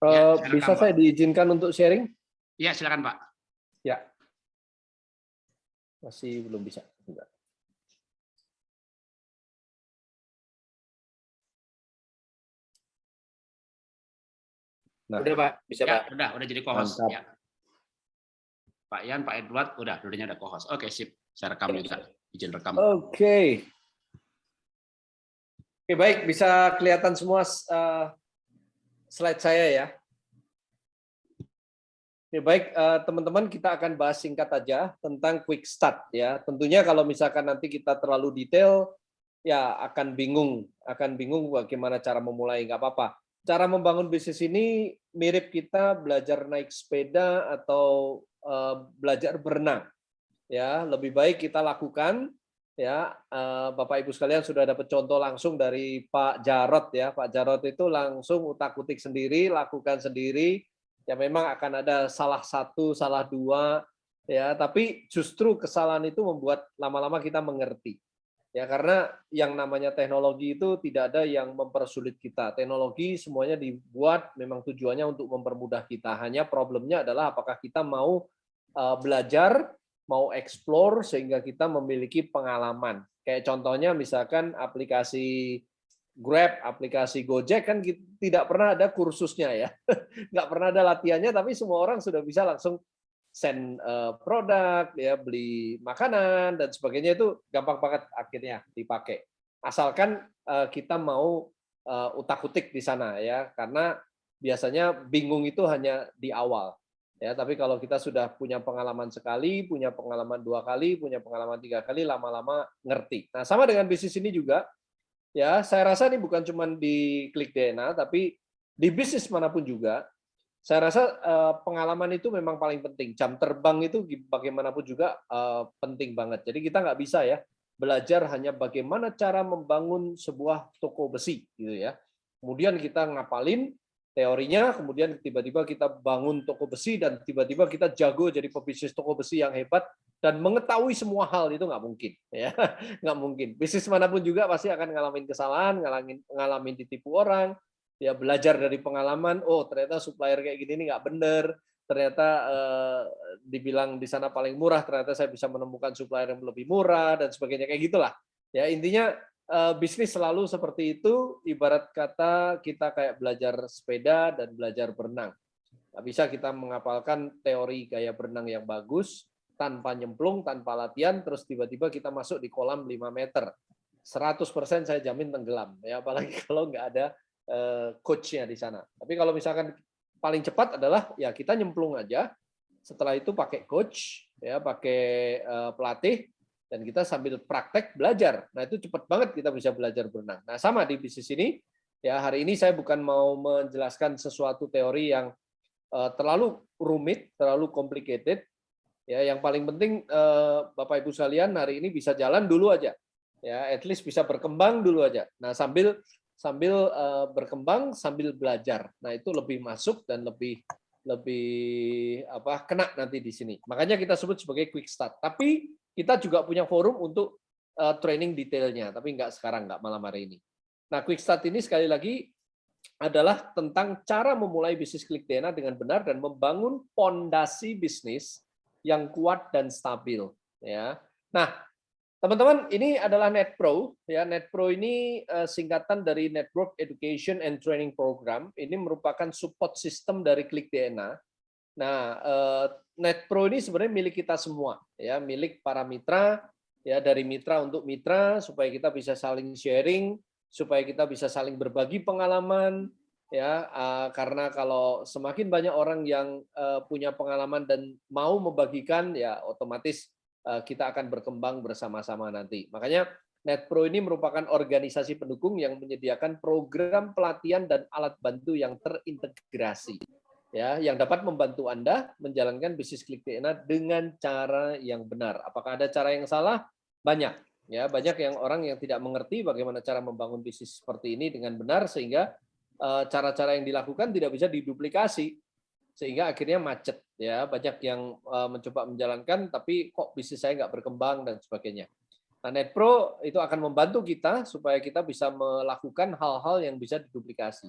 Uh, ya, bisa Pak. saya diizinkan untuk sharing? Ya, silakan Pak. Ya. Masih belum bisa. Enggak. Nah. Udah Pak, bisa ya, Pak. Udah, udah jadi co-host. Ya. Pak Yan, Pak Edward, udah, dulunya ada co-host. Oke, sip. Saya rekam juga. Izin rekam. Oke. Okay. Oke, baik. Bisa kelihatan semua uh, slide saya ya. Oke, baik eh, teman-teman kita akan bahas singkat aja tentang quick start ya. Tentunya kalau misalkan nanti kita terlalu detail ya akan bingung, akan bingung bagaimana cara memulai nggak apa-apa. Cara membangun bisnis ini mirip kita belajar naik sepeda atau uh, belajar berenang. Ya, lebih baik kita lakukan ya uh, Bapak Ibu sekalian sudah dapat contoh langsung dari Pak Jarot ya. Pak Jarot itu langsung utak-utik sendiri, lakukan sendiri ya memang akan ada salah satu, salah dua, ya. Tapi justru kesalahan itu membuat lama-lama kita mengerti, ya karena yang namanya teknologi itu tidak ada yang mempersulit kita. Teknologi semuanya dibuat memang tujuannya untuk mempermudah kita. Hanya problemnya adalah apakah kita mau uh, belajar, mau explore sehingga kita memiliki pengalaman. Kayak contohnya misalkan aplikasi Grab, aplikasi Gojek kan tidak pernah ada kursusnya ya, nggak pernah ada latihannya, tapi semua orang sudah bisa langsung send uh, produk, ya beli makanan dan sebagainya itu gampang banget akhirnya dipakai. Asalkan uh, kita mau uh, utak-utik di sana ya, karena biasanya bingung itu hanya di awal. Ya, tapi kalau kita sudah punya pengalaman sekali, punya pengalaman dua kali, punya pengalaman tiga kali, lama-lama ngerti. Nah, sama dengan bisnis ini juga, ya saya rasa ini bukan cuma di klik DNA tapi di bisnis mana pun juga saya rasa uh, pengalaman itu memang paling penting. Jam terbang itu bagaimanapun juga uh, penting banget. Jadi kita nggak bisa ya belajar hanya bagaimana cara membangun sebuah toko besi gitu ya. Kemudian kita ngapalin teorinya kemudian tiba-tiba kita bangun toko besi dan tiba-tiba kita jago jadi pebisnis toko besi yang hebat dan mengetahui semua hal itu nggak mungkin ya. Nggak mungkin. Bisnis mana pun juga pasti akan ngalamin kesalahan ngalamin ngalamin ditipu orang. Ya belajar dari pengalaman oh ternyata supplier kayak gini ini nggak bener. Ternyata eh, dibilang di sana paling murah ternyata saya bisa menemukan supplier yang lebih murah dan sebagainya kayak gitulah. Ya intinya eh, bisnis selalu seperti itu ibarat kata kita kayak belajar sepeda dan belajar berenang nggak bisa kita mengapalkan teori gaya berenang yang bagus tanpa nyemplung, tanpa latihan, terus tiba-tiba kita masuk di kolam 5 meter. 100% saya jamin tenggelam, ya apalagi kalau nggak ada uh, coachnya di sana. Tapi kalau misalkan paling cepat adalah ya kita nyemplung aja, setelah itu pakai coach, ya pakai uh, pelatih, dan kita sambil praktek belajar. Nah itu cepat banget kita bisa belajar berenang. Nah sama di bisnis ini, ya hari ini saya bukan mau menjelaskan sesuatu teori yang uh, terlalu rumit, terlalu complicated, Ya, yang paling penting eh, Bapak Ibu sekalian hari ini bisa jalan dulu aja. Ya, at least bisa berkembang dulu aja. Nah, sambil sambil eh, berkembang sambil belajar. Nah, itu lebih masuk dan lebih lebih apa kena nanti di sini. Makanya kita sebut sebagai quick start. Tapi kita juga punya forum untuk uh, training detailnya, tapi nggak sekarang, nggak malam hari ini. Nah, quick start ini sekali lagi adalah tentang cara memulai bisnis klik DNA dengan benar dan membangun pondasi bisnis yang kuat dan stabil ya. Nah, teman-teman ini adalah NetPro ya. NetPro ini uh, singkatan dari Network Education and Training Program. Ini merupakan support system dari Klik DNA. Nah, uh, NetPro ini sebenarnya milik kita semua ya, milik para mitra ya dari mitra untuk mitra supaya kita bisa saling sharing, supaya kita bisa saling berbagi pengalaman, ya uh, karena kalau semakin banyak orang yang uh, punya pengalaman dan mau membagikan ya otomatis kita akan berkembang bersama-sama nanti. Makanya NetPro ini merupakan organisasi pendukung yang menyediakan program pelatihan dan alat bantu yang terintegrasi ya yang dapat membantu Anda menjalankan bisnis klik DNA dengan cara yang benar apakah ada cara yang salah banyak ya banyak yang orang yang tidak mengerti bagaimana cara membangun bisnis seperti ini dengan benar sehingga Eh, cara-cara yang dilakukan tidak bisa diduplikasi sehingga akhirnya macet ya banyak yang eh, mencoba menjalankan tapi kok bisnis saya nggak berkembang dan sebagainya. Nah, NetPro itu akan membantu kita supaya kita bisa melakukan hal-hal yang bisa diduplikasi.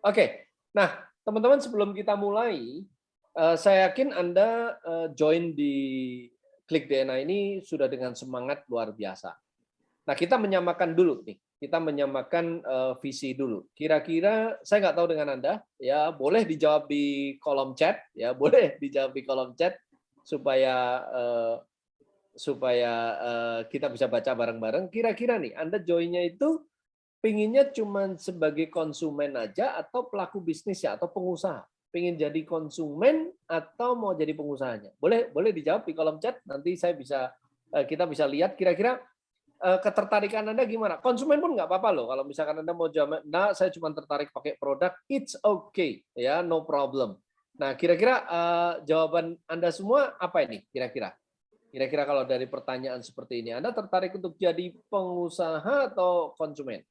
Oke, nah teman-teman sebelum kita mulai, uh, saya yakin Anda uh, join di Klik DNA ini sudah dengan semangat luar biasa. Nah, kita menyamakan dulu nih. Kita menyamakan uh, visi dulu. Kira-kira saya nggak tahu dengan Anda, ya boleh dijawab di kolom chat, ya boleh dijawab di kolom chat supaya supaya kita bisa baca bareng-bareng. Kira-kira nih, Anda joinnya itu pinginnya cuma sebagai konsumen aja atau pelaku bisnis ya atau pengusaha? Pengen jadi konsumen atau mau jadi pengusahanya? Boleh boleh dijawab di kolom chat. Nanti saya bisa kita bisa lihat kira-kira Eh, ketertarikan Anda gimana? Konsumen pun nggak apa-apa loh. Kalau misalkan Anda mau jawab, nah saya cuma tertarik pakai produk, it's okay, ya, no problem. Nah, kira-kira uh, jawaban Anda semua apa ini? Kira-kira? Kira-kira kalau dari pertanyaan seperti ini, Anda tertarik untuk jadi pengusaha atau konsumen?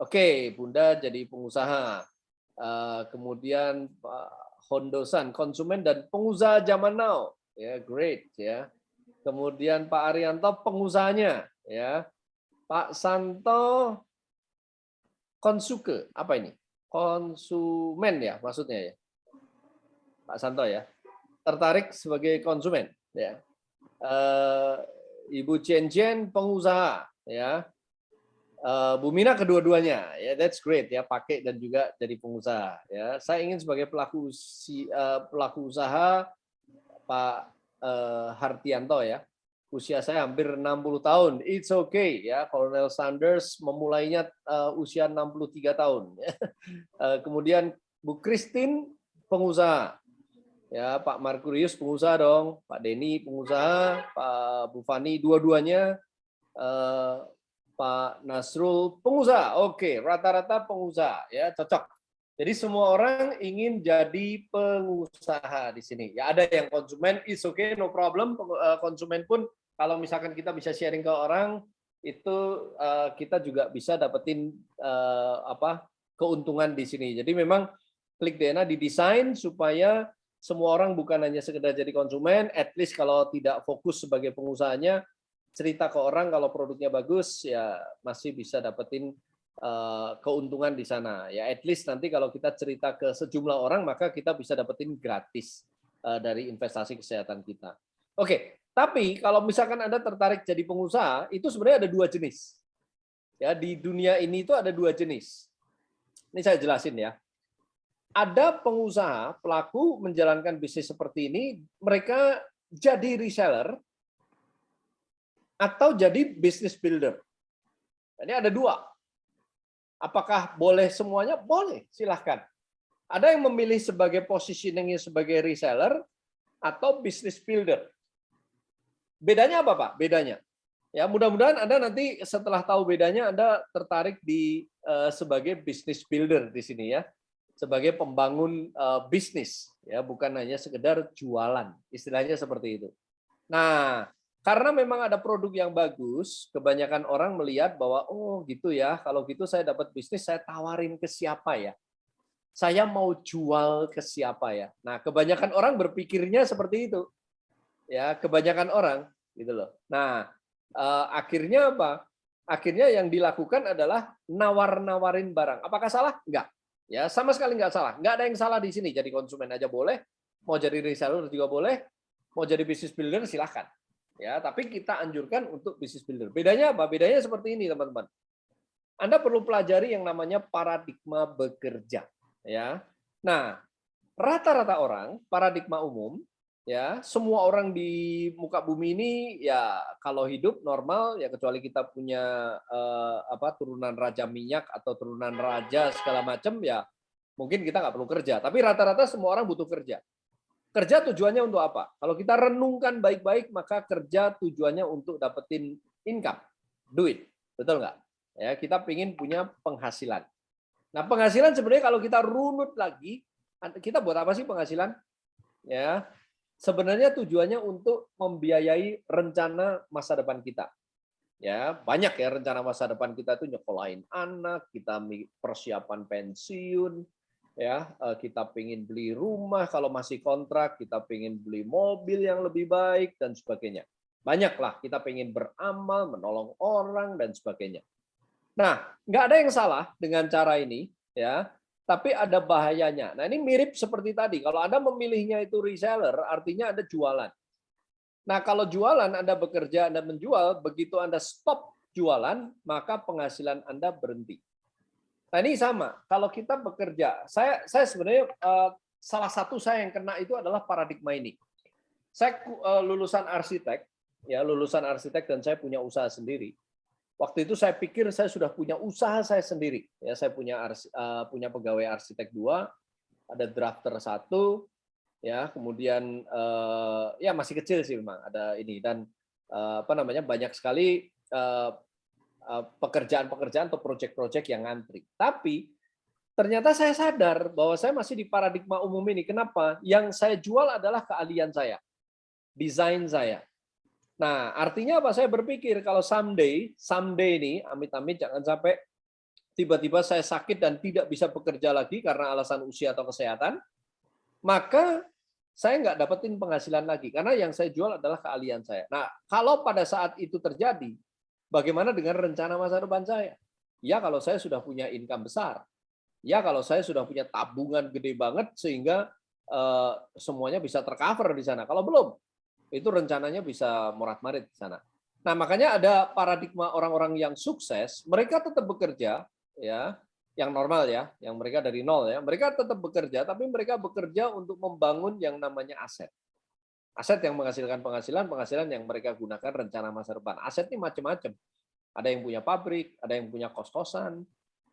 Oke, Bunda jadi pengusaha. Uh, kemudian Pak Hondosan, konsumen dan pengusaha zaman now. Ya, great ya. Kemudian Pak Arianto pengusahanya, ya. Pak Santo konsuke, apa ini? Konsumen ya maksudnya ya. Pak Santo ya. Tertarik sebagai konsumen, ya. Uh, Ibu Chen Chen pengusaha, ya. Uh, Bu Mina kedua-duanya, ya that's great ya pakai dan juga jadi pengusaha ya. Saya ingin sebagai pelaku si, uh, pelaku usaha Pak uh, Hartianto ya. Usia saya hampir 60 tahun. It's okay ya. Colonel Sanders memulainya uh, usia 63 tahun. uh, kemudian Bu Christine pengusaha. Ya, Pak Markurius pengusaha dong, Pak Denny pengusaha, Pak Bu Fani dua-duanya uh, Pak Nasrul pengusaha. Oke, rata-rata pengusaha ya, cocok. Jadi semua orang ingin jadi pengusaha di sini. Ya ada yang konsumen is okay, no problem. Eh, konsumen pun kalau misalkan kita bisa sharing ke orang itu uh, kita juga bisa dapetin uh, apa keuntungan di sini. Jadi memang klik DNA didesain supaya semua orang bukan hanya sekedar jadi konsumen, at least kalau tidak fokus sebagai pengusahanya, cerita ke orang kalau produknya bagus ya masih bisa dapetin Eh, keuntungan di sana. Ya, at least nanti kalau kita cerita ke sejumlah orang, maka kita bisa dapetin gratis eh, dari investasi kesehatan kita. Oke, tapi kalau misalkan Anda tertarik jadi pengusaha, itu sebenarnya ada dua jenis. Ya, di dunia ini itu ada dua jenis. Ini saya jelasin ya. Ada pengusaha, pelaku menjalankan bisnis seperti ini, mereka jadi reseller atau jadi business builder. Ini ada dua. Apakah boleh semuanya? Boleh, silahkan. Ada yang memilih sebagai positioningnya sebagai reseller atau business builder. Bedanya apa Pak? Bedanya. Ya, mudah-mudahan Anda nanti setelah tahu bedanya Anda tertarik di uh, sebagai business builder di sini ya. Sebagai pembangun uh, bisnis ya, bukan hanya sekedar jualan. Istilahnya seperti itu. Nah, karena memang ada produk yang bagus, kebanyakan orang melihat bahwa oh gitu ya, kalau gitu saya dapat bisnis, saya tawarin ke siapa ya? Saya mau jual ke siapa ya? Nah, kebanyakan orang berpikirnya seperti itu. Ya, kebanyakan orang gitu loh. Nah, eh, akhirnya apa? Akhirnya yang dilakukan adalah nawar-nawarin barang. Apakah salah? Enggak. Ya, sama sekali enggak salah. Enggak ada yang salah di sini. Jadi konsumen aja boleh, mau jadi reseller juga boleh, mau jadi business builder silahkan ya tapi kita anjurkan untuk bisnis builder. Bedanya apa? Bedanya seperti ini teman-teman. Anda perlu pelajari yang namanya paradigma bekerja ya. Nah rata-rata orang paradigma umum ya semua orang di muka bumi ini ya kalau hidup normal ya kecuali kita punya eh, apa turunan raja minyak atau turunan raja segala macam ya mungkin kita nggak perlu kerja. Tapi rata-rata semua orang butuh kerja Kerja tujuannya untuk apa? Kalau kita renungkan baik-baik, maka kerja tujuannya untuk dapetin income, duit. Betul nggak? Ya, kita ingin punya penghasilan. Nah, penghasilan sebenarnya kalau kita runut lagi, kita buat apa sih penghasilan? Ya, sebenarnya tujuannya untuk membiayai rencana masa depan kita. Ya, banyak ya rencana masa depan kita itu nyekolahin anak, kita persiapan pensiun, ya eh, kita pengen beli rumah kalau masih kontrak kita pengen beli mobil yang lebih baik dan sebagainya banyaklah kita pengen beramal menolong orang dan sebagainya nah nggak ada yang salah dengan cara ini ya tapi ada bahayanya. Nah, ini mirip seperti tadi. Kalau Anda memilihnya itu reseller, artinya Anda jualan. Nah, kalau jualan Anda bekerja, Anda menjual, begitu Anda stop jualan, maka penghasilan Anda berhenti. Nah, ini sama. Kalau kita bekerja, saya saya sebenarnya uh, salah satu saya yang kena itu adalah paradigma ini. Saya uh, lulusan arsitek, ya lulusan arsitek dan saya punya usaha sendiri. Waktu itu saya pikir saya sudah punya usaha saya sendiri. Ya, saya punya uh, punya pegawai arsitek dua, ada drafter satu, ya kemudian uh, ya masih kecil sih memang ada ini dan uh, apa namanya banyak sekali uh, uh, atau proyek-proyek yang ngantri. Tapi ternyata saya sadar bahwa saya masih di paradigma umum ini. Kenapa? Yang saya jual adalah keahlian saya, desain saya. Nah, artinya apa? Saya berpikir kalau someday, someday ini, amit-amit jangan sampai tiba-tiba saya sakit dan tidak bisa bekerja lagi karena alasan usia atau kesehatan, maka saya nggak dapetin penghasilan lagi karena yang saya jual adalah keahlian saya. Nah, kalau pada saat itu terjadi, bagaimana dengan rencana masa depan saya? Ya, kalau saya sudah punya income besar. Ya, kalau saya sudah punya tabungan gede banget sehingga uh, semuanya bisa tercover di sana. Kalau belum, itu rencananya bisa morat-marit di sana. Nah, makanya ada paradigma orang-orang yang sukses, mereka tetap bekerja, ya, yang normal ya, yang mereka dari nol ya, mereka tetap bekerja, tapi mereka bekerja untuk membangun yang namanya aset. Aset yang menghasilkan penghasilan, penghasilan yang mereka gunakan rencana masa depan. Aset ini macam-macam. Ada yang punya pabrik, ada yang punya kos-kosan,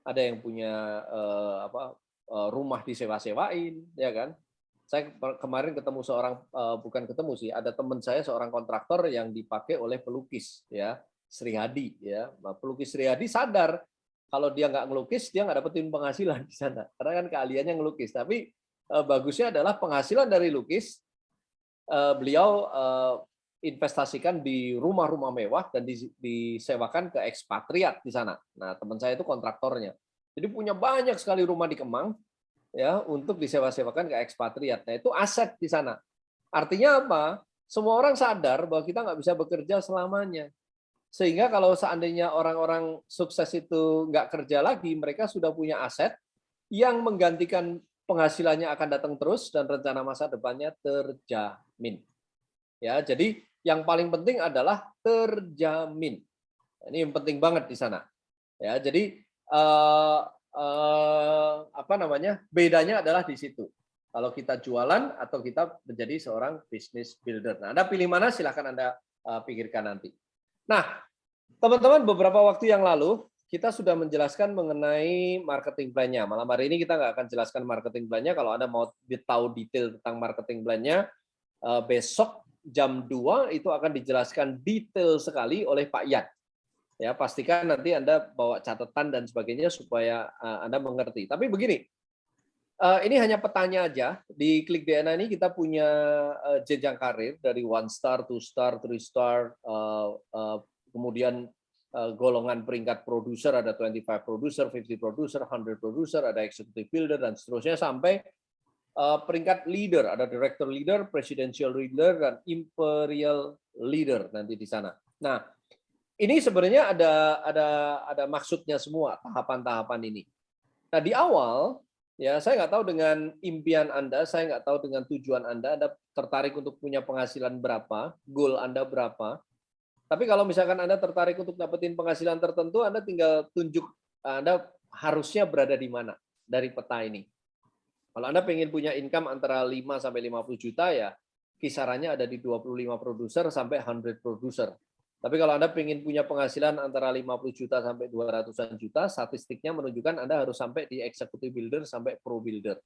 ada yang punya eh, apa eh, rumah disewa-sewain, ya kan? saya kemarin ketemu seorang eh, bukan ketemu sih ada teman saya seorang kontraktor yang dipakai oleh pelukis ya Sri Hadi ya nah, pelukis Sri Hadi sadar kalau dia nggak ngelukis dia nggak dapetin penghasilan di sana karena kan keahliannya ngelukis tapi eh, bagusnya adalah penghasilan dari lukis beliau investasikan di rumah-rumah mewah dan disewakan ke ekspatriat di sana nah teman saya itu kontraktornya jadi punya banyak sekali rumah di Kemang ya untuk disewa-sewakan ke ekspatriat. Nah, itu aset di sana. Artinya apa? Semua orang sadar bahwa kita nggak bisa bekerja selamanya. Sehingga kalau seandainya orang-orang sukses itu nggak kerja lagi, mereka sudah punya aset yang menggantikan penghasilannya akan datang terus dan rencana masa depannya terjamin. Ya, jadi yang paling penting adalah terjamin. Ini yang penting banget di sana. Ya, jadi eh, eh, apa namanya bedanya adalah di situ. Kalau kita jualan atau kita menjadi seorang business builder. Nah, Anda pilih mana silahkan Anda uh, pikirkan nanti. Nah, teman-teman beberapa waktu yang lalu kita sudah menjelaskan mengenai marketing plan-nya. Malam hari ini kita nggak akan jelaskan marketing plan-nya. Kalau Anda mau tahu detail tentang marketing plan-nya, uh, besok jam 2 itu akan dijelaskan detail sekali oleh Pak Yat ya pastikan nanti anda bawa catatan dan sebagainya supaya uh, anda mengerti tapi begini uh, ini hanya petanya aja di klik DNA ini kita punya jenjang karir dari one star two star three star kemudian golongan peringkat produser ada 25 producer 50 producer 100 producer ada executive builder dan seterusnya sampai uh, peringkat leader ada director leader presidential leader dan imperial leader nanti di sana nah ini sebenarnya ada ada ada maksudnya semua tahapan-tahapan ini. Nah di awal ya saya nggak tahu dengan impian anda, saya nggak tahu dengan tujuan anda, anda tertarik untuk punya penghasilan berapa, goal anda berapa. Tapi kalau misalkan anda tertarik untuk dapetin penghasilan tertentu, anda tinggal tunjuk anda harusnya berada di mana dari peta ini. Kalau anda pengen punya income antara 5 sampai 50 juta ya kisarannya ada di 25 produser sampai 100 produser tapi kalau Anda ingin punya penghasilan antara 50 juta sampai 200-an juta, statistiknya menunjukkan Anda harus sampai di executive builder sampai pro builder.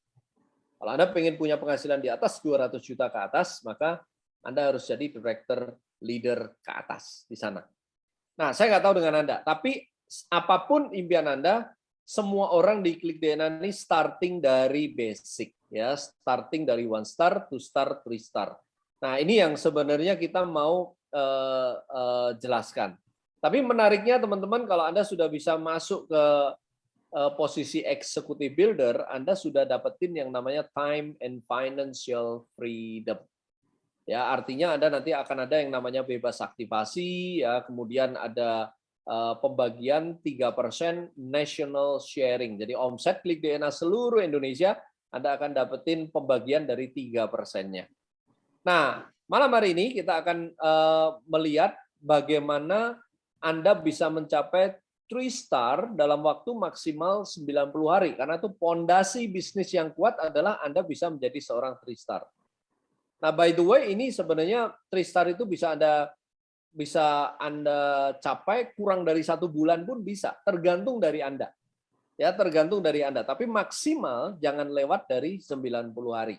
Kalau Anda ingin punya penghasilan di atas 200 juta ke atas, maka Anda harus jadi director leader ke atas di sana. Nah, saya nggak tahu dengan Anda, tapi apa pun impian Anda, semua orang di Klik DNA ini starting dari basic, ya, starting dari one star, two star, three star. Nah, ini yang sebenarnya kita mau uh, uh, jelaskan. Tapi menariknya teman-teman kalau Anda sudah bisa masuk ke uh, posisi executive builder, Anda sudah dapetin yang namanya time and financial freedom. Ya, artinya Anda nanti akan ada yang namanya bebas aktivasi, ya, kemudian ada uh, pembagian 3% national sharing. Jadi omset klik DNA seluruh Indonesia Anda akan dapetin pembagian dari tiga persennya. Nah, malam hari ini kita akan uh, melihat bagaimana Anda bisa mencapai three star dalam waktu maksimal 90 hari karena itu pondasi bisnis yang kuat adalah Anda bisa menjadi seorang three star. Nah, by the way ini sebenarnya three star itu bisa Anda bisa Anda capai kurang dari satu bulan pun bisa, tergantung dari Anda. Ya, tergantung dari Anda. Tapi maksimal jangan lewat dari 90 hari.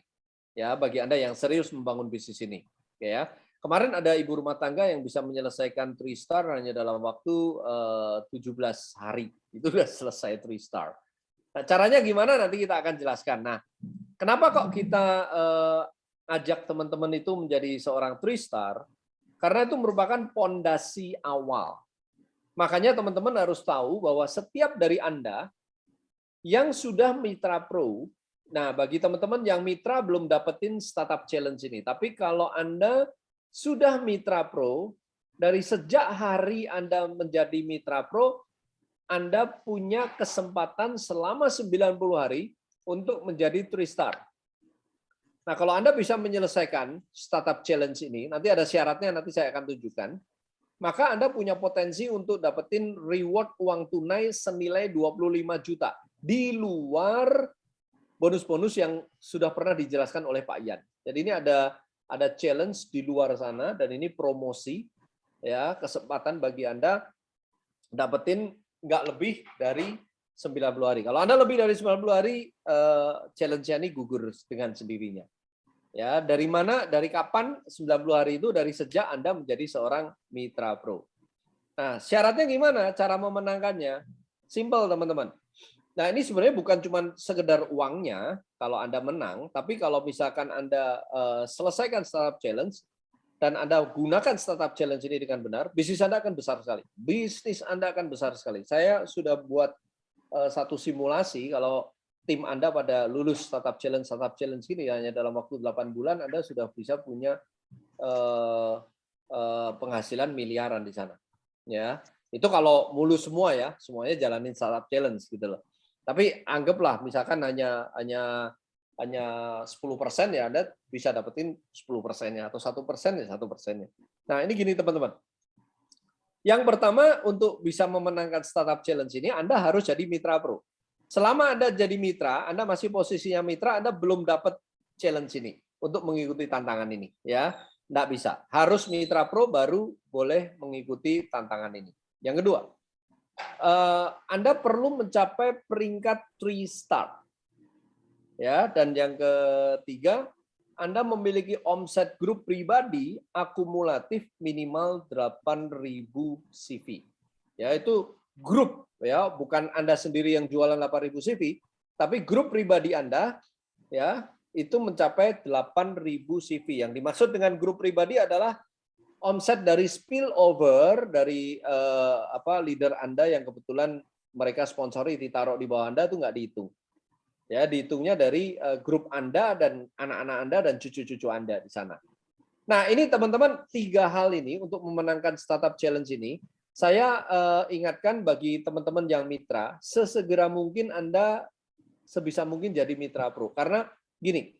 Ya, bagi Anda yang serius membangun bisnis ini. Ya, Kemarin ada ibu rumah tangga yang bisa menyelesaikan three star hanya dalam waktu eh, uh, 17 hari. Itu sudah selesai three star. Nah, caranya gimana nanti kita akan jelaskan. Nah, kenapa kok kita uh, ajak teman-teman itu menjadi seorang three star? Karena itu merupakan pondasi awal. Makanya teman-teman harus tahu bahwa setiap dari Anda yang sudah Mitra Pro, nah bagi teman-teman yang Mitra belum dapetin Startup Challenge ini, tapi kalau Anda sudah Mitra Pro, dari sejak hari Anda menjadi Mitra Pro, Anda punya kesempatan selama 90 hari untuk menjadi three star. Nah, kalau Anda bisa menyelesaikan startup challenge ini, nanti ada syaratnya nanti saya akan tunjukkan, maka Anda punya potensi untuk dapetin reward uang tunai senilai 25 juta di luar bonus-bonus yang sudah pernah dijelaskan oleh Pak Ian. Jadi ini ada ada challenge di luar sana dan ini promosi ya kesempatan bagi Anda dapetin nggak lebih dari 90 hari. Kalau Anda lebih dari 90 hari eh, challenge-nya ini gugur dengan sendirinya. Ya, dari mana? Dari kapan 90 hari itu dari sejak Anda menjadi seorang mitra pro. Nah, syaratnya gimana? Cara memenangkannya? Simple, teman-teman. Nah, ini sebenarnya bukan cuma sekedar uangnya kalau Anda menang, tapi kalau misalkan Anda uh, selesaikan startup challenge dan Anda gunakan startup challenge ini dengan benar, bisnis Anda akan besar sekali. Bisnis Anda akan besar sekali. Saya sudah buat uh, satu simulasi kalau tim Anda pada lulus startup challenge startup challenge ini hanya dalam waktu 8 bulan Anda sudah bisa punya uh, uh, penghasilan miliaran di sana. Ya. Itu kalau mulus semua ya, semuanya jalanin startup challenge gitu loh. Tapi anggaplah misalkan hanya hanya hanya 10% ya Anda bisa dapetin 10 persennya atau satu persen ya satu persennya. Nah ini gini teman-teman. Yang pertama untuk bisa memenangkan startup challenge ini Anda harus jadi mitra pro. Selama Anda jadi mitra, Anda masih posisinya mitra, Anda belum dapat challenge ini untuk mengikuti tantangan ini ya. Tidak bisa. Harus mitra pro baru boleh mengikuti tantangan ini. Yang kedua, Eh, Anda perlu mencapai peringkat three star. Ya, dan yang ketiga, Anda memiliki omset grup pribadi akumulatif minimal 8.000 CV. Ya, itu grup ya, bukan Anda sendiri yang jualan 8.000 CV, tapi grup pribadi Anda ya, itu mencapai 8.000 CV. Yang dimaksud dengan grup pribadi adalah omset dari spillover dari uh, apa leader Anda yang kebetulan mereka sponsori ditaruh di bawah Anda itu nggak dihitung. Ya, dihitungnya dari uh, grup Anda dan anak-anak Anda dan cucu-cucu Anda di sana. Nah, ini teman-teman tiga hal ini untuk memenangkan startup challenge ini, saya uh, ingatkan bagi teman-teman yang mitra, sesegera mungkin Anda sebisa mungkin jadi mitra pro. Karena gini,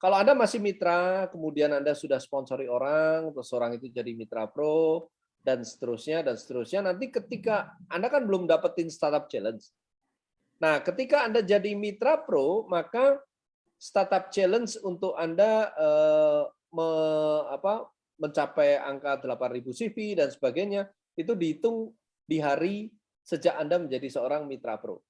kalau Anda masih mitra, kemudian Anda sudah sponsori orang, terus orang itu jadi mitra pro, dan seterusnya, dan seterusnya, nanti ketika Anda kan belum dapetin startup challenge. Nah, ketika Anda jadi mitra pro, maka startup challenge untuk Anda eh, me, apa, mencapai angka 8.000 CV dan sebagainya, itu dihitung di hari sejak Anda menjadi seorang mitra pro.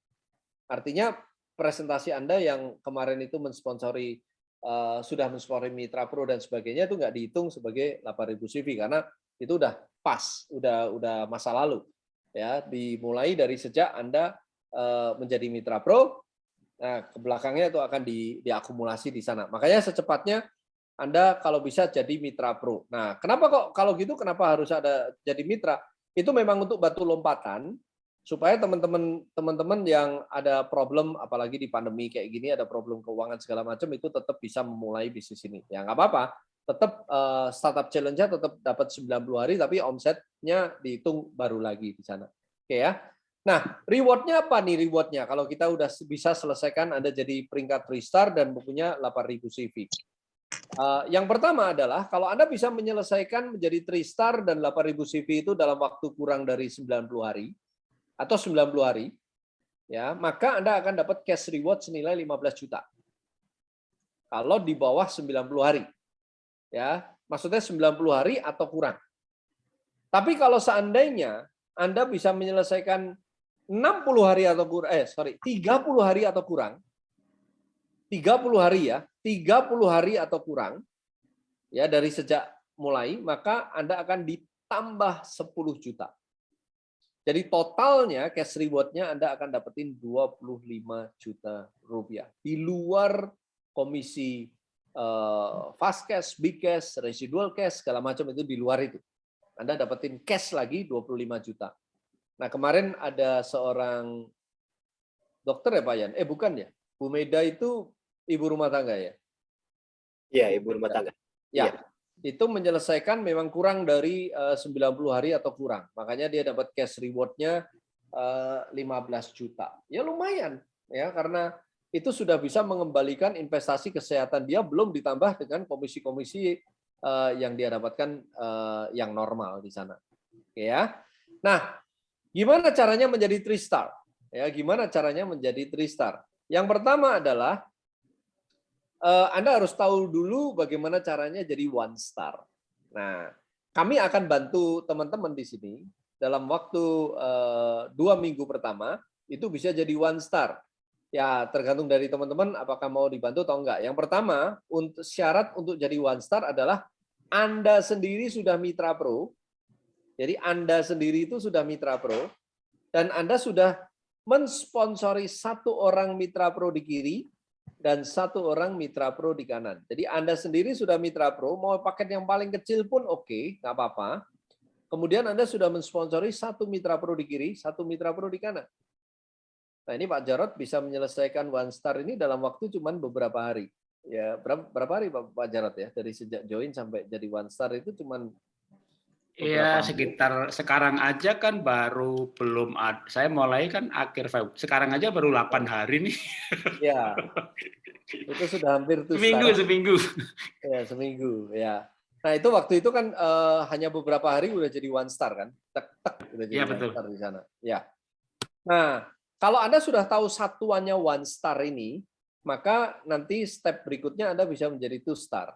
Artinya presentasi Anda yang kemarin itu mensponsori uh, sudah mensponsori Mitra Pro dan sebagainya itu nggak dihitung sebagai 8.000 CV karena itu udah pas, udah udah masa lalu. Ya, dimulai dari sejak Anda menjadi Mitra Pro, nah ke belakangnya itu akan di, diakumulasi di sana. Makanya secepatnya Anda kalau bisa jadi Mitra Pro. Nah, kenapa kok kalau gitu kenapa harus ada jadi mitra? Itu memang untuk batu lompatan supaya teman-teman teman-teman yang ada problem apalagi di pandemi kayak gini ada problem keuangan segala macam itu tetap bisa memulai bisnis ini ya nggak apa-apa tetap uh, startup challenge-nya tetap dapat 90 hari tapi omsetnya dihitung baru lagi di sana. Oke ya. Nah, rewardnya apa nih rewardnya? Kalau kita udah bisa selesaikan Anda jadi peringkat 3 star dan bukunya 8000 CV. Yang pertama adalah kalau Anda bisa menyelesaikan menjadi 3 star dan 8000 CV itu dalam waktu kurang dari 90 hari atau 90 hari, ya, maka Anda akan dapat cash reward senilai 15 juta. Kalau di bawah 90 hari ya maksudnya 90 hari atau kurang. Tapi kalau seandainya Anda bisa menyelesaikan 60 hari atau kurang, eh sorry, 30 hari atau kurang, 30 hari ya, 30 hari atau kurang, ya dari sejak mulai, maka Anda akan ditambah 10 juta. Jadi totalnya cash rewardnya Anda akan dapetin 25 juta rupiah. Di luar komisi uh, fast cash, big cash, residual cash, segala macam itu di luar itu. Anda dapetin cash lagi 25 juta. Nah kemarin ada seorang dokter ya Pak Yan? Eh bukan ya? Bu Meda itu ibu rumah tangga ya? Iya, ibu rumah tangga. Ya, ya. itu menyelesaikan memang kurang dari eh, uh, 90 hari atau kurang. Makanya dia dapat cash rewardnya uh, eh, 15 juta. Ya lumayan ya karena itu sudah bisa mengembalikan investasi kesehatan dia belum ditambah dengan komisi-komisi uh, yang dia dapatkan uh, yang normal di sana. Oke ya. Nah, gimana caranya menjadi three star? Ya, gimana caranya menjadi three star? Yang pertama adalah uh, Anda harus tahu dulu bagaimana caranya jadi one star. Nah, kami akan bantu teman-teman di sini dalam waktu uh, dua minggu pertama itu bisa jadi one star Ya, tergantung dari teman-teman apakah mau dibantu atau enggak. Yang pertama, untuk syarat untuk jadi one star adalah Anda sendiri sudah mitra pro. Jadi Anda sendiri itu sudah mitra pro dan Anda sudah mensponsori satu orang mitra pro di kiri dan satu orang mitra pro di kanan. Jadi Anda sendiri sudah mitra pro, mau paket yang paling kecil pun oke, okay, nggak apa-apa. Kemudian Anda sudah mensponsori satu mitra pro di kiri, satu mitra pro di kanan. Nah ini Pak Jarot bisa menyelesaikan one star ini dalam waktu cuma beberapa hari. Ya berapa, hari Pak, Jarot ya dari sejak join sampai jadi one star itu cuma Iya sekitar sekarang aja kan baru belum ada. Saya mulai kan akhir Februari. Sekarang aja baru 8 hari nih. Ya. itu sudah hampir tuh seminggu sekarang. seminggu. Ya seminggu ya. Nah itu waktu itu kan uh, hanya beberapa hari udah jadi one star kan, tek tek udah jadi ya, one betul. star di sana. Ya. Nah kalau Anda sudah tahu satuannya one star ini, maka nanti step berikutnya Anda bisa menjadi two star.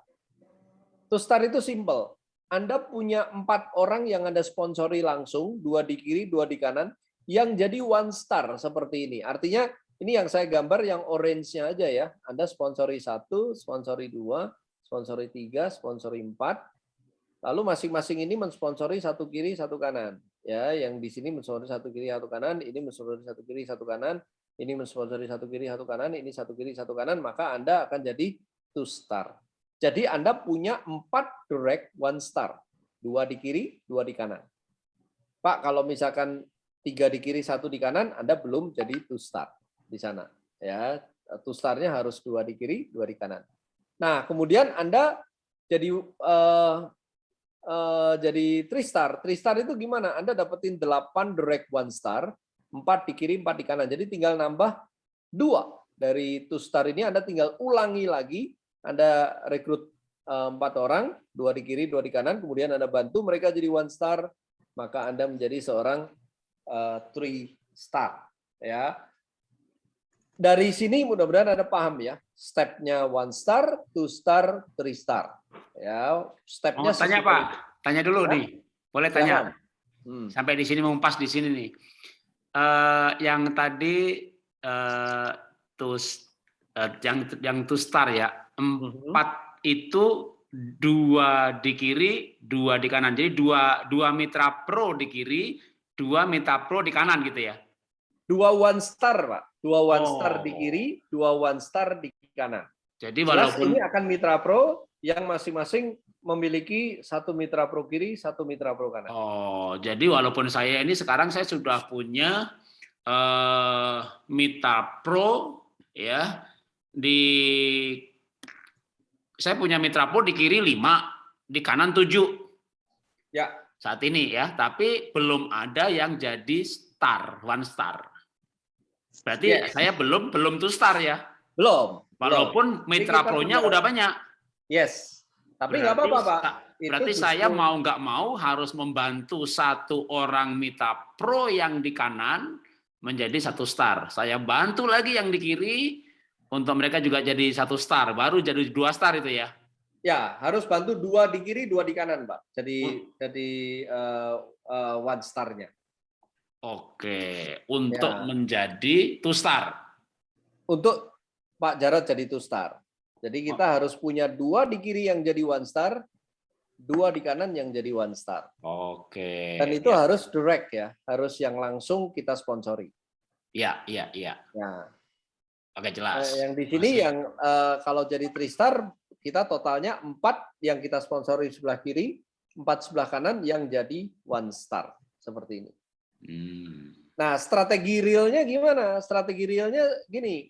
Two star itu simple. Anda punya empat orang yang Anda sponsori langsung, dua di kiri, dua di kanan, yang jadi one star seperti ini. Artinya ini yang saya gambar yang orange-nya aja ya. Anda sponsori satu, sponsori dua, sponsori tiga, sponsori empat. Lalu masing-masing ini mensponsori satu kiri, satu kanan ya yang di sini mensponsori satu kiri satu kanan ini mensponsori satu kiri satu kanan ini mensponsori satu kiri satu kanan ini satu kiri satu kanan maka anda akan jadi two star jadi anda punya empat direct one star dua di kiri dua di kanan pak kalau misalkan tiga di kiri satu di kanan anda belum jadi two star di sana ya two starnya harus dua di kiri dua di kanan nah kemudian anda jadi uh, uh, jadi tristar. Tristar itu gimana? Anda dapetin 8 direct one star, 4 di kiri, 4 di kanan. Jadi tinggal nambah dua dari two star ini Anda tinggal ulangi lagi. Anda rekrut eh, empat orang, dua di kiri, dua di kanan, kemudian Anda bantu mereka jadi one star, maka Anda menjadi seorang uh, three star. Ya, dari sini mudah-mudahan Anda paham ya, stepnya one star, two star, three star. Ya, stepnya. Oh, tanya Pak, tanya dulu ya? nih, boleh tanya. Hmm. Sampai di sini mempas di sini nih. Uh, yang tadi uh, tus uh, yang yang two star ya empat hmm. itu dua di kiri, dua di kanan. Jadi dua dua mitra pro di kiri, dua mitra pro di kanan gitu ya? Dua one star pak, dua one oh. star di kiri, dua one star di kanan. Jadi walaupun ini akan mitra pro yang masing-masing memiliki satu mitra pro kiri, satu mitra pro kanan. Oh, jadi walaupun saya ini sekarang saya sudah punya uh, mitra pro ya di saya punya Mitra Pro di kiri 5, di kanan 7. Ya. Saat ini ya, tapi belum ada yang jadi star, one star. Berarti Ya. saya belum belum two star ya. Belum. Walaupun Jadi Mitra Pro-nya udah banyak. Yes. Tapi nggak apa-apa, Pak. Itu Berarti justru- saya mau nggak mau harus membantu satu orang Mitra Pro yang di kanan menjadi satu star. Saya bantu lagi yang di kiri untuk mereka juga jadi satu star. Baru jadi dua star itu ya. Ya, harus bantu dua di kiri, dua di kanan, Pak. Jadi Hmm. jadi eh, eh, one star-nya. Oke, untuk Ya. menjadi two star. Untuk Pak Jarod jadi two star. Jadi kita harus punya dua di kiri yang jadi one star, dua di kanan yang jadi one star. Oke. Dan itu ya. harus direct ya, harus yang langsung kita sponsori. Ya, ya, ya. Nah, Oke, jelas. eh, yang di sini Masih. yang eh, kalau jadi three star kita totalnya empat yang kita sponsori sebelah kiri, empat sebelah kanan yang jadi one star seperti ini. Hmm. Nah, strategi realnya gimana? Strategi realnya gini.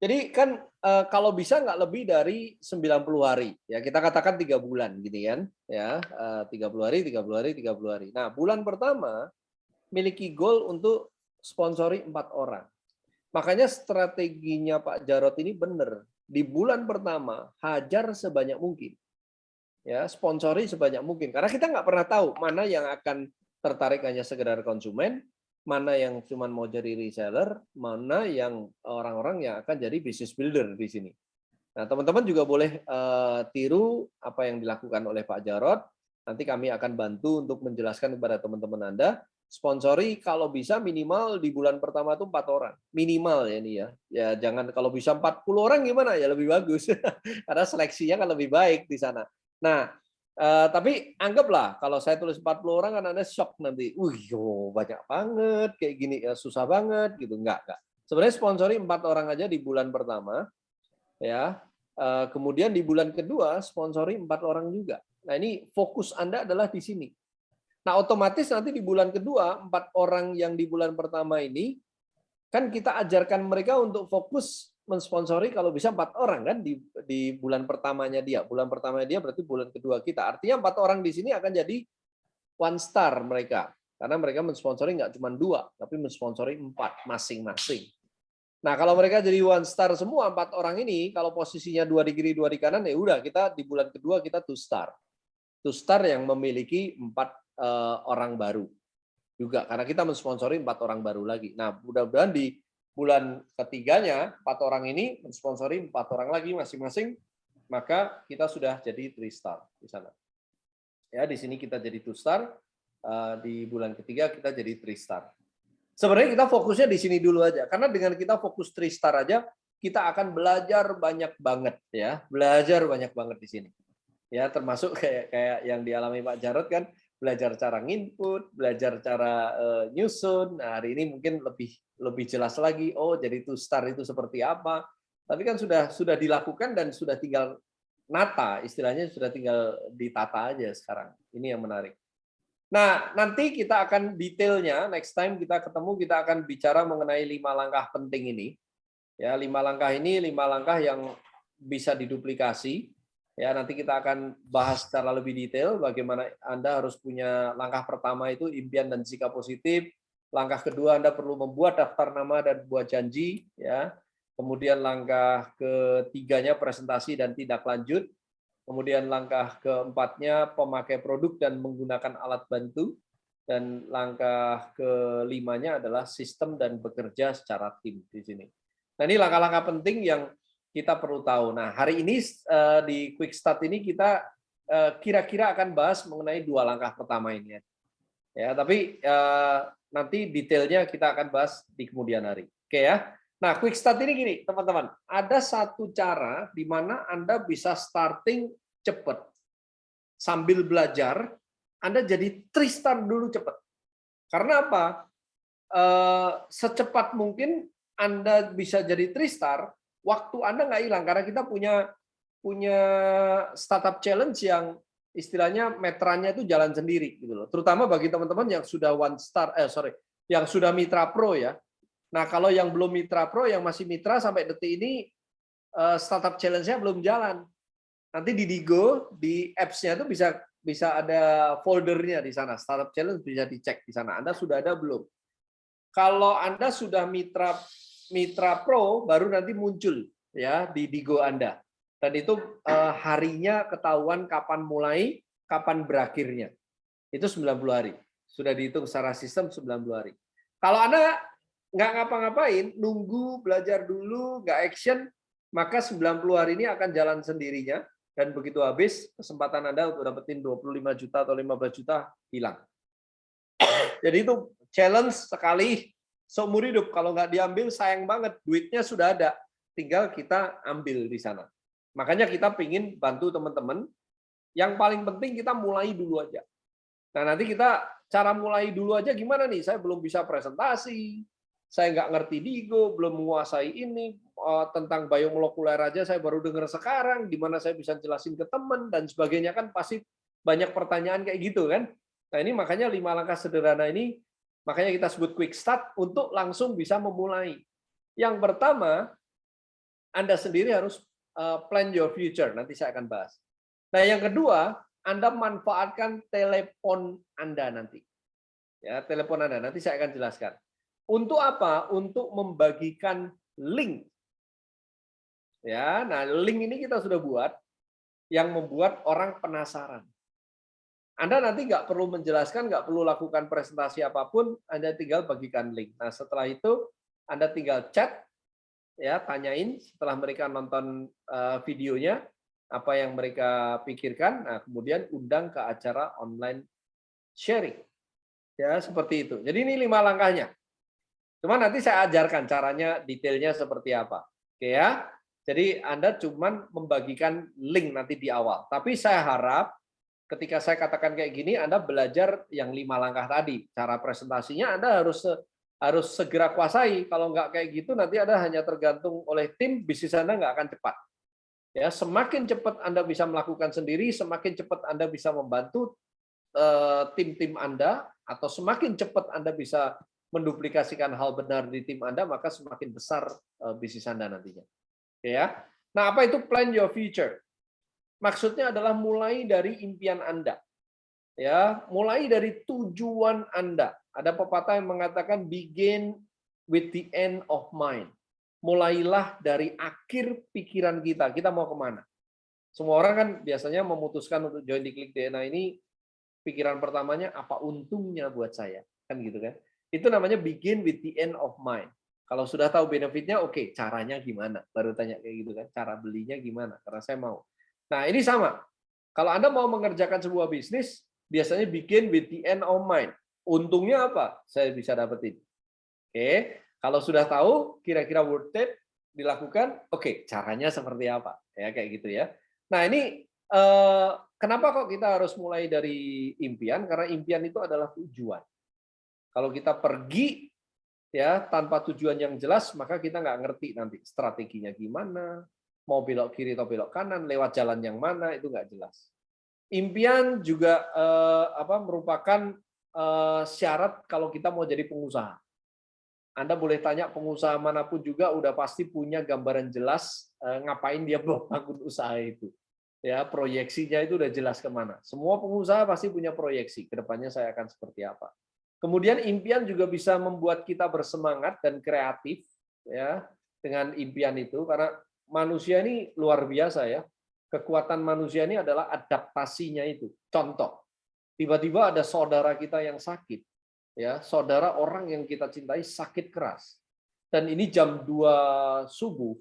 Jadi kan eh, kalau bisa nggak lebih dari 90 hari. Ya, kita katakan tiga bulan gini kan. Ya, eh, 30 hari, 30 hari, 30 hari. Nah, bulan pertama miliki goal untuk sponsori empat orang. Makanya strateginya Pak Jarot ini benar. Di bulan pertama hajar sebanyak mungkin. Ya, sponsori sebanyak mungkin. Karena kita nggak pernah tahu mana yang akan tertarik hanya sekedar konsumen, mana yang cuma mau jadi reseller, mana yang orang-orang yang akan jadi business builder di sini. Nah, teman-teman juga boleh eh, tiru apa yang dilakukan oleh Pak Jarot. Nanti kami akan bantu untuk menjelaskan kepada teman-teman Anda. Sponsori kalau bisa minimal di bulan pertama itu empat orang. Minimal ya ini ya. Ya jangan kalau bisa 40 orang gimana ya lebih bagus. Karena seleksinya kan lebih baik di sana. Nah, Eh, tapi anggaplah kalau saya tulis 40 orang kan Anda shock nanti. Yo, banyak banget kayak gini ya susah banget gitu. Enggak, enggak. Sebenarnya sponsori empat orang aja di bulan pertama ya. Eh, kemudian di bulan kedua sponsori empat orang juga. Nah, ini fokus Anda adalah di sini. Nah, otomatis nanti di bulan kedua empat orang yang di bulan pertama ini kan kita ajarkan mereka untuk fokus mensponsori kalau bisa empat orang kan di di bulan pertamanya dia. Bulan pertamanya dia berarti bulan kedua kita. Artinya empat orang di sini akan jadi one star mereka karena mereka mensponsori nggak cuma dua, tapi mensponsori empat masing-masing. Nah kalau mereka jadi one star semua empat orang ini, kalau posisinya dua di kiri dua di kanan ya udah kita di bulan kedua kita two star, two star yang memiliki empat orang baru juga karena kita mensponsori empat orang baru lagi. Nah mudah-mudahan di bulan ketiganya empat orang ini mensponsori empat orang lagi masing-masing maka kita sudah jadi three star di sana. Ya di sini kita jadi two star eh, di bulan ketiga kita jadi three star. Sebenarnya kita fokusnya di sini dulu aja karena dengan kita fokus three star aja kita akan belajar banyak banget ya. Belajar banyak banget di sini. Ya termasuk kayak kayak yang dialami Pak Jarod kan belajar cara nginput, belajar cara uh, nyusun. Nah, hari ini mungkin lebih lebih jelas lagi. Oh, jadi two star itu seperti apa? Tapi kan sudah sudah dilakukan dan sudah tinggal nata, istilahnya sudah tinggal ditata aja sekarang. Ini yang menarik. Nah, nanti kita akan detailnya next time kita ketemu kita akan bicara mengenai lima langkah penting ini. Ya, lima langkah ini lima langkah yang bisa diduplikasi Ya, nanti kita akan bahas secara lebih detail bagaimana Anda harus punya langkah pertama itu impian dan sikap positif. Langkah kedua Anda perlu membuat daftar nama dan buat janji ya. Kemudian langkah ketiganya presentasi dan tindak lanjut. Kemudian langkah keempatnya pemakai produk dan menggunakan alat bantu. Dan langkah kelimanya adalah sistem dan bekerja secara tim di sini. Nah, ini langkah-langkah penting yang kita perlu tahu. Nah, hari ini uh, di Quick Start ini kita kira-kira uh, akan bahas mengenai dua langkah pertama ini. Ya, tapi uh, nanti detailnya kita akan bahas di kemudian hari. Oke ya. Nah, Quick Start ini gini, teman-teman. Ada satu cara di mana Anda bisa starting cepat. Sambil belajar, Anda jadi three star dulu cepat. Karena apa? Secepat mungkin Anda bisa jadi three star, waktu Anda nggak hilang karena kita punya punya startup challenge yang istilahnya metranya itu jalan sendiri gitu loh. Terutama bagi teman-teman yang sudah one star eh sorry, yang sudah mitra pro ya. Nah, kalau yang belum mitra pro yang masih mitra sampai detik ini startup challenge-nya belum jalan. nanti di Digo di apps-nya itu bisa bisa ada foldernya di sana. Startup Challenge bisa dicek di sana. Anda sudah ada belum? Kalau Anda sudah mitra mitra pro baru nanti muncul ya di Digo Anda. Dan itu eh, harinya ketahuan kapan mulai, kapan berakhirnya. Itu 90 hari. Sudah dihitung secara sistem 90 hari. Kalau Anda nggak ngapa-ngapain, nunggu, belajar dulu, nggak action, maka 90 hari ini akan jalan sendirinya dan begitu habis kesempatan Anda untuk dapetin 25 juta atau 15 juta hilang. Jadi itu challenge sekali seumur hidup. Kalau nggak diambil sayang banget, duitnya sudah ada, tinggal kita ambil di sana. Makanya kita pingin bantu teman-teman. Yang paling penting kita mulai dulu aja. Nah nanti kita cara mulai dulu aja gimana nih? Saya belum bisa presentasi, saya nggak ngerti Digo, belum menguasai ini eh, tentang biomolekuler aja saya baru dengar sekarang, di mana saya bisa jelasin ke teman dan sebagainya kan pasti banyak pertanyaan kayak gitu kan. Nah ini makanya lima langkah sederhana ini makanya kita sebut quick start untuk langsung bisa memulai. Yang pertama, Anda sendiri harus eh, plan your future. Nanti saya akan bahas. Nah yang kedua, anda manfaatkan telepon Anda nanti. Ya, telepon Anda nanti saya akan jelaskan. Untuk apa? Untuk membagikan link. Ya, nah link ini kita sudah buat yang membuat orang penasaran. Anda nanti nggak perlu menjelaskan, nggak perlu lakukan presentasi apa pun, Anda tinggal bagikan link. Nah setelah itu Anda tinggal chat, ya tanyain setelah mereka nonton uh, videonya, apa yang mereka pikirkan, nah kemudian undang ke acara online sharing. Ya, seperti itu. Jadi ini lima langkahnya. Cuma nanti saya ajarkan caranya detailnya seperti apa. Oke ya. Jadi Anda cuma membagikan link nanti di awal. Tapi saya harap ketika saya katakan kayak gini, Anda belajar yang lima langkah tadi. Cara presentasinya Anda harus harus segera kuasai. Kalau nggak kayak gitu, nanti Anda hanya tergantung oleh tim, bisnis Anda nggak akan cepat. Ya, semakin cepat Anda bisa melakukan sendiri, semakin cepat Anda bisa membantu eh, tim-tim Anda atau semakin cepat Anda bisa menduplikasikan hal benar di tim Anda, maka semakin besar eh, bisnis Anda nantinya. Ya. Nah, apa itu plan your future? Maksudnya adalah mulai dari impian Anda. Ya, mulai dari tujuan Anda. Ada pepatah yang mengatakan begin with the end of mind mulailah dari akhir pikiran kita. Kita mau ke mana? Semua orang kan biasanya memutuskan untuk join di Klik DNA ini, pikiran pertamanya apa untungnya buat saya, kan gitu kan? Itu namanya begin with the end of mind. Kalau sudah tahu benefitnya, oke, okay, caranya gimana? Baru tanya kayak gitu kan, cara belinya gimana? Karena saya mau. Nah ini sama. Kalau Anda mau mengerjakan sebuah bisnis, biasanya begin with the end of mind. Untungnya apa? Saya bisa dapetin. Oke, kalau sudah tahu kira-kira worth it dilakukan, oke, caranya seperti apa? Ya kayak gitu ya. Nah, ini eh, kenapa kok kita harus mulai dari impian? Karena impian itu adalah tujuan. Kalau kita pergi ya tanpa tujuan yang jelas, maka kita nggak ngerti nanti strateginya gimana, mau belok kiri atau belok kanan, lewat jalan yang mana itu nggak jelas. Impian juga eh, apa merupakan eh, syarat kalau kita mau jadi pengusaha. Anda boleh tanya pengusaha mana pun juga udah pasti punya gambaran jelas eh, ngapain dia bangun usaha itu. Ya, proyeksinya itu udah jelas ke mana. Semua pengusaha pasti punya proyeksi, ke depannya saya akan seperti apa. Kemudian impian juga bisa membuat kita bersemangat dan kreatif ya dengan impian itu karena manusia ini luar biasa ya. Kekuatan manusia ini adalah adaptasinya itu. Contoh, tiba-tiba ada saudara kita yang sakit ya. Saudara orang yang kita cintai sakit keras. Dan ini jam 2 subuh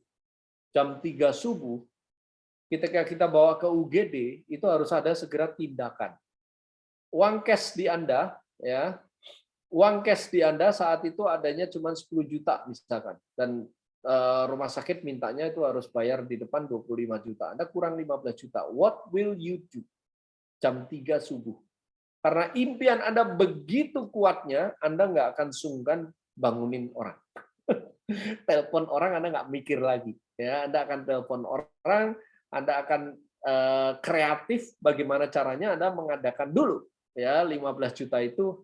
jam 3 subuh ketika kita bawa ke UGD itu harus ada segera tindakan. Uang cash di Anda ya. Uang cash di Anda saat itu adanya cuma 10 juta misalkan. Dan rumah sakit mintanya itu harus bayar di depan 25 juta Anda kurang 15 juta what will you do jam 3 subuh karena impian Anda begitu kuatnya, Anda nggak akan sungkan bangunin orang. telepon orang Anda nggak mikir lagi. Ya, Anda akan telepon orang, Anda akan uh, kreatif bagaimana caranya Anda mengadakan dulu. Ya, 15 juta itu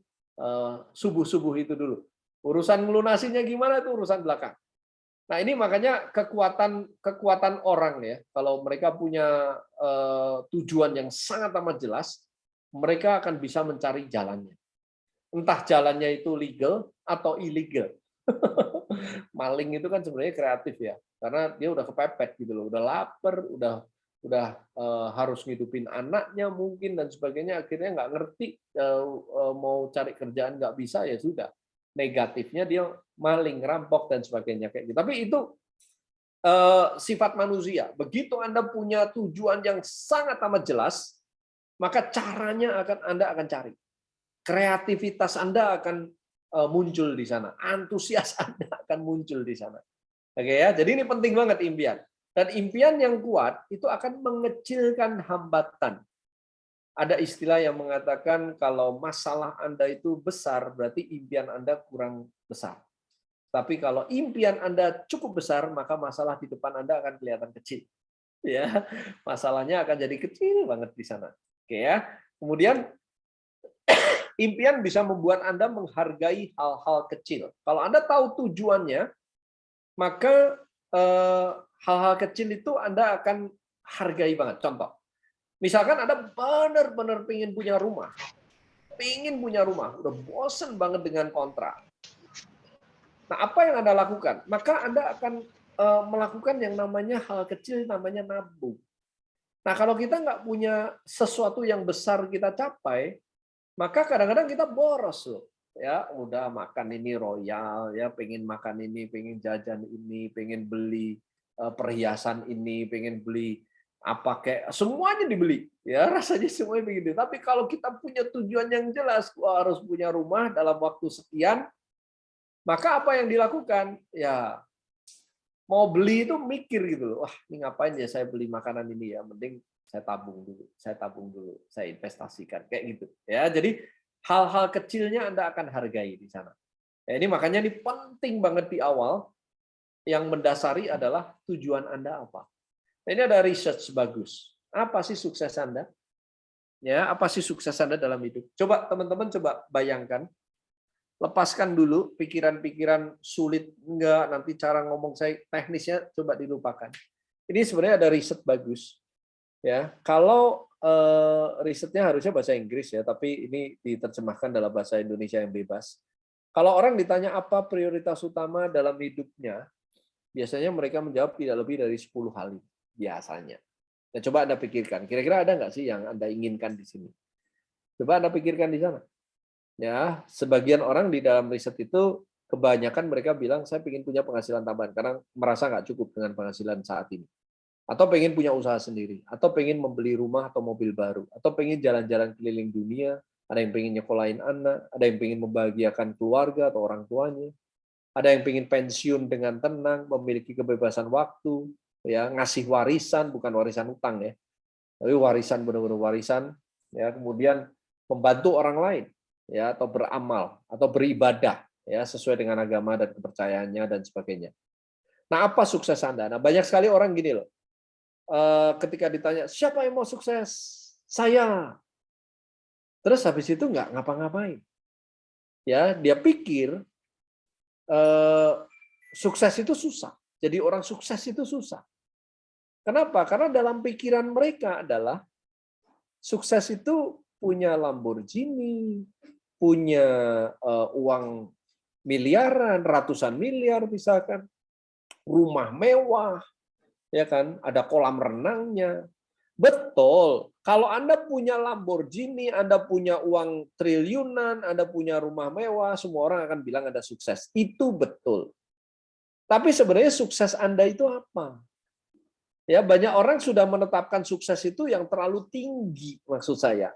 subuh-subuh uh, itu dulu. Urusan melunasinya gimana itu urusan belakang. Nah ini makanya kekuatan kekuatan orang ya, kalau mereka punya uh, tujuan yang sangat amat jelas, mereka akan bisa mencari jalannya. Entah jalannya itu legal atau illegal. Maling itu kan sebenarnya kreatif ya, karena dia udah kepepet gitu loh, udah lapar, udah udah uh, harus ngidupin anaknya mungkin dan sebagainya, akhirnya nggak ngerti uh, mau cari kerjaan nggak bisa ya sudah negatifnya dia maling, rampok dan sebagainya kayak gitu. Tapi itu uh, sifat manusia. Begitu Anda punya tujuan yang sangat amat jelas, maka caranya akan Anda akan cari. Kreativitas Anda akan uh, muncul di sana, antusias Anda akan muncul di sana. Oke ya, jadi ini penting banget impian. Dan impian yang kuat itu akan mengecilkan hambatan ada istilah yang mengatakan kalau masalah Anda itu besar, berarti impian Anda kurang besar. Tapi kalau impian Anda cukup besar, maka masalah di depan Anda akan kelihatan kecil. Ya, masalahnya akan jadi kecil banget di sana. Oke ya. Kemudian impian bisa membuat Anda menghargai hal-hal kecil. Kalau Anda tahu tujuannya, maka eh, hal-hal kecil itu Anda akan hargai banget. Contoh, Misalkan Anda benar-benar pengen punya rumah, pengen punya rumah, udah bosen banget dengan kontrak. Nah, apa yang Anda lakukan? Maka Anda akan uh, melakukan yang namanya hal kecil, namanya nabung. Nah, kalau kita nggak punya sesuatu yang besar kita capai, maka kadang-kadang kita boros loh. Ya, udah makan ini royal, ya, pengen makan ini, pengen jajan ini, pengen beli uh, perhiasan ini, pengen beli apa kayak semuanya dibeli ya rasanya semuanya begitu tapi kalau kita punya tujuan yang jelas gua harus punya rumah dalam waktu sekian maka apa yang dilakukan? Ya mau beli itu mikir gitu loh wah ini ngapain ya saya beli makanan ini ya mending saya tabung dulu saya tabung dulu saya investasikan kayak gitu. Ya jadi hal-hal kecilnya anda akan hargai di sana. Ya, ini makanya ini penting banget di awal. Yang mendasari adalah tujuan anda apa ini ada research bagus. Apa sih sukses Anda? Ya, apa sih sukses Anda dalam hidup? Coba teman-teman coba bayangkan. Lepaskan dulu pikiran-pikiran sulit enggak nanti cara ngomong saya teknisnya coba dilupakan. Ini sebenarnya ada riset bagus. Ya, kalau eh, risetnya harusnya bahasa Inggris ya, tapi ini diterjemahkan dalam bahasa Indonesia yang bebas. Kalau orang ditanya apa prioritas utama dalam hidupnya, biasanya mereka menjawab tidak lebih dari 10 hal itu biasanya. Nah, coba Anda pikirkan, kira-kira ada nggak sih yang Anda inginkan di sini? Coba Anda pikirkan di sana. Ya, sebagian orang di dalam riset itu kebanyakan mereka bilang saya ingin punya penghasilan tambahan karena merasa nggak cukup dengan penghasilan saat ini. Atau pengen punya usaha sendiri, atau pengen membeli rumah atau mobil baru, atau pengen jalan-jalan keliling dunia, ada yang pengen nyekolahin anak, ada yang pengen membahagiakan keluarga atau orang tuanya, ada yang pengen pensiun dengan tenang, memiliki kebebasan waktu, ya ngasih warisan bukan warisan utang ya tapi warisan benar-benar warisan ya kemudian membantu orang lain ya atau beramal atau beribadah ya sesuai dengan agama dan kepercayaannya dan sebagainya. Nah, apa sukses Anda? Nah, banyak sekali orang gini loh. Eh, ketika ditanya, siapa yang mau sukses? Saya. Terus habis itu nggak ngapa-ngapain. Ya, dia pikir eh, sukses itu susah. Jadi orang sukses itu susah. Kenapa? Karena dalam pikiran mereka adalah sukses itu punya Lamborghini, punya uh, uang miliaran, ratusan miliar misalkan, rumah mewah, ya kan, ada kolam renangnya. Betul. Kalau Anda punya Lamborghini, Anda punya uang triliunan, Anda punya rumah mewah, semua orang akan bilang Anda sukses. Itu betul. Tapi sebenarnya sukses Anda itu apa? Ya, banyak orang sudah menetapkan sukses itu yang terlalu tinggi maksud saya.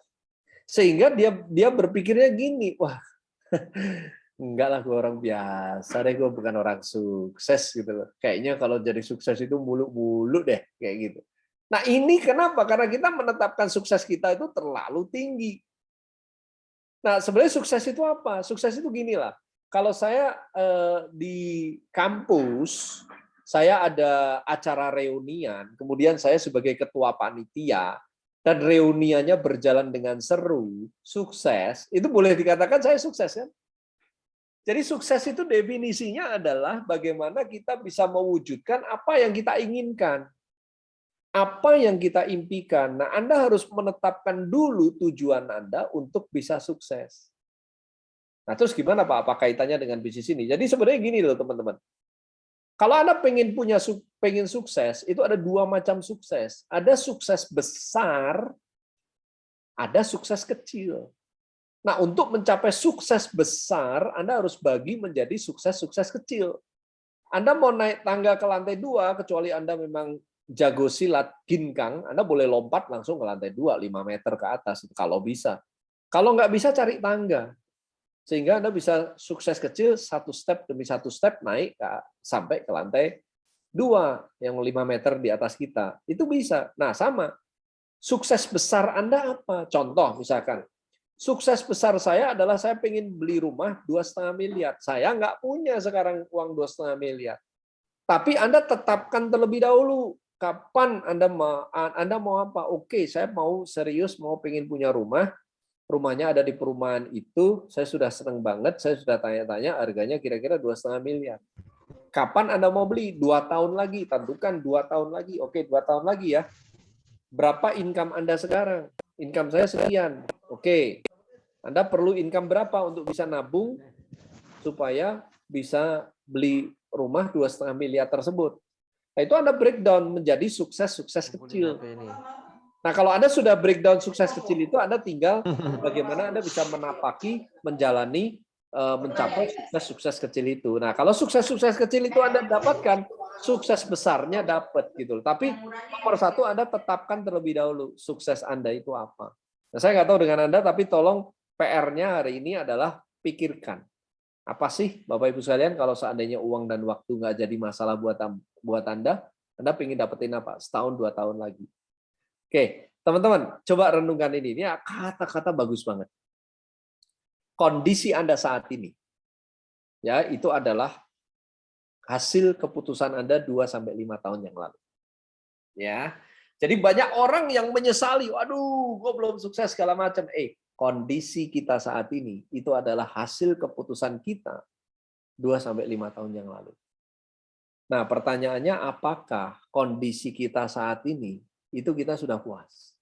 Sehingga dia dia berpikirnya gini, wah, enggak lah gue orang biasa deh, gue bukan orang sukses gitu loh. Kayaknya kalau jadi sukses itu mulu-mulu deh kayak gitu. Nah, ini kenapa? Karena kita menetapkan sukses kita itu terlalu tinggi. Nah, sebenarnya sukses itu apa? Sukses itu gini lah kalau saya eh, di kampus, saya ada acara reunian, kemudian saya sebagai ketua panitia, dan reuniannya berjalan dengan seru, sukses, itu boleh dikatakan saya sukses kan? Jadi sukses itu definisinya adalah bagaimana kita bisa mewujudkan apa yang kita inginkan. Apa yang kita impikan. Nah, Anda harus menetapkan dulu tujuan Anda untuk bisa sukses. Nah, terus gimana Pak? Apa kaitannya dengan bisnis ini? Jadi sebenarnya gini loh teman-teman. Kalau Anda pengen punya pengen sukses, itu ada dua macam sukses. Ada sukses besar, ada sukses kecil. Nah, untuk mencapai sukses besar, Anda harus bagi menjadi sukses-sukses kecil. Anda mau naik tangga ke lantai dua, kecuali Anda memang jago silat ginkang, Anda boleh lompat langsung ke lantai dua, 5 meter ke atas, kalau bisa. Kalau nggak bisa, cari tangga. Sehingga Anda bisa sukses kecil, satu step demi satu step, naik ke, sampai ke lantai dua, yang 5 meter di atas kita. Itu bisa. Nah, sama. Sukses besar Anda apa? Contoh, misalkan, Sukses besar saya adalah saya pengen beli rumah dua setengah miliar. Saya nggak punya sekarang uang dua setengah miliar. Tapi Anda tetapkan terlebih dahulu kapan Anda mau Anda mau apa? Oke, saya mau serius mau pengen punya rumah. Rumahnya ada di perumahan itu. Saya sudah senang banget. Saya sudah tanya-tanya harganya kira-kira dua setengah miliar. Kapan Anda mau beli? Dua tahun lagi. Tentukan dua tahun lagi. Oke, dua tahun lagi ya. Berapa income Anda sekarang? Income saya sekian. Oke, anda perlu income berapa untuk bisa nabung supaya bisa beli rumah dua setengah miliar tersebut. Nah, itu Anda breakdown menjadi sukses-sukses kecil. Nah, kalau Anda sudah breakdown sukses kecil itu, Anda tinggal bagaimana Anda bisa menapaki, menjalani, eh, mencapai sukses-sukses kecil itu. Nah, kalau sukses-sukses kecil itu Anda dapatkan, sukses besarnya dapat gitu. Tapi nomor satu Anda tetapkan terlebih dahulu sukses Anda itu apa. Nah, saya nggak tahu dengan Anda, tapi tolong PR-nya hari ini adalah pikirkan. Apa sih Bapak Ibu sekalian kalau seandainya uang dan waktu nggak jadi masalah buat buat Anda, Anda pengen dapetin apa? Setahun, dua tahun lagi. Oke, teman-teman, coba renungkan ini. Ini kata-kata bagus banget. Kondisi Anda saat ini, ya itu adalah hasil keputusan Anda 2 sampai 5 tahun yang lalu. Ya. Jadi banyak orang yang menyesali, waduh, gue belum sukses segala macam. Eh, kondisi kita saat ini itu adalah hasil keputusan kita 2 sampai 5 tahun yang lalu. Nah, pertanyaannya apakah kondisi kita saat ini itu kita sudah puas?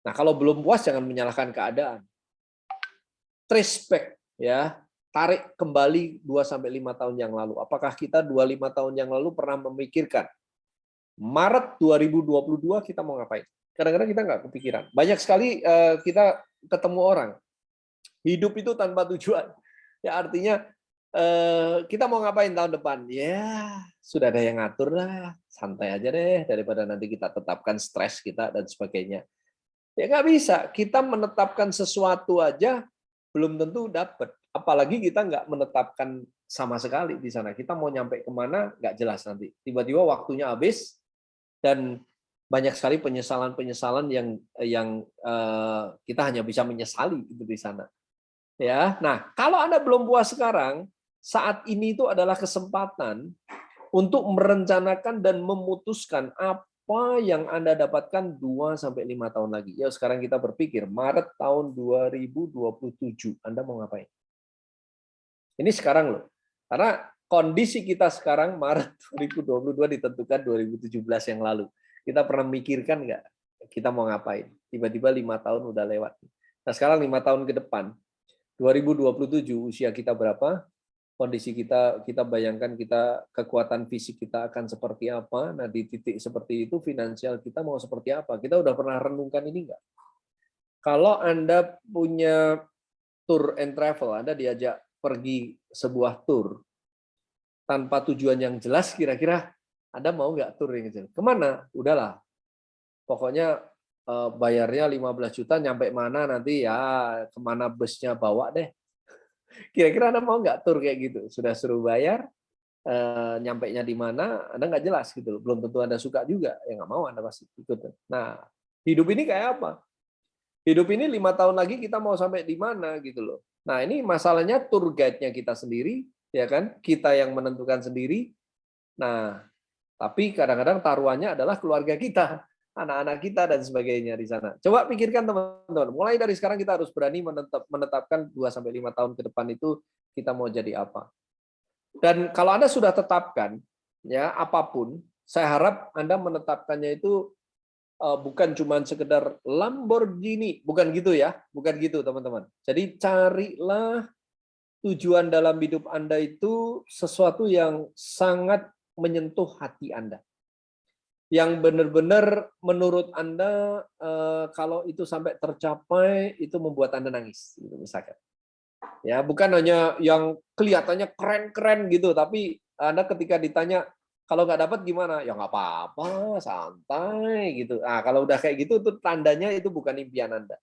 Nah, kalau belum puas jangan menyalahkan keadaan. Back ya, tarik kembali 2 sampai 5 tahun yang lalu. Apakah kita 2 5 tahun yang lalu pernah memikirkan Maret 2022 kita mau ngapain? kadang-kadang kita nggak kepikiran. Banyak sekali uh, kita ketemu orang hidup itu tanpa tujuan. Ya artinya uh, kita mau ngapain tahun depan? Ya sudah ada yang ngatur lah, santai aja deh daripada nanti kita tetapkan stres kita dan sebagainya. Ya nggak bisa. Kita menetapkan sesuatu aja belum tentu dapat. Apalagi kita nggak menetapkan sama sekali di sana. Kita mau nyampe ke mana nggak jelas nanti. Tiba-tiba waktunya habis dan banyak sekali penyesalan-penyesalan yang yang uh, kita hanya bisa menyesali itu di sana. Ya. Nah, kalau Anda belum puas sekarang, saat ini itu adalah kesempatan untuk merencanakan dan memutuskan apa yang Anda dapatkan 2 sampai 5 tahun lagi. Ya, sekarang kita berpikir Maret tahun 2027 Anda mau ngapain? Ini sekarang loh. Karena kondisi kita sekarang Maret 2022 ditentukan 2017 yang lalu. Kita pernah mikirkan nggak kita mau ngapain? Tiba-tiba lima tahun udah lewat. Nah sekarang lima tahun ke depan, 2027 usia kita berapa? Kondisi kita, kita bayangkan kita kekuatan fisik kita akan seperti apa? Nah di titik seperti itu finansial kita mau seperti apa? Kita udah pernah renungkan ini nggak? Kalau Anda punya tour and travel, Anda diajak pergi sebuah tour tanpa tujuan yang jelas, kira-kira anda mau nggak tur yang kecil? Ke mana? Udahlah. Pokoknya eh, bayarnya 15 juta, nyampe mana nanti ya ke mana busnya bawa deh. Kira-kira Anda mau nggak tur kayak gitu? Sudah suruh bayar, eh, nyampe nya di mana, Anda nggak jelas gitu Belum tentu Anda suka juga, ya nggak mau Anda pasti ikut. Nah, hidup ini kayak apa? Hidup ini lima tahun lagi kita mau sampai di mana gitu loh. Nah ini masalahnya tour guide-nya kita sendiri, ya kan? Kita yang menentukan sendiri. Nah tapi kadang-kadang taruhannya adalah keluarga kita. Anak-anak kita dan sebagainya di sana. Coba pikirkan teman-teman, mulai dari sekarang kita harus berani menetap, menetapkan 2 sampai 5 tahun ke depan itu kita mau jadi apa. Dan kalau Anda sudah tetapkan ya apa pun, saya harap Anda menetapkannya itu uh, bukan cuma sekedar Lamborghini, bukan gitu ya, bukan gitu teman-teman. Jadi carilah tujuan dalam hidup Anda itu sesuatu yang sangat menyentuh hati Anda yang benar-benar menurut Anda eh, kalau itu sampai tercapai itu membuat Anda nangis gitu misalkan. Ya, bukan hanya yang kelihatannya keren-keren gitu, tapi Anda ketika ditanya kalau nggak dapat gimana? Ya nggak apa-apa, santai gitu. Nah, kalau udah kayak gitu itu tandanya itu bukan impian Anda.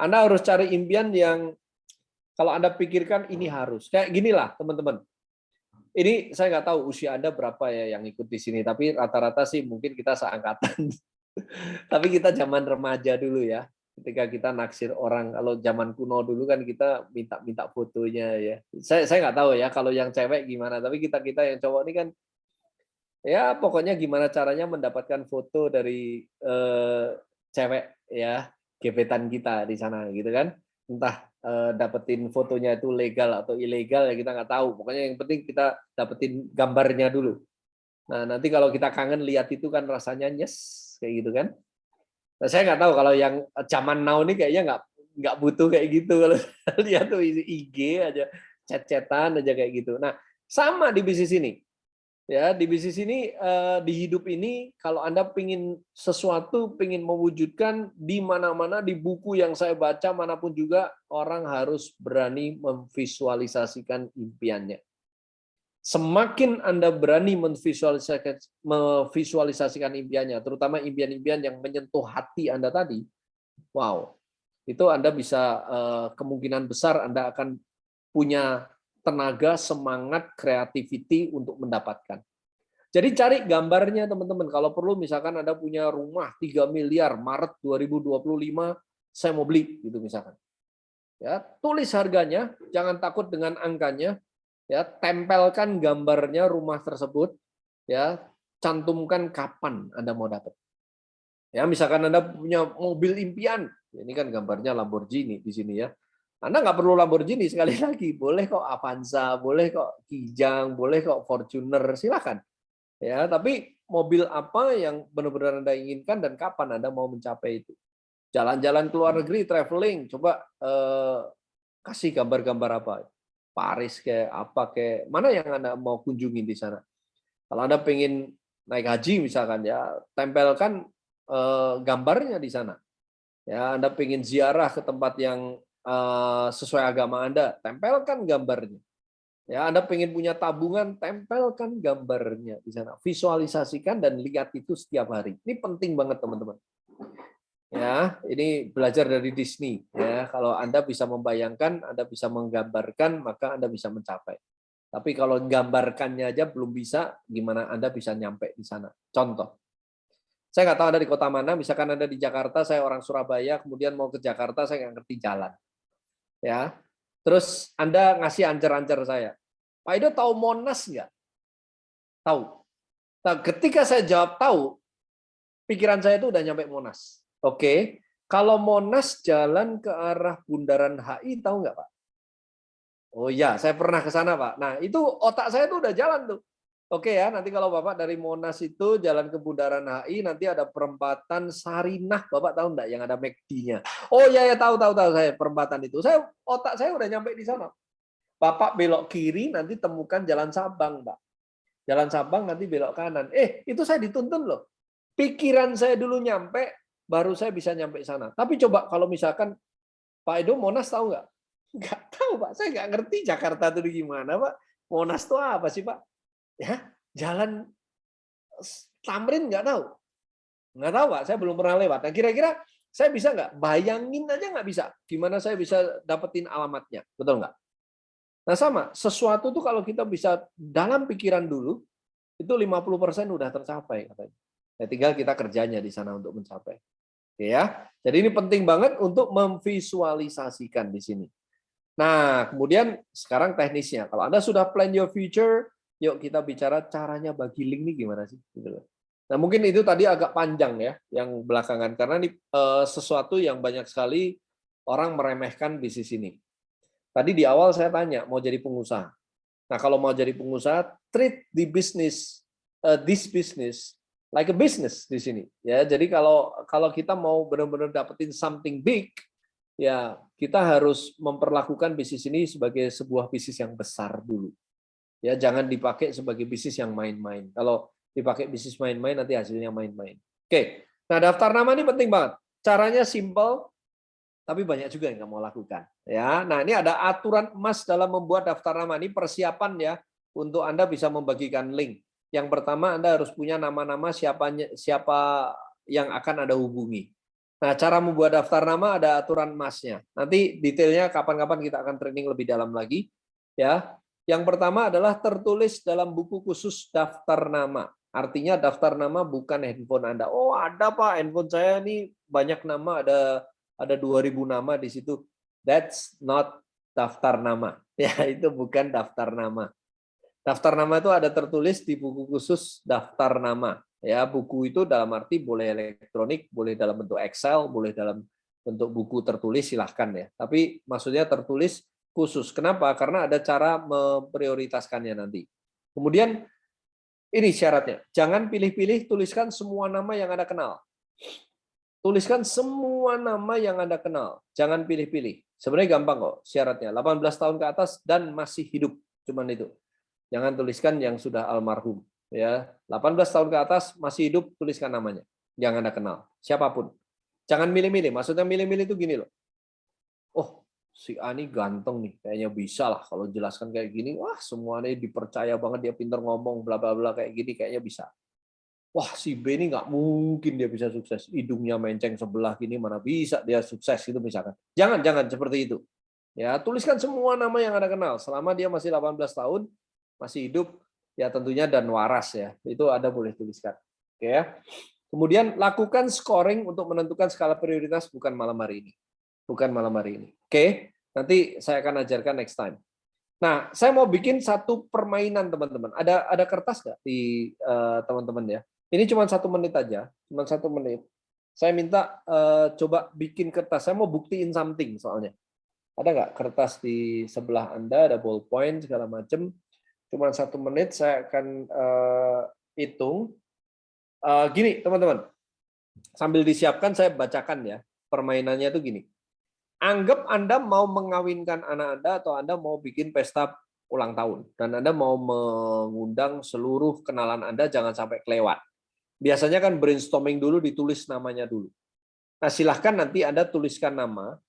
Anda harus cari impian yang kalau Anda pikirkan ini harus. Kayak ginilah, teman-teman ini saya nggak tahu usia Anda berapa ya yang ikut di sini, tapi rata-rata sih mungkin kita seangkatan. tapi kita zaman remaja dulu ya, ketika kita naksir orang. Kalau zaman kuno dulu kan kita minta-minta fotonya ya. Saya saya nggak tahu ya kalau yang cewek gimana, tapi kita kita yang cowok ini kan ya pokoknya gimana caranya mendapatkan foto dari eh, cewek ya gebetan kita di sana gitu kan. Entah uh, dapetin fotonya itu legal atau ilegal ya kita nggak tahu. Pokoknya yang penting kita dapetin gambarnya dulu. Nah nanti kalau kita kangen lihat itu kan rasanya yes kayak gitu kan. Nah, saya nggak tahu kalau yang zaman now ini kayaknya nggak nggak butuh kayak gitu kalau lihat tuh IG aja chat-chatan aja kayak gitu. Nah sama di bisnis ini ya di bisnis ini eh, di hidup ini kalau anda pingin sesuatu pingin mewujudkan di mana-mana di buku yang saya baca mana pun juga orang harus berani memvisualisasikan impiannya. Semakin anda berani memvisualisasikan, memvisualisasikan impiannya terutama impian-impian yang menyentuh hati anda tadi wow itu anda bisa eh, kemungkinan besar anda akan punya tenaga, semangat, creativity untuk mendapatkan. Jadi cari gambarnya teman-teman. Kalau perlu misalkan Anda punya rumah 3 miliar Maret 2025 saya mau beli gitu misalkan. Ya, tulis harganya, jangan takut dengan angkanya. Ya, tempelkan gambarnya rumah tersebut. Ya, cantumkan kapan Anda mau dapat. Ya, misalkan Anda punya mobil impian, ini kan gambarnya Lamborghini di sini ya. Anda nggak perlu Lamborghini sekali lagi, boleh kok Avanza, boleh kok Kijang, boleh kok Fortuner, silakan. Ya, tapi mobil apa yang benar-benar Anda inginkan dan kapan Anda mau mencapai itu? Jalan-jalan ke luar negeri, traveling, coba eh, kasih gambar-gambar apa? Paris kayak apa kayak mana yang Anda mau kunjungi di sana? Kalau Anda pengen naik haji misalkan ya, tempelkan eh, gambarnya di sana. Ya, Anda pengen ziarah ke tempat yang Eh, sesuai agama Anda, tempelkan gambarnya. Ya, Anda pengen punya tabungan, tempelkan gambarnya di sana. Visualisasikan dan lihat itu setiap hari. Ini penting banget teman-teman. Ya, ini belajar dari Disney. Ya, kalau Anda bisa membayangkan, Anda bisa menggambarkan, maka Anda bisa mencapai. Tapi kalau gambarkannya aja belum bisa, gimana Anda bisa nyampe di sana? Contoh, saya nggak tahu Anda di kota mana, misalkan Anda di Jakarta, saya orang Surabaya, kemudian mau ke Jakarta, saya nggak ngerti jalan ya. Terus Anda ngasih ancer-ancer saya. Pak Ido tahu Monas nggak? Tahu. Nah, ketika saya jawab tahu, pikiran saya itu udah nyampe Monas. Oke, kalau Monas jalan ke arah Bundaran HI, tahu nggak Pak? Oh iya, saya pernah ke sana Pak. Nah itu otak saya tuh udah jalan tuh. Oke ya, nanti kalau Bapak dari Monas itu jalan ke Bundaran HI, nanti ada perempatan Sarinah, Bapak tahu enggak yang ada McD-nya? Oh iya ya tahu tahu tahu saya perempatan itu. Saya otak saya udah nyampe di sana. Bapak belok kiri nanti temukan Jalan Sabang, Pak. Jalan Sabang nanti belok kanan. Eh, itu saya dituntun loh. Pikiran saya dulu nyampe, baru saya bisa nyampe sana. Tapi coba kalau misalkan Pak Edo Monas tahu nggak? Nggak tahu, Pak. Saya nggak ngerti Jakarta itu gimana, Pak. Monas itu apa sih, Pak? Ya jalan Tamrin nggak tahu. Nggak tahu pak. Saya belum pernah lewat. Nah kira-kira saya bisa nggak? Bayangin aja nggak bisa. Gimana saya bisa dapetin alamatnya? Betul nggak? Nah sama. Sesuatu tuh kalau kita bisa dalam pikiran dulu itu 50% udah tercapai katanya. Ya, tinggal kita kerjanya di sana untuk mencapai. Oke ya. Jadi ini penting banget untuk memvisualisasikan di sini. Nah kemudian sekarang teknisnya. Kalau anda sudah plan your future yuk kita bicara caranya bagi link nih gimana sih gitu loh. Nah, mungkin itu tadi agak panjang ya, yang belakangan karena ini uh, sesuatu yang banyak sekali orang meremehkan bisnis ini. Tadi di awal saya tanya mau jadi pengusaha. Nah, kalau mau jadi pengusaha, treat the business, uh, this business like a business di sini. Ya, jadi kalau kalau kita mau benar-benar dapetin something big, ya kita harus memperlakukan bisnis ini sebagai sebuah bisnis yang besar dulu. Ya, jangan dipakai sebagai bisnis yang main-main. Kalau dipakai bisnis main-main nanti hasilnya main-main. Oke, nah daftar nama ini penting banget. Caranya simple, tapi banyak juga yang mau lakukan. Ya, nah ini ada aturan emas dalam membuat daftar nama ini persiapan ya untuk anda bisa membagikan link. Yang pertama anda harus punya nama-nama siapa siapa yang akan anda hubungi. Nah, cara membuat daftar nama ada aturan emasnya. Nanti detailnya kapan-kapan kita akan training lebih dalam lagi. Ya, yang pertama adalah tertulis dalam buku khusus daftar nama. Artinya daftar nama bukan handphone Anda. Oh, ada Pak, handphone saya ini banyak nama, ada ada 2000 nama di situ. That's not daftar nama. Ya, itu bukan daftar nama. Daftar nama itu ada tertulis di buku khusus daftar nama. Ya, buku itu dalam arti boleh elektronik, boleh dalam bentuk Excel, boleh dalam bentuk buku tertulis silahkan ya. Tapi maksudnya tertulis khusus. Kenapa? Karena ada cara memprioritaskannya nanti. Kemudian ini syaratnya. Jangan pilih-pilih, tuliskan semua nama yang Anda kenal. Tuliskan semua nama yang Anda kenal. Jangan pilih-pilih. Sebenarnya gampang kok syaratnya. 18 tahun ke atas dan masih hidup. Cuman itu. Jangan tuliskan yang sudah almarhum. Ya, 18 tahun ke atas masih hidup, tuliskan namanya. Yang Anda kenal. Siapa pun. Jangan milih-milih. Maksudnya milih-milih itu gini loh. Si Ani ganteng nih, kayaknya bisa lah kalau jelaskan kayak gini. Wah, semuanya dipercaya banget dia pinter ngomong bla bla bla kayak gini kayaknya bisa. Wah, si B ini nggak mungkin dia bisa sukses. Hidungnya menceng sebelah gini mana bisa dia sukses itu misalkan. Jangan jangan seperti itu. Ya, tuliskan semua nama yang Anda kenal selama dia masih 18 tahun, masih hidup, ya tentunya dan waras ya. Itu Anda boleh tuliskan. Oke ya. Kemudian lakukan scoring untuk menentukan skala prioritas bukan malam hari ini bukan malam hari ini. Oke, nanti saya akan ajarkan next time. Nah, saya mau bikin satu permainan teman-teman. Ada ada kertas nggak di eh, teman-teman uh, ya? Ini cuma satu menit aja, cuma satu menit. Saya minta uh, coba bikin kertas. Saya mau buktiin something soalnya. Ada nggak kertas di sebelah Anda? Ada ballpoint segala macam. Cuma satu menit. Saya akan uh, hitung. Uh, gini, teman-teman. Sambil disiapkan, saya bacakan ya. Permainannya itu gini anggap Anda mau mengawinkan anak Anda atau Anda mau bikin pesta ulang tahun dan Anda mau mengundang seluruh kenalan Anda jangan sampai kelewat. Biasanya kan brainstorming dulu ditulis namanya dulu. Nah, silahkan nanti Anda tuliskan nama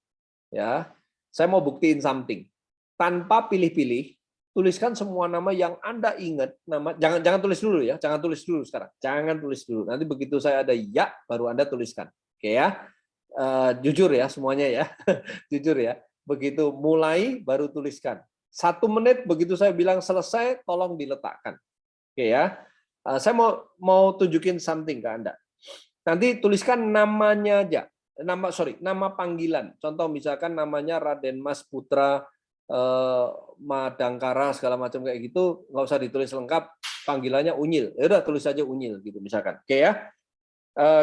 ya. Saya mau buktiin something. Tanpa pilih-pilih, tuliskan semua nama yang Anda ingat nama jangan jangan tulis dulu ya, jangan tulis dulu sekarang. Jangan tulis dulu. Nanti begitu saya ada ya baru Anda tuliskan. Oke ya uh, jujur ya semuanya ya, jujur ya. Begitu mulai baru tuliskan. Satu menit begitu saya bilang selesai, tolong diletakkan. Oke ya. Uh, saya mau mau tunjukin something ke anda. Nanti tuliskan namanya aja. Nama sorry, nama panggilan. Contoh misalkan namanya Raden Mas Putra eh, Madangkara segala macam kayak gitu, nggak usah ditulis lengkap. Panggilannya Unyil. Ya udah tulis aja Unyil gitu misalkan. Oke ya.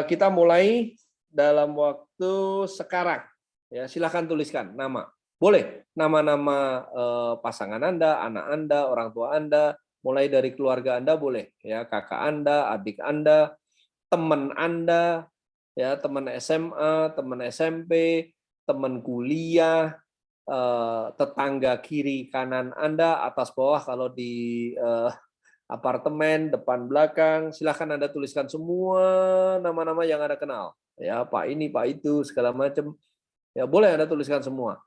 kita mulai dalam waktu sekarang. Ya, silahkan tuliskan nama. Boleh nama-nama eh, pasangan Anda, anak Anda, orang tua Anda, mulai dari keluarga Anda boleh, ya kakak Anda, adik Anda, teman Anda, ya teman SMA, teman SMP, teman kuliah, eh, tetangga kiri kanan Anda, atas bawah kalau di eh, apartemen, depan belakang, silahkan Anda tuliskan semua nama-nama yang Anda kenal ya Pak ini Pak itu segala macam ya boleh Anda tuliskan semua.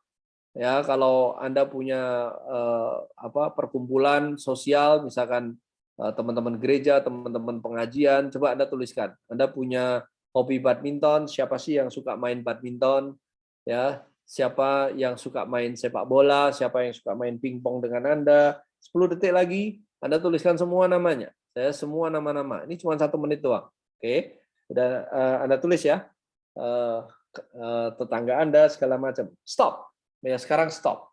Ya kalau Anda punya eh, apa perkumpulan sosial misalkan eh, teman-teman gereja teman-teman pengajian coba Anda tuliskan. Anda punya hobi badminton siapa sih yang suka main badminton? Ya siapa yang suka main sepak bola siapa yang suka main pingpong dengan Anda? 10 detik lagi Anda tuliskan semua namanya. Saya semua nama-nama. Ini cuma satu menit doang. Oke Udah uh, Anda tulis ya. Uh, uh, tetangga Anda segala macam. Stop. Ya, sekarang stop.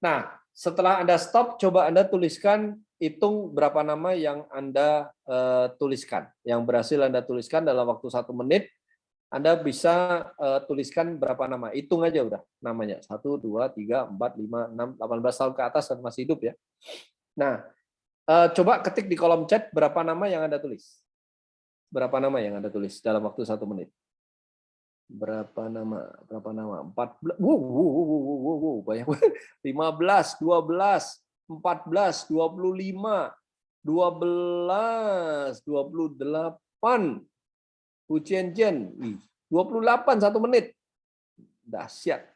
Nah, setelah Anda stop, coba Anda tuliskan hitung berapa nama yang Anda uh, tuliskan. Yang berhasil Anda tuliskan dalam waktu satu menit, Anda bisa uh, tuliskan berapa nama. Hitung aja udah namanya. Satu, dua, tiga, empat, lima, enam, delapan belas tahun ke atas dan masih hidup ya. Nah, coba ketik di kolom chat berapa nama yang Anda tulis. Berapa nama yang Anda tulis dalam waktu satu menit? Berapa nama berapa nama? Empat belas wow, wow, wow, wow, wow, wow, banyak lima belas dua belas empat belas dua puluh lima dua belas dua puluh delapan. Bu Jen Jen dua puluh delapan satu menit. Dahsyat.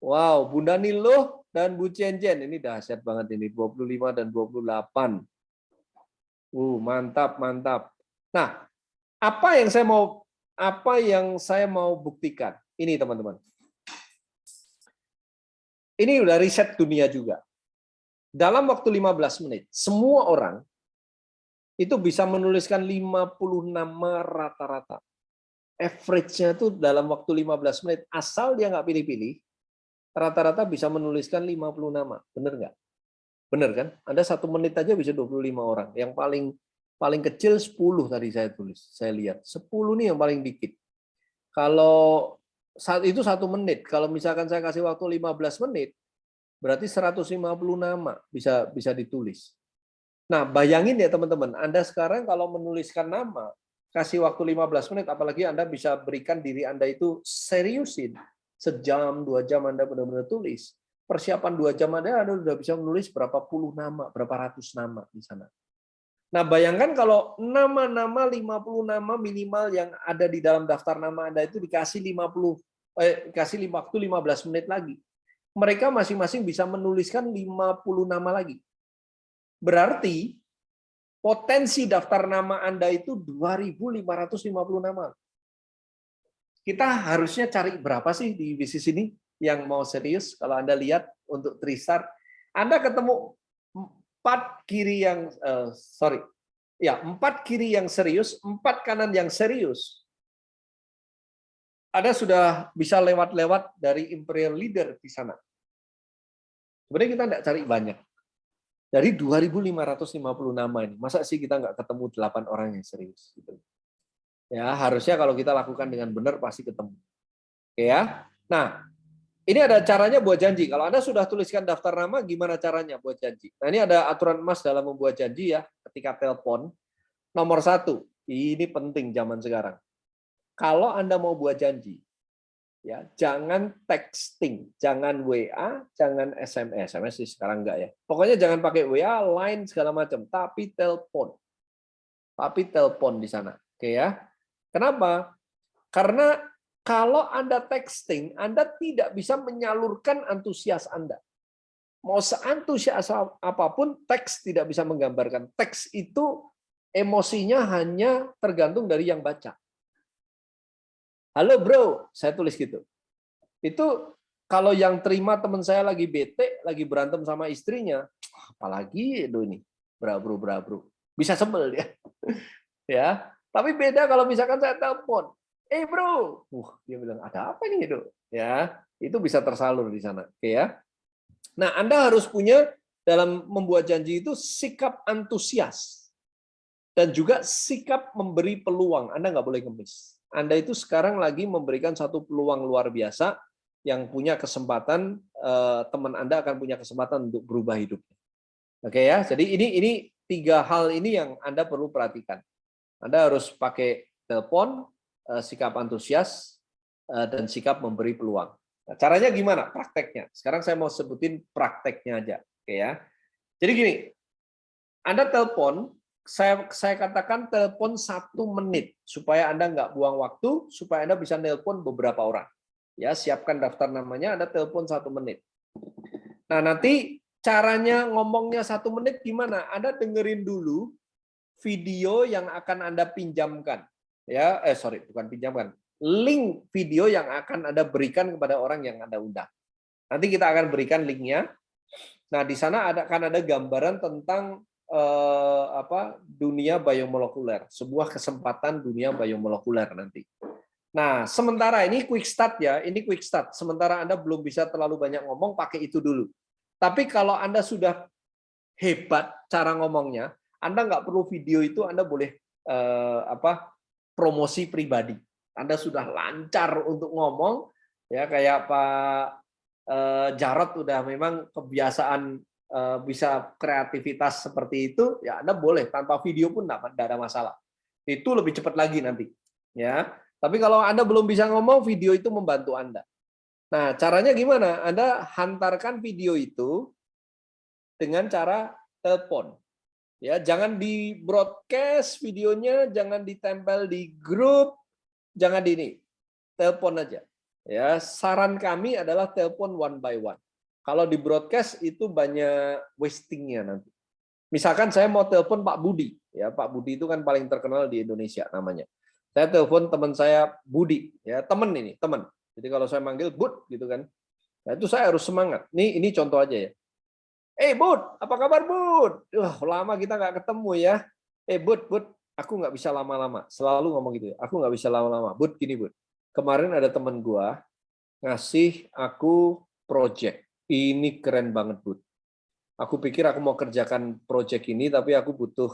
Wow Bunda Nilo dan Bu Jen Jen ini dahsyat banget ini 25 dan 28 uh mantap mantap nah apa yang saya mau apa yang saya mau buktikan? Ini teman-teman. Ini udah riset dunia juga. Dalam waktu 15 menit, semua orang itu bisa menuliskan 50 nama rata-rata. Average-nya itu dalam waktu 15 menit, asal dia nggak pilih-pilih, rata-rata bisa menuliskan 50 nama. Bener nggak? Bener kan? Anda satu menit aja bisa 25 orang. Yang paling paling kecil 10 tadi saya tulis, saya lihat. 10 nih yang paling dikit. Kalau saat itu satu menit, kalau misalkan saya kasih waktu 15 menit, berarti 150 nama bisa bisa ditulis. Nah, bayangin ya teman-teman, Anda sekarang kalau menuliskan nama, kasih waktu 15 menit, apalagi Anda bisa berikan diri Anda itu seriusin. Sejam, dua jam Anda benar-benar tulis. Persiapan dua jam Anda, Anda sudah bisa menulis berapa puluh nama, berapa ratus nama di sana. Nah, bayangkan kalau nama-nama 50 nama minimal yang ada di dalam daftar nama Anda itu dikasih 50 eh kasih waktu 15 menit lagi. Mereka masing-masing bisa menuliskan 50 nama lagi. Berarti potensi daftar nama Anda itu 2550 nama. Kita harusnya cari berapa sih di bisnis ini yang mau serius kalau Anda lihat untuk Tristar Anda ketemu empat kiri yang uh, sorry ya empat kiri yang serius empat kanan yang serius. Ada sudah bisa lewat-lewat dari imperial leader di sana. Sebenarnya kita tidak cari banyak. Dari 2.550 nama ini masa sih kita nggak ketemu delapan orang yang serius gitu? Ya harusnya kalau kita lakukan dengan benar pasti ketemu. Oke ya? Nah ini ada caranya buat janji. Kalau Anda sudah tuliskan daftar nama, gimana caranya buat janji? Nah, ini ada aturan emas dalam membuat janji ya, ketika telepon. Nomor satu, ini penting zaman sekarang. Kalau Anda mau buat janji, ya jangan texting, jangan WA, jangan SMS. SMS sih sekarang enggak ya. Pokoknya jangan pakai WA, line segala macam, tapi telepon. Tapi telepon di sana. Oke ya. Kenapa? Karena kalau Anda texting, Anda tidak bisa menyalurkan antusias Anda. Mau seantusias apa pun, teks tidak bisa menggambarkan. Teks itu emosinya hanya tergantung dari yang baca. Halo bro, saya tulis gitu. Itu kalau yang terima teman saya lagi bete, lagi berantem sama istrinya, apalagi itu ini, bro bro bro bro. Bisa sebel dia. ya. Tapi beda kalau misalkan saya telepon, eh bro, uh, dia bilang ada apa nih itu? Ya, itu bisa tersalur di sana, oke ya. Nah, Anda harus punya dalam membuat janji itu sikap antusias dan juga sikap memberi peluang. Anda nggak boleh ngemis. Anda itu sekarang lagi memberikan satu peluang luar biasa yang punya kesempatan eh, teman Anda akan punya kesempatan untuk berubah hidupnya. Oke ya, jadi ini ini tiga hal ini yang Anda perlu perhatikan. Anda harus pakai telepon, sikap antusias, eh, dan sikap memberi peluang. Nah, caranya gimana? Prakteknya. Sekarang saya mau sebutin prakteknya aja. Oke ya. Jadi gini, Anda telepon, saya, saya katakan telepon satu menit, supaya Anda nggak buang waktu, supaya Anda bisa telepon beberapa orang. Ya, siapkan daftar namanya, Anda telepon satu menit. Nah, nanti caranya ngomongnya satu menit gimana? Anda dengerin dulu video yang akan Anda pinjamkan ya eh sorry bukan pinjamkan link video yang akan anda berikan kepada orang yang anda undang. Nanti kita akan berikan linknya. Nah di sana ada akan ada gambaran tentang eh, apa dunia biomolekuler sebuah kesempatan dunia biomolekuler nanti. Nah sementara ini quick start ya ini quick start. Sementara anda belum bisa terlalu banyak ngomong pakai itu dulu. Tapi kalau anda sudah hebat cara ngomongnya, Anda nggak perlu video itu, Anda boleh eh, apa promosi pribadi. Anda sudah lancar untuk ngomong, ya kayak Pak eh, Jarot udah memang kebiasaan eh, bisa kreativitas seperti itu, ya Anda boleh tanpa video pun tidak ada masalah. Itu lebih cepat lagi nanti, ya. Tapi kalau Anda belum bisa ngomong, video itu membantu Anda. Nah, caranya gimana? Anda hantarkan video itu dengan cara telepon. Ya, jangan di broadcast videonya, jangan ditempel di grup, jangan di ini. Telepon aja. Ya, saran kami adalah telepon one by one. Kalau di broadcast itu banyak wastingnya nanti. Misalkan saya mau telepon Pak Budi, ya Pak Budi itu kan paling terkenal di Indonesia namanya. Saya telepon teman saya Budi, ya teman ini, teman. Jadi kalau saya manggil Bud gitu kan, nah itu saya harus semangat. Ini ini contoh aja ya. Eh Bud, apa kabar Bud? Wah, lama kita nggak ketemu ya. Eh Bud, Bud, aku nggak bisa lama-lama. Selalu ngomong gitu ya. Aku nggak bisa lama-lama. Bud, gini Bud. Kemarin ada teman gua ngasih aku project. Ini keren banget Bud. Aku pikir aku mau kerjakan project ini, tapi aku butuh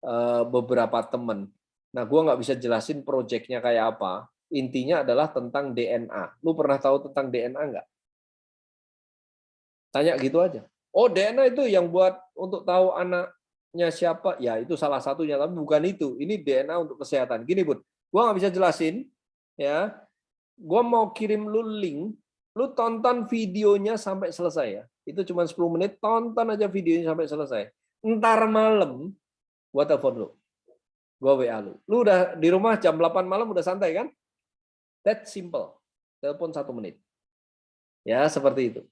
uh, beberapa teman Nah, gue nggak bisa jelasin proyeknya kayak apa. Intinya adalah tentang DNA. Lu pernah tahu tentang DNA nggak? Tanya gitu aja. Oh, DNA itu yang buat untuk tahu anaknya siapa? Ya, itu salah satunya. Tapi bukan itu. Ini DNA untuk kesehatan. Gini, Bud. Gue nggak bisa jelasin. ya. Gue mau kirim lu link. Lu tonton videonya sampai selesai ya. Itu cuma 10 menit. Tonton aja videonya sampai selesai. Ntar malam, gue telepon lu Gua WA lu. Lu udah di rumah jam 8 malam udah santai kan? That simple. Telepon satu menit. Ya, seperti itu.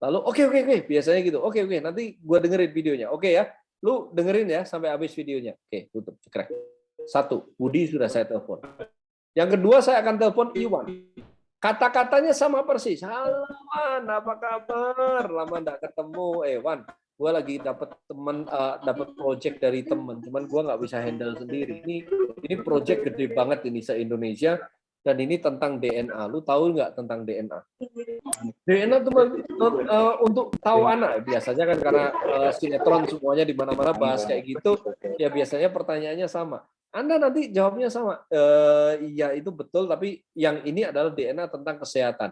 Lalu oke okay, oke okay, oke, okay. biasanya gitu. Oke okay, oke, okay. nanti gua dengerin videonya. Oke okay, ya. Lu dengerin ya sampai habis videonya. Oke, tutup. Cekrek. Satu, Budi sudah saya telepon. Yang kedua saya akan telepon Iwan. Kata-katanya sama persis. Halo Wan, apa kabar? Lama enggak ketemu. Eh Wan, gue lagi dapat teman uh, dapat project dari teman cuman gue nggak bisa handle sendiri ini ini project gede banget ini se Indonesia dan ini tentang DNA lu tahu nggak tentang DNA DNA teman uh, untuk tahu anak biasanya kan karena uh, sinetron semuanya di mana-mana bahas kayak gitu ya biasanya pertanyaannya sama. Anda nanti jawabnya sama uh, iya itu betul tapi yang ini adalah DNA tentang kesehatan.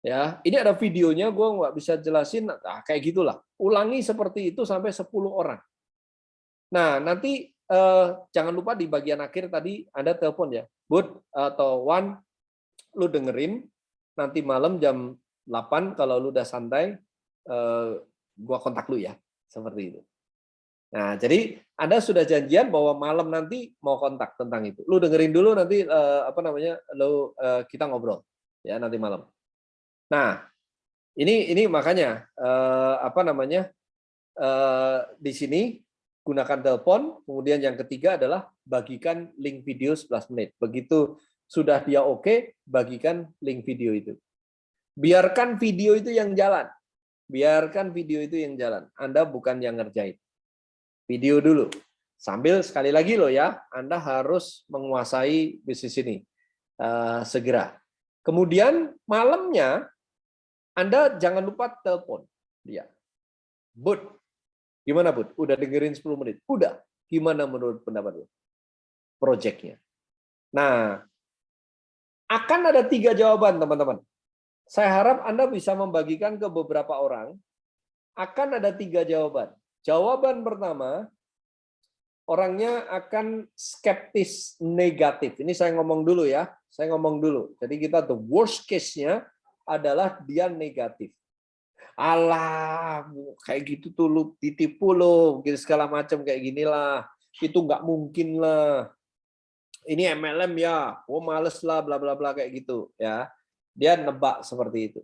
Ya, ini ada videonya, gue nggak bisa jelasin, nah, kayak gitulah. Ulangi seperti itu sampai 10 orang. Nah, nanti eh, jangan lupa di bagian akhir tadi ada telepon ya, Bud atau Wan, lu dengerin, nanti malam jam 8 kalau lu udah santai, eh, gua kontak lu ya, seperti itu. Nah, jadi Anda sudah janjian bahwa malam nanti mau kontak tentang itu. Lu dengerin dulu nanti eh, apa namanya, lu eh, kita ngobrol ya nanti malam. Nah, ini ini makanya eh, apa namanya eh, di sini gunakan telepon. Kemudian yang ketiga adalah bagikan link video 11 menit. Begitu sudah dia oke, bagikan link video itu. Biarkan video itu yang jalan. Biarkan video itu yang jalan. Anda bukan yang ngerjain. Video dulu. Sambil sekali lagi loh ya, Anda harus menguasai bisnis ini uh, segera. Kemudian malamnya anda jangan lupa telepon dia. Bud, gimana Bud? Udah dengerin 10 menit? Udah. Gimana menurut pendapat lu? Projectnya. Nah, akan ada tiga jawaban teman-teman. Saya harap Anda bisa membagikan ke beberapa orang. Akan ada tiga jawaban. Jawaban pertama, orangnya akan skeptis negatif. Ini saya ngomong dulu ya. Saya ngomong dulu. Jadi kita the worst case-nya adalah dia negatif. Alah, kayak gitu tuh lu ditipu lo, gitu segala macam kayak ginilah. Itu nggak mungkin lah. Ini MLM ya, oh males lah, bla bla bla kayak gitu ya. Dia nebak seperti itu.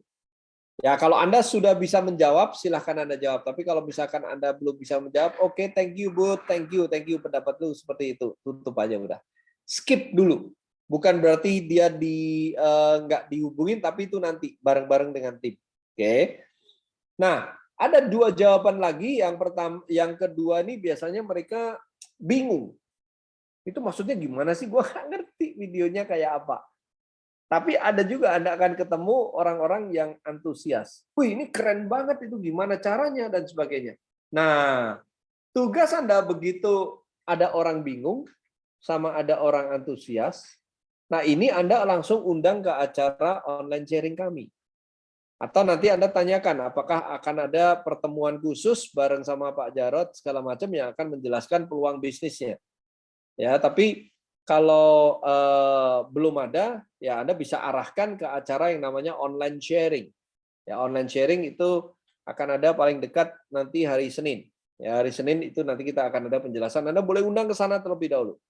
Ya kalau Anda sudah bisa menjawab, silahkan Anda jawab. Tapi kalau misalkan Anda belum bisa menjawab, oke, okay, thank you, Bu, thank you, thank you pendapat lu seperti itu. Tutup aja udah. Skip dulu bukan berarti dia di uh, nggak dihubungin tapi itu nanti bareng-bareng dengan tim. Oke. Okay? Nah, ada dua jawaban lagi. Yang pertama, yang kedua ini biasanya mereka bingung. Itu maksudnya gimana sih? Gua nggak ngerti videonya kayak apa. Tapi ada juga Anda akan ketemu orang-orang yang antusias. Wih, ini keren banget itu gimana caranya dan sebagainya. Nah, tugas Anda begitu ada orang bingung sama ada orang antusias. Nah, ini Anda langsung undang ke acara online sharing kami. Atau nanti Anda tanyakan apakah akan ada pertemuan khusus bareng sama Pak Jarot segala macam yang akan menjelaskan peluang bisnisnya. Ya, tapi kalau eh, belum ada, ya Anda bisa arahkan ke acara yang namanya online sharing. Ya, online sharing itu akan ada paling dekat nanti hari Senin. Ya, hari Senin itu nanti kita akan ada penjelasan. Anda boleh undang ke sana terlebih dahulu.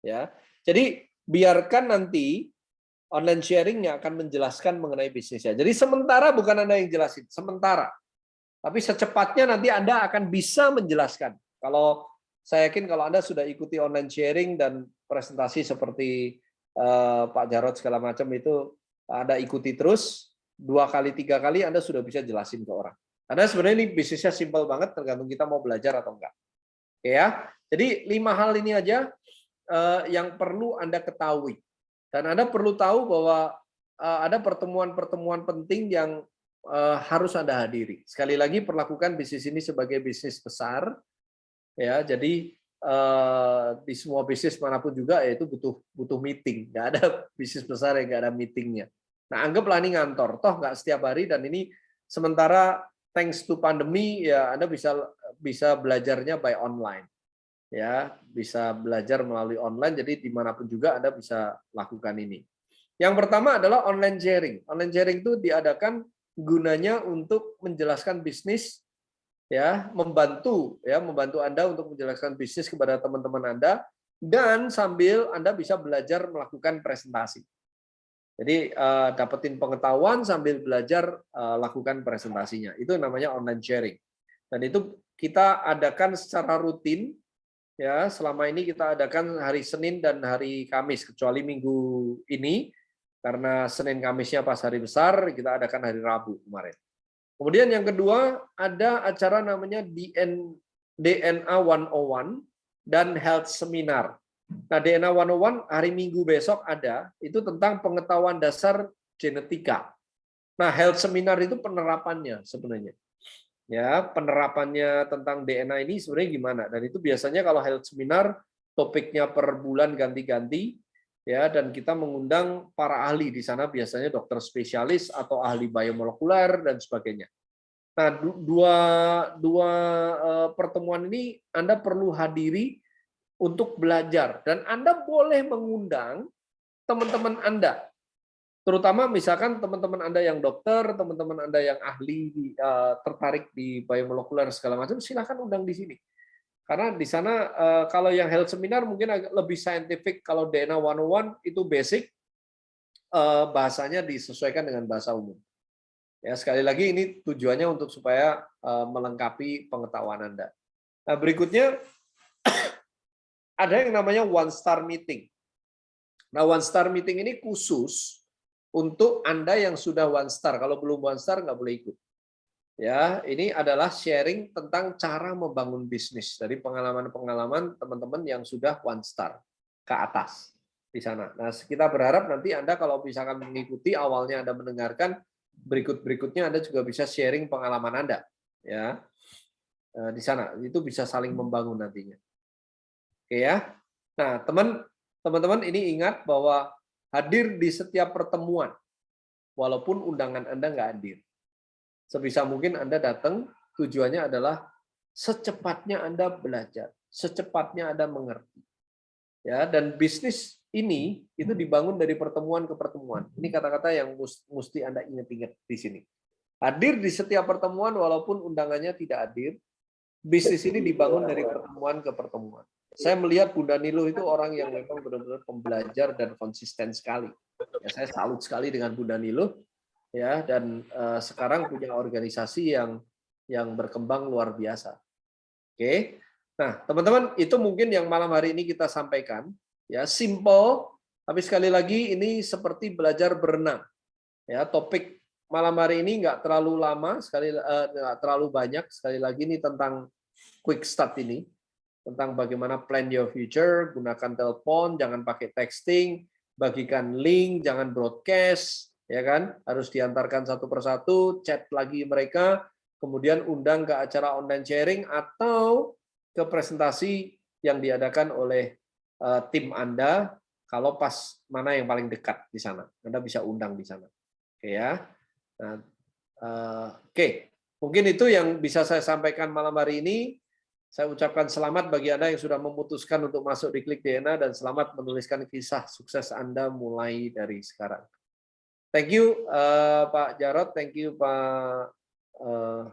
Ya. Jadi biarkan nanti online sharingnya akan menjelaskan mengenai bisnisnya. Jadi sementara bukan Anda yang jelasin, sementara. Tapi secepatnya nanti Anda akan bisa menjelaskan. Kalau saya yakin kalau Anda sudah ikuti online sharing dan presentasi seperti uh, Pak Jarod segala macam itu Anda ikuti terus, dua kali, tiga kali Anda sudah bisa jelasin ke orang. Karena sebenarnya ini bisnisnya simpel banget, tergantung kita mau belajar atau enggak. Oke ya, jadi lima hal ini aja uh, yang perlu Anda ketahui dan Anda perlu tahu bahwa eh, ada pertemuan-pertemuan penting yang eh, harus Anda hadiri. Sekali lagi perlakukan bisnis ini sebagai bisnis besar, ya. Jadi eh, di semua bisnis mana pun juga yaitu butuh butuh meeting. Nggak ada bisnis besar yang nggak ada meetingnya. Nah anggaplah ini ngantor, toh nggak setiap hari dan ini sementara thanks to pandemi ya Anda bisa bisa belajarnya by online ya bisa belajar melalui online. Jadi di mana pun juga anda bisa lakukan ini. Yang pertama adalah online sharing. Online sharing itu diadakan gunanya untuk menjelaskan bisnis ya membantu ya membantu anda untuk menjelaskan bisnis kepada teman-teman anda dan sambil anda bisa belajar melakukan presentasi. Jadi uh, dapetin pengetahuan sambil belajar uh, lakukan presentasinya. Itu namanya online sharing. Dan itu kita adakan secara rutin ya selama ini kita adakan hari Senin dan hari Kamis kecuali minggu ini karena Senin Kamisnya pas hari besar kita adakan hari Rabu kemarin. Kemudian yang kedua ada acara namanya DN, DNA 101 dan Health Seminar. Nah DNA 101 hari Minggu besok ada itu tentang pengetahuan dasar genetika. Nah Health Seminar itu penerapannya sebenarnya ya penerapannya tentang DNA ini sebenarnya gimana? Dan itu biasanya kalau health seminar topiknya per bulan ganti-ganti ya dan kita mengundang para ahli di sana biasanya dokter spesialis atau ahli biomolekuler dan sebagainya. Nah, dua dua eh, pertemuan ini Anda perlu hadiri untuk belajar. Dan Anda boleh mengundang teman-teman Anda terutama misalkan teman-teman Anda yang dokter, teman-teman Anda yang ahli uh, tertarik di biomolekuler segala macam, silahkan undang di sini. Karena di sana uh, kalau yang health seminar mungkin agak lebih scientific, kalau DNA 101 itu basic, uh, bahasanya disesuaikan dengan bahasa umum. Ya sekali lagi ini tujuannya untuk supaya melengkapi pengetahuan Anda. Nah berikutnya ada yang namanya one star meeting. Nah one star meeting ini khusus untuk Anda yang sudah one star. Kalau belum one star nggak boleh ikut. Ya, ini adalah sharing tentang cara membangun bisnis dari pengalaman-pengalaman teman-teman yang sudah one star ke atas di sana. Nah, kita berharap nanti Anda kalau misalkan mengikuti awalnya Anda mendengarkan berikut-berikutnya Anda juga bisa sharing pengalaman Anda ya. Eh, di sana itu bisa saling membangun nantinya. Oke ya. Nah, teman teman-teman ini ingat bahwa hadir di setiap pertemuan, walaupun undangan Anda nggak hadir. Sebisa mungkin Anda datang, tujuannya adalah secepatnya Anda belajar, secepatnya Anda mengerti. Ya, dan bisnis ini itu dibangun dari pertemuan ke pertemuan. Ini kata-kata yang mesti Anda ingat-ingat di sini. Hadir di setiap pertemuan walaupun undangannya tidak hadir, bisnis ini dibangun dari pertemuan ke pertemuan. Saya melihat Bunda Nilo itu orang yang memang benar-benar pembelajar dan konsisten sekali. Ya, saya salut sekali dengan Bunda Nilo ya dan uh, sekarang punya organisasi yang yang berkembang luar biasa. Oke. Nah, teman-teman, itu mungkin yang malam hari ini kita sampaikan ya, simple tapi sekali lagi ini seperti belajar berenang. Ya, topik malam hari ini nggak terlalu lama, sekali uh, nggak terlalu banyak. Sekali lagi ini tentang quick start ini tentang bagaimana plan your future, gunakan telepon, jangan pakai texting, bagikan link, jangan broadcast, ya kan? Harus diantarkan satu persatu, chat lagi mereka, kemudian undang ke acara online sharing atau ke presentasi yang diadakan oleh uh, tim Anda kalau pas mana yang paling dekat di sana. Anda bisa undang di sana. Oke ya. Nah, uh, Oke, mungkin itu yang bisa saya sampaikan malam hari ini. Saya ucapkan selamat bagi Anda yang sudah memutuskan untuk masuk di Klik DNA dan selamat menuliskan kisah sukses Anda mulai dari sekarang. Thank you uh, Pak Jarot, thank you Pak uh,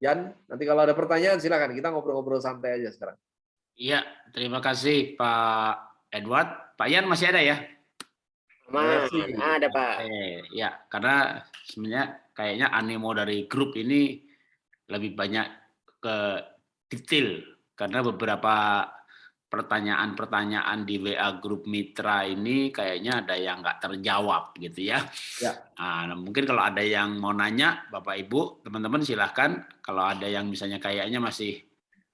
Yan. Nanti kalau ada pertanyaan silakan kita ngobrol-ngobrol santai aja sekarang. Iya, terima kasih Pak Edward. Pak Yan masih ada ya? Masih ada Pak. Eh, ya, karena sebenarnya kayaknya animo dari grup ini lebih banyak ke detail karena beberapa pertanyaan-pertanyaan di WA grup mitra ini kayaknya ada yang nggak terjawab gitu ya. ya. Nah, mungkin kalau ada yang mau nanya, Bapak Ibu, teman-teman silahkan. Kalau ada yang misalnya kayaknya masih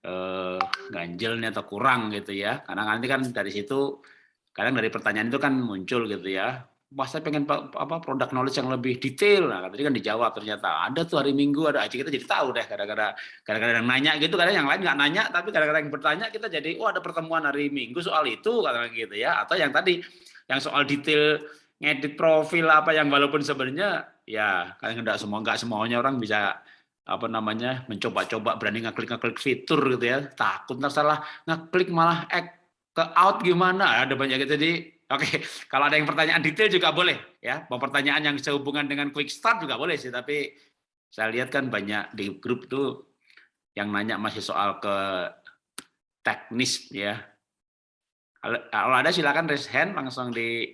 eh, ganjelnya atau kurang gitu ya, karena nanti kan dari situ kadang dari pertanyaan itu kan muncul gitu ya Saya pengen apa produk knowledge yang lebih detail. Nah, tadi kan dijawab ternyata. Ada tuh hari Minggu ada aja kita jadi tahu deh kadang-kadang kadang-kadang yang nanya gitu, kadang yang lain nggak nanya tapi kadang-kadang yang bertanya kita jadi oh ada pertemuan hari Minggu soal itu kadang gitu ya. Atau yang tadi yang soal detail ngedit profil apa yang walaupun sebenarnya ya kadang nggak semua nggak semuanya orang bisa apa namanya mencoba-coba berani ngeklik ngeklik fitur gitu ya. Takut ntar salah ngeklik malah ek ke out gimana. Ada banyak gitu. Jadi Oke, kalau ada yang pertanyaan detail juga boleh ya. Mau pertanyaan yang sehubungan dengan quick start juga boleh sih, tapi saya lihat kan banyak di grup tuh yang nanya masih soal ke teknis ya. Kalau ada silakan raise hand langsung di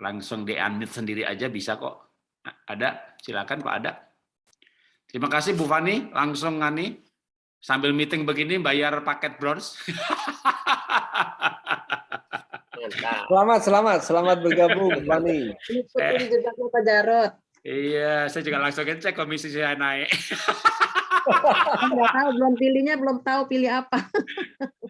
langsung di unmute sendiri aja bisa kok. Ada, silakan Pak ada. Terima kasih Bu Fani, langsung ngani sambil meeting begini bayar paket bronze. Selamat, selamat, selamat bergabung, Fani. Ikutin jejaknya Pak Jarot. Iya, saya juga langsung cek komisi saya naik. Enggak tahu, belum pilihnya, belum tahu pilih apa.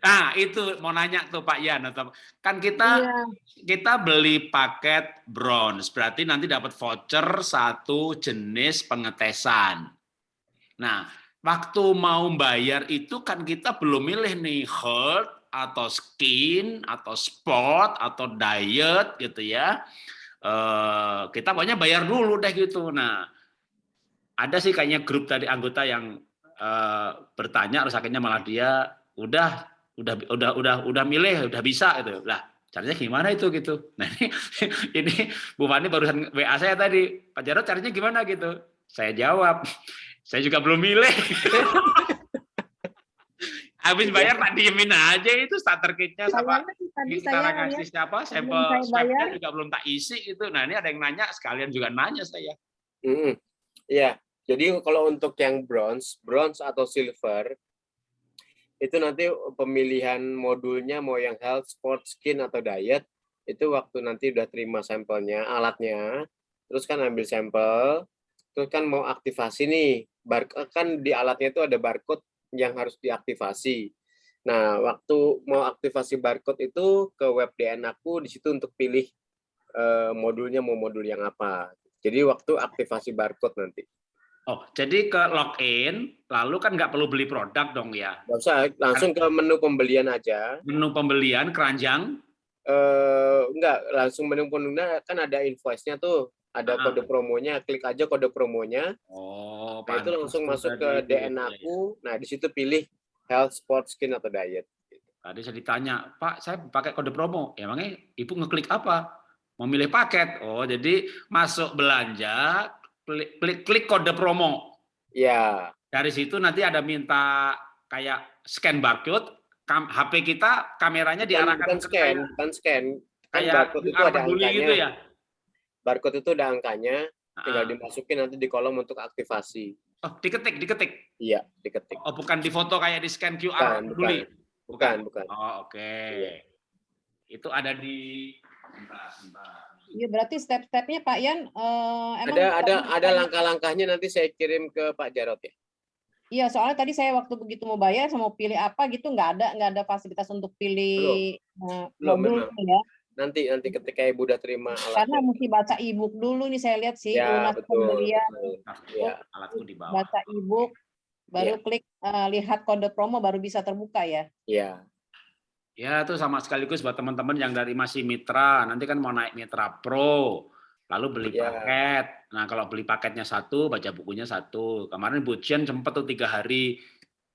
Nah, itu mau nanya tuh Pak Yan atau kan kita iya. kita beli paket bronze, berarti nanti dapat voucher satu jenis pengetesan. Nah, waktu mau bayar itu kan kita belum milih nih health atau skin atau sport atau diet gitu ya. Eh, kita pokoknya bayar dulu deh gitu. Nah ada sih kayaknya grup tadi anggota yang eh, bertanya terus akhirnya malah dia udah udah udah udah udah milih udah bisa gitu. Lah caranya gimana itu gitu. Nah ini ini Bu Fani barusan WA saya tadi Pak Jarod caranya gimana? gitu. Saya jawab saya juga belum milih Habis bayar tak diemin aja itu starter kitnya sama tadi kita saya kasih siapa sampel swabnya juga belum tak isi itu. Nah ini ada yang nanya sekalian juga nanya saya. Mm, ya, jadi kalau untuk yang bronze, bronze atau silver itu nanti pemilihan modulnya mau yang health, sport, skin atau diet itu waktu nanti udah terima sampelnya, alatnya, terus kan ambil sampel, terus kan mau aktivasi nih, bar kan di alatnya itu ada barcode yang harus diaktifasi. Nah, waktu mau aktivasi barcode itu ke web DN aku di situ untuk pilih uh, modulnya mau modul yang apa. Jadi waktu aktivasi barcode nanti. Oh, jadi ke login, lalu kan nggak perlu beli produk dong ya? Nggak usah, langsung ke menu pembelian aja. Menu pembelian, keranjang? Eh, enggak, langsung menu pembelian kan ada invoice-nya tuh ada ah. kode promonya, klik aja kode promonya. Oh, nah, itu langsung masuk ke DN ya. aku. Nah, di situ pilih health, sport, skin atau diet. Tadi saya ditanya, Pak, saya pakai kode promo. Emangnya Ibu ngeklik apa? Memilih paket. Oh, jadi masuk belanja, klik, klik, klik kode promo. Ya. Dari situ nanti ada minta kayak scan barcode, HP kita kameranya diarahkan bukan scan, bukan scan. Kan kayak itu ada angkanya. gitu ya barcode itu ada angkanya, tinggal dimasukin nanti di kolom untuk aktivasi. Oh, diketik, diketik. Iya, diketik. Oh, bukan di foto kayak di scan QR bukan, Bukan. bukan, bukan. Oh, oke. Okay. Iya. Itu ada di Iya, berarti step-stepnya Pak Yan uh, emang ada ada ada langkah-langkahnya nanti saya kirim ke Pak Jarot ya. Iya, soalnya tadi saya waktu begitu mau bayar, saya mau pilih apa gitu, nggak ada nggak ada fasilitas untuk pilih belum. Uh, modul belum, ya nanti nanti ketika ibu udah terima alat karena mesti baca ebook dulu nih saya lihat sih ya, lunas pembelian ya. alatku di bawah baca ebook Baru klik uh, lihat kode promo baru bisa terbuka ya. Iya. Ya, itu sama sekaligus buat teman-teman yang dari masih mitra, nanti kan mau naik mitra pro, lalu beli Ya. paket. Nah, kalau beli paketnya satu, baca bukunya satu. Kemarin Bu Jen sempat tuh tiga hari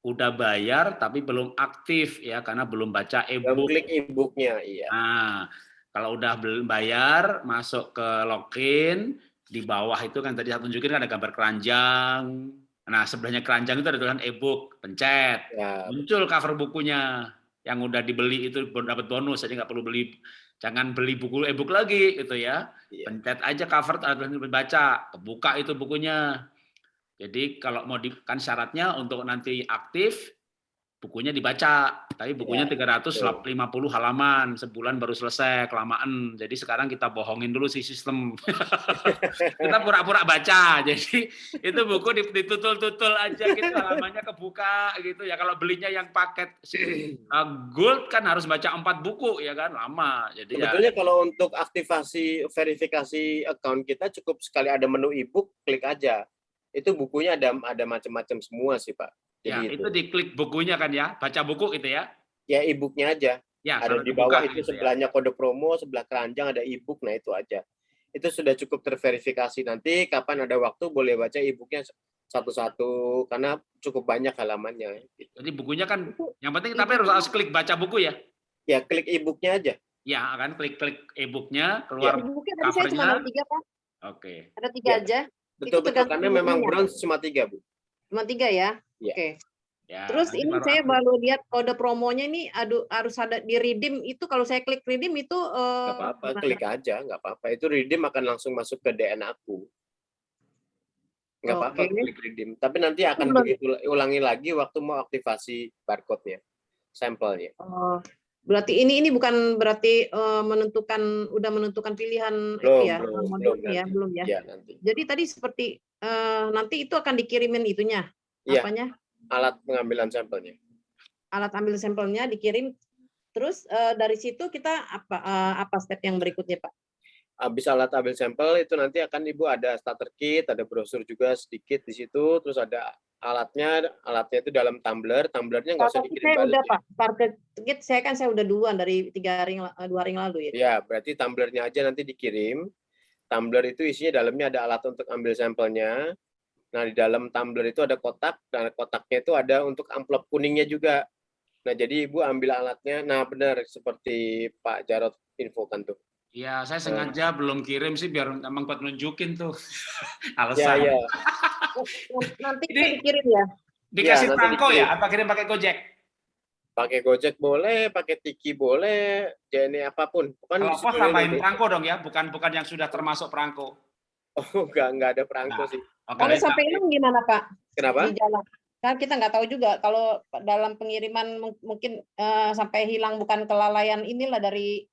udah bayar tapi belum aktif ya karena belum baca e-book. klik e-booknya, iya. Nah, kalau udah belum bayar, masuk ke login, di bawah itu kan tadi saya tunjukin kan ada gambar keranjang. Nah, sebelahnya keranjang itu ada tulisan e-book, pencet. Ya, Muncul cover bukunya yang udah dibeli itu dapat bonus, jadi nggak perlu beli jangan beli buku e-book lagi gitu ya. Iya. Pencet aja cover ada tulisan baca, kebuka itu bukunya. Jadi kalau mau di, kan syaratnya untuk nanti aktif bukunya dibaca, tapi bukunya Ya, 350 halaman, sebulan baru selesai, kelamaan. Jadi sekarang kita bohongin dulu sih sistem. kita pura-pura baca. Jadi itu buku di- ditutul-tutul aja gitu halamannya kebuka gitu ya. Kalau belinya yang paket uh, gold kan harus baca empat buku ya kan, lama. Jadi ya Sebetulnya kalau untuk aktivasi verifikasi account kita cukup sekali ada menu e-book, klik aja. Itu bukunya ada ada macam-macam semua sih, Pak. ya Jadi itu diklik bukunya kan ya, baca buku gitu ya. ya e-booknya aja. Ya, ada di bawah itu gitu ya. sebelahnya kode promo, sebelah keranjang ada e-book, nah itu aja. Itu sudah cukup terverifikasi. Nanti kapan ada waktu boleh baca e-booknya satu-satu karena cukup banyak halamannya. Jadi bukunya kan yang penting tapi harus, harus klik baca buku ya. Ya klik e-booknya aja. Ya, akan klik-klik e-booknya Iya. keluar. Buku tadi saya cuma ada tiga Pak. Oke. Ada tiga Ya. aja. Betul betul karena memang bronze cuma tiga bu. Cuma tiga ya. Iya. Oke. Ya, Terus ini baru saya baru lihat kode promonya ini aduh harus ada di redeem itu kalau saya klik redeem itu eh, Nggak apa-apa, klik aja, nggak apa-apa. Itu redeem akan langsung masuk ke DN aku. Nggak apa-apa Oke. klik redeem. Tapi nanti akan begitu ulangi lagi waktu mau aktivasi barcode-nya, sampelnya. Oh, berarti ini ini bukan berarti eh, menentukan udah menentukan pilihan itu Belum, ya belum, belum ya nanti. belum ya. Ya nanti. Jadi tadi seperti eh, nanti itu akan dikirimin itunya Iya. apanya Alat pengambilan sampelnya. alat ambil sampelnya dikirim. Terus eh, dari situ kita apa eh, apa step yang berikutnya Pak? Habis alat ambil sampel itu nanti akan ibu ada starter kit, ada brosur juga sedikit di situ, terus ada alatnya, alatnya itu dalam tumbler, tumblernya nggak usah dikirim saya balik. udah ya. Pak. Starter kit saya kan saya udah duluan dari tiga eh, dua hari yang lalu ya. Ya, berarti tumblernya aja nanti dikirim. Tumbler itu isinya dalamnya ada alat untuk ambil sampelnya. Nah, di dalam tumbler itu ada kotak, dan kotaknya itu ada untuk amplop kuningnya juga. Nah, jadi Ibu ambil alatnya. Nah, benar seperti Pak Jarot infokan tuh. Iya, saya Eh. sengaja belum kirim sih biar emang buat nunjukin tuh Ya, alasan. ya. Nanti Ini- dikirim ya. Dikasih Ya, nanti perangko dikirim. ya? Apa kirim pakai Gojek? Pakai Gojek boleh, pakai Tiki boleh, JNE apa pun. Kan Kalau pos tambahin perangko dong ya, bukan bukan yang sudah termasuk perangko. Oh, enggak, enggak ada perangko Nah. sih. Oke, Kalau sampai hilang gimana Pak? Kenapa? Di jalan. Kan kita nggak tahu juga kalau dalam pengiriman mung- mungkin eh, sampai hilang bukan kelalaian inilah dari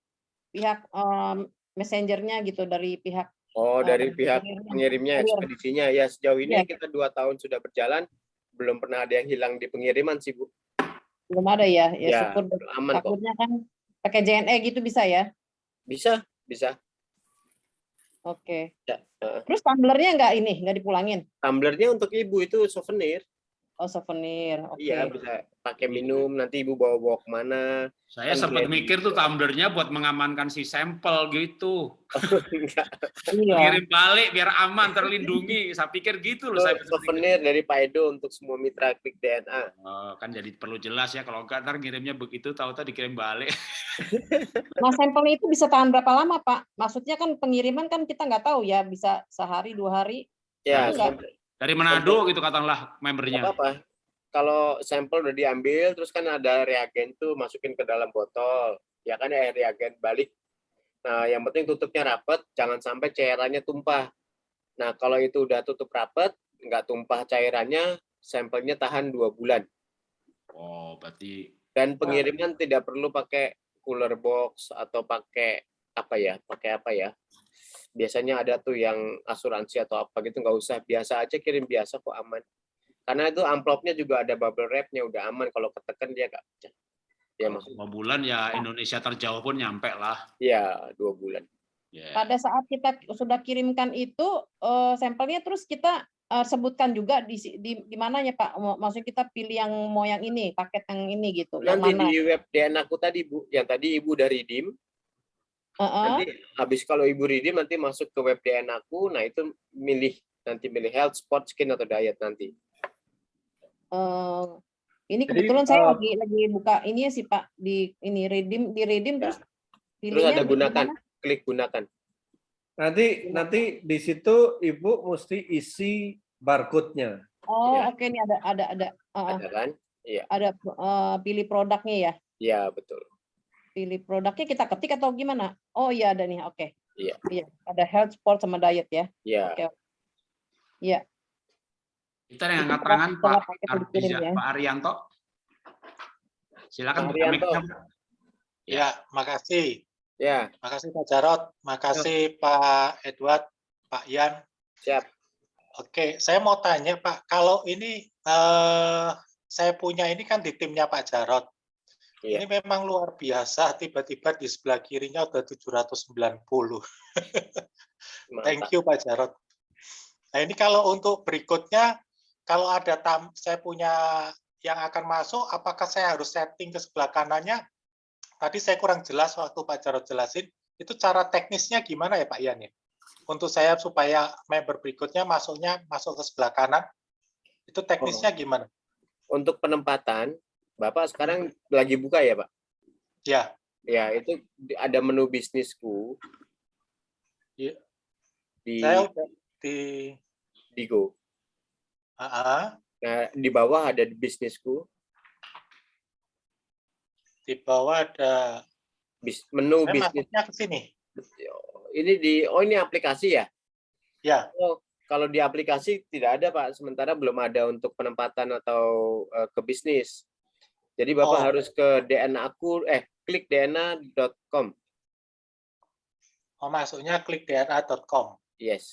pihak em, messengernya gitu dari pihak Oh, dari pihak pengirimnya. Kurir. ekspedisinya. Ya, sejauh ini Iya. kita dua tahun sudah berjalan, belum pernah ada yang hilang di pengiriman sih, Bu. belum ada ya. Ya, Ya, syukur aman kok. takutnya kan pakai JNE gitu bisa ya. Bisa, bisa. Oke. Ya, heeh. Terus tumblernya nggak ini nggak dipulangin? Tumblernya untuk ibu itu souvenir. Oh souvenir. Oke. Iya, bisa pakai minum, nanti ibu bawa-bawa ke mana. Saya Kan sempat mikir tuh tumblernya buat mengamankan si sampel gitu. Enggak, Iya. Kirim balik biar aman, terlindungi. Saya pikir gitu loh. Saya pikir. souvenir dari Pak Edo untuk semua mitra klik DNA. Oh, kan jadi perlu jelas ya kalau enggak ntar ngirimnya begitu tahu-tahu dikirim balik. Nah sampelnya itu bisa tahan berapa lama Pak? Maksudnya kan pengiriman kan kita nggak tahu ya bisa sehari dua hari. Ya, Enggak. Dari Manado gitu katakanlah membernya. apa-apa. Kalau sampel udah diambil, terus kan ada reagen tuh masukin ke dalam botol. Ya kan ya reagen balik. Nah, yang penting tutupnya rapat, jangan sampai cairannya tumpah. Nah, kalau itu udah tutup rapat, nggak tumpah cairannya, sampelnya tahan dua bulan. Oh, berarti Dan pengiriman tidak perlu pakai cooler box atau pakai apa ya? Pakai apa ya? Biasanya ada tuh yang asuransi atau apa gitu nggak usah. Biasa aja kirim biasa kok aman. Karena itu amplopnya juga ada bubble wrapnya udah aman. Kalau ketekan dia nggak pecah. Ya maksud, dua bulan ya Indonesia terjauh pun nyampe lah. ya dua bulan. Ya. Pada saat kita sudah kirimkan itu eh, sampelnya terus kita eh, sebutkan juga di di di mananya Pak? Maksudnya kita pilih yang mau yang ini, paket yang ini gitu. Yang Nanti mana? di web DNA aku tadi Bu, yang tadi Ibu dari DIM, Heeh. nanti habis kalau Ibu redeem nanti masuk ke web DNA aku, nah itu milih nanti milih health, sport, skin atau diet nanti. Eh, ini Jadi, kebetulan saya eh, lagi lagi buka ini ya sih Pak di ini redeem di redeem Ya. terus Terus ada gunakan, mana? klik gunakan. Nanti nanti di situ Ibu mesti isi barcode-nya. Oh, Ya. oke ini ada ada ada eh, Ada kan? ada eh, pilih produknya ya. Ya, betul. Pilih produknya kita ketik atau gimana? Oh iya ada nih, oke. Iya. Iya, ada health, sport sama diet ya. Ya. Oke. Iya. Kita yang angkat tangan Pak Ardiza- ya. Pak Arianto. Silakan Pak Arianto. Ya, makasih. Ya, Makasih Pak Jarot, makasih Pak Edward, Pak Yan. siap. Oke, saya mau tanya Pak, kalau ini eh, saya punya ini kan di timnya Pak Jarot. Iya. Ini memang luar biasa, tiba-tiba di sebelah kirinya udah 790. Thank you Pak Jarot. Nah ini kalau untuk berikutnya, kalau ada tam, saya punya yang akan masuk, apakah saya harus setting ke sebelah kanannya? Tadi saya kurang jelas waktu Pak Jarot jelasin, itu cara teknisnya gimana ya Pak Ian ya? Untuk saya supaya member berikutnya masuknya masuk ke sebelah kanan, itu teknisnya gimana? Untuk penempatan, Bapak sekarang lagi buka ya, Pak? Ya, Ya, itu ada menu bisnisku. Iya. Di saya di di Go. Ah, ah, Nah, di bawah ada di bisnisku, di bawah ada bis, menu saya bisnis. ke sini. Ini di oh ini aplikasi ya? Ya, Oh, kalau di aplikasi tidak ada, Pak. Sementara belum ada untuk penempatan atau eh, ke bisnis. Jadi Bapak Oh. harus ke DNA aku eh klik dna.com. oh masuknya klik dna.com. Yes.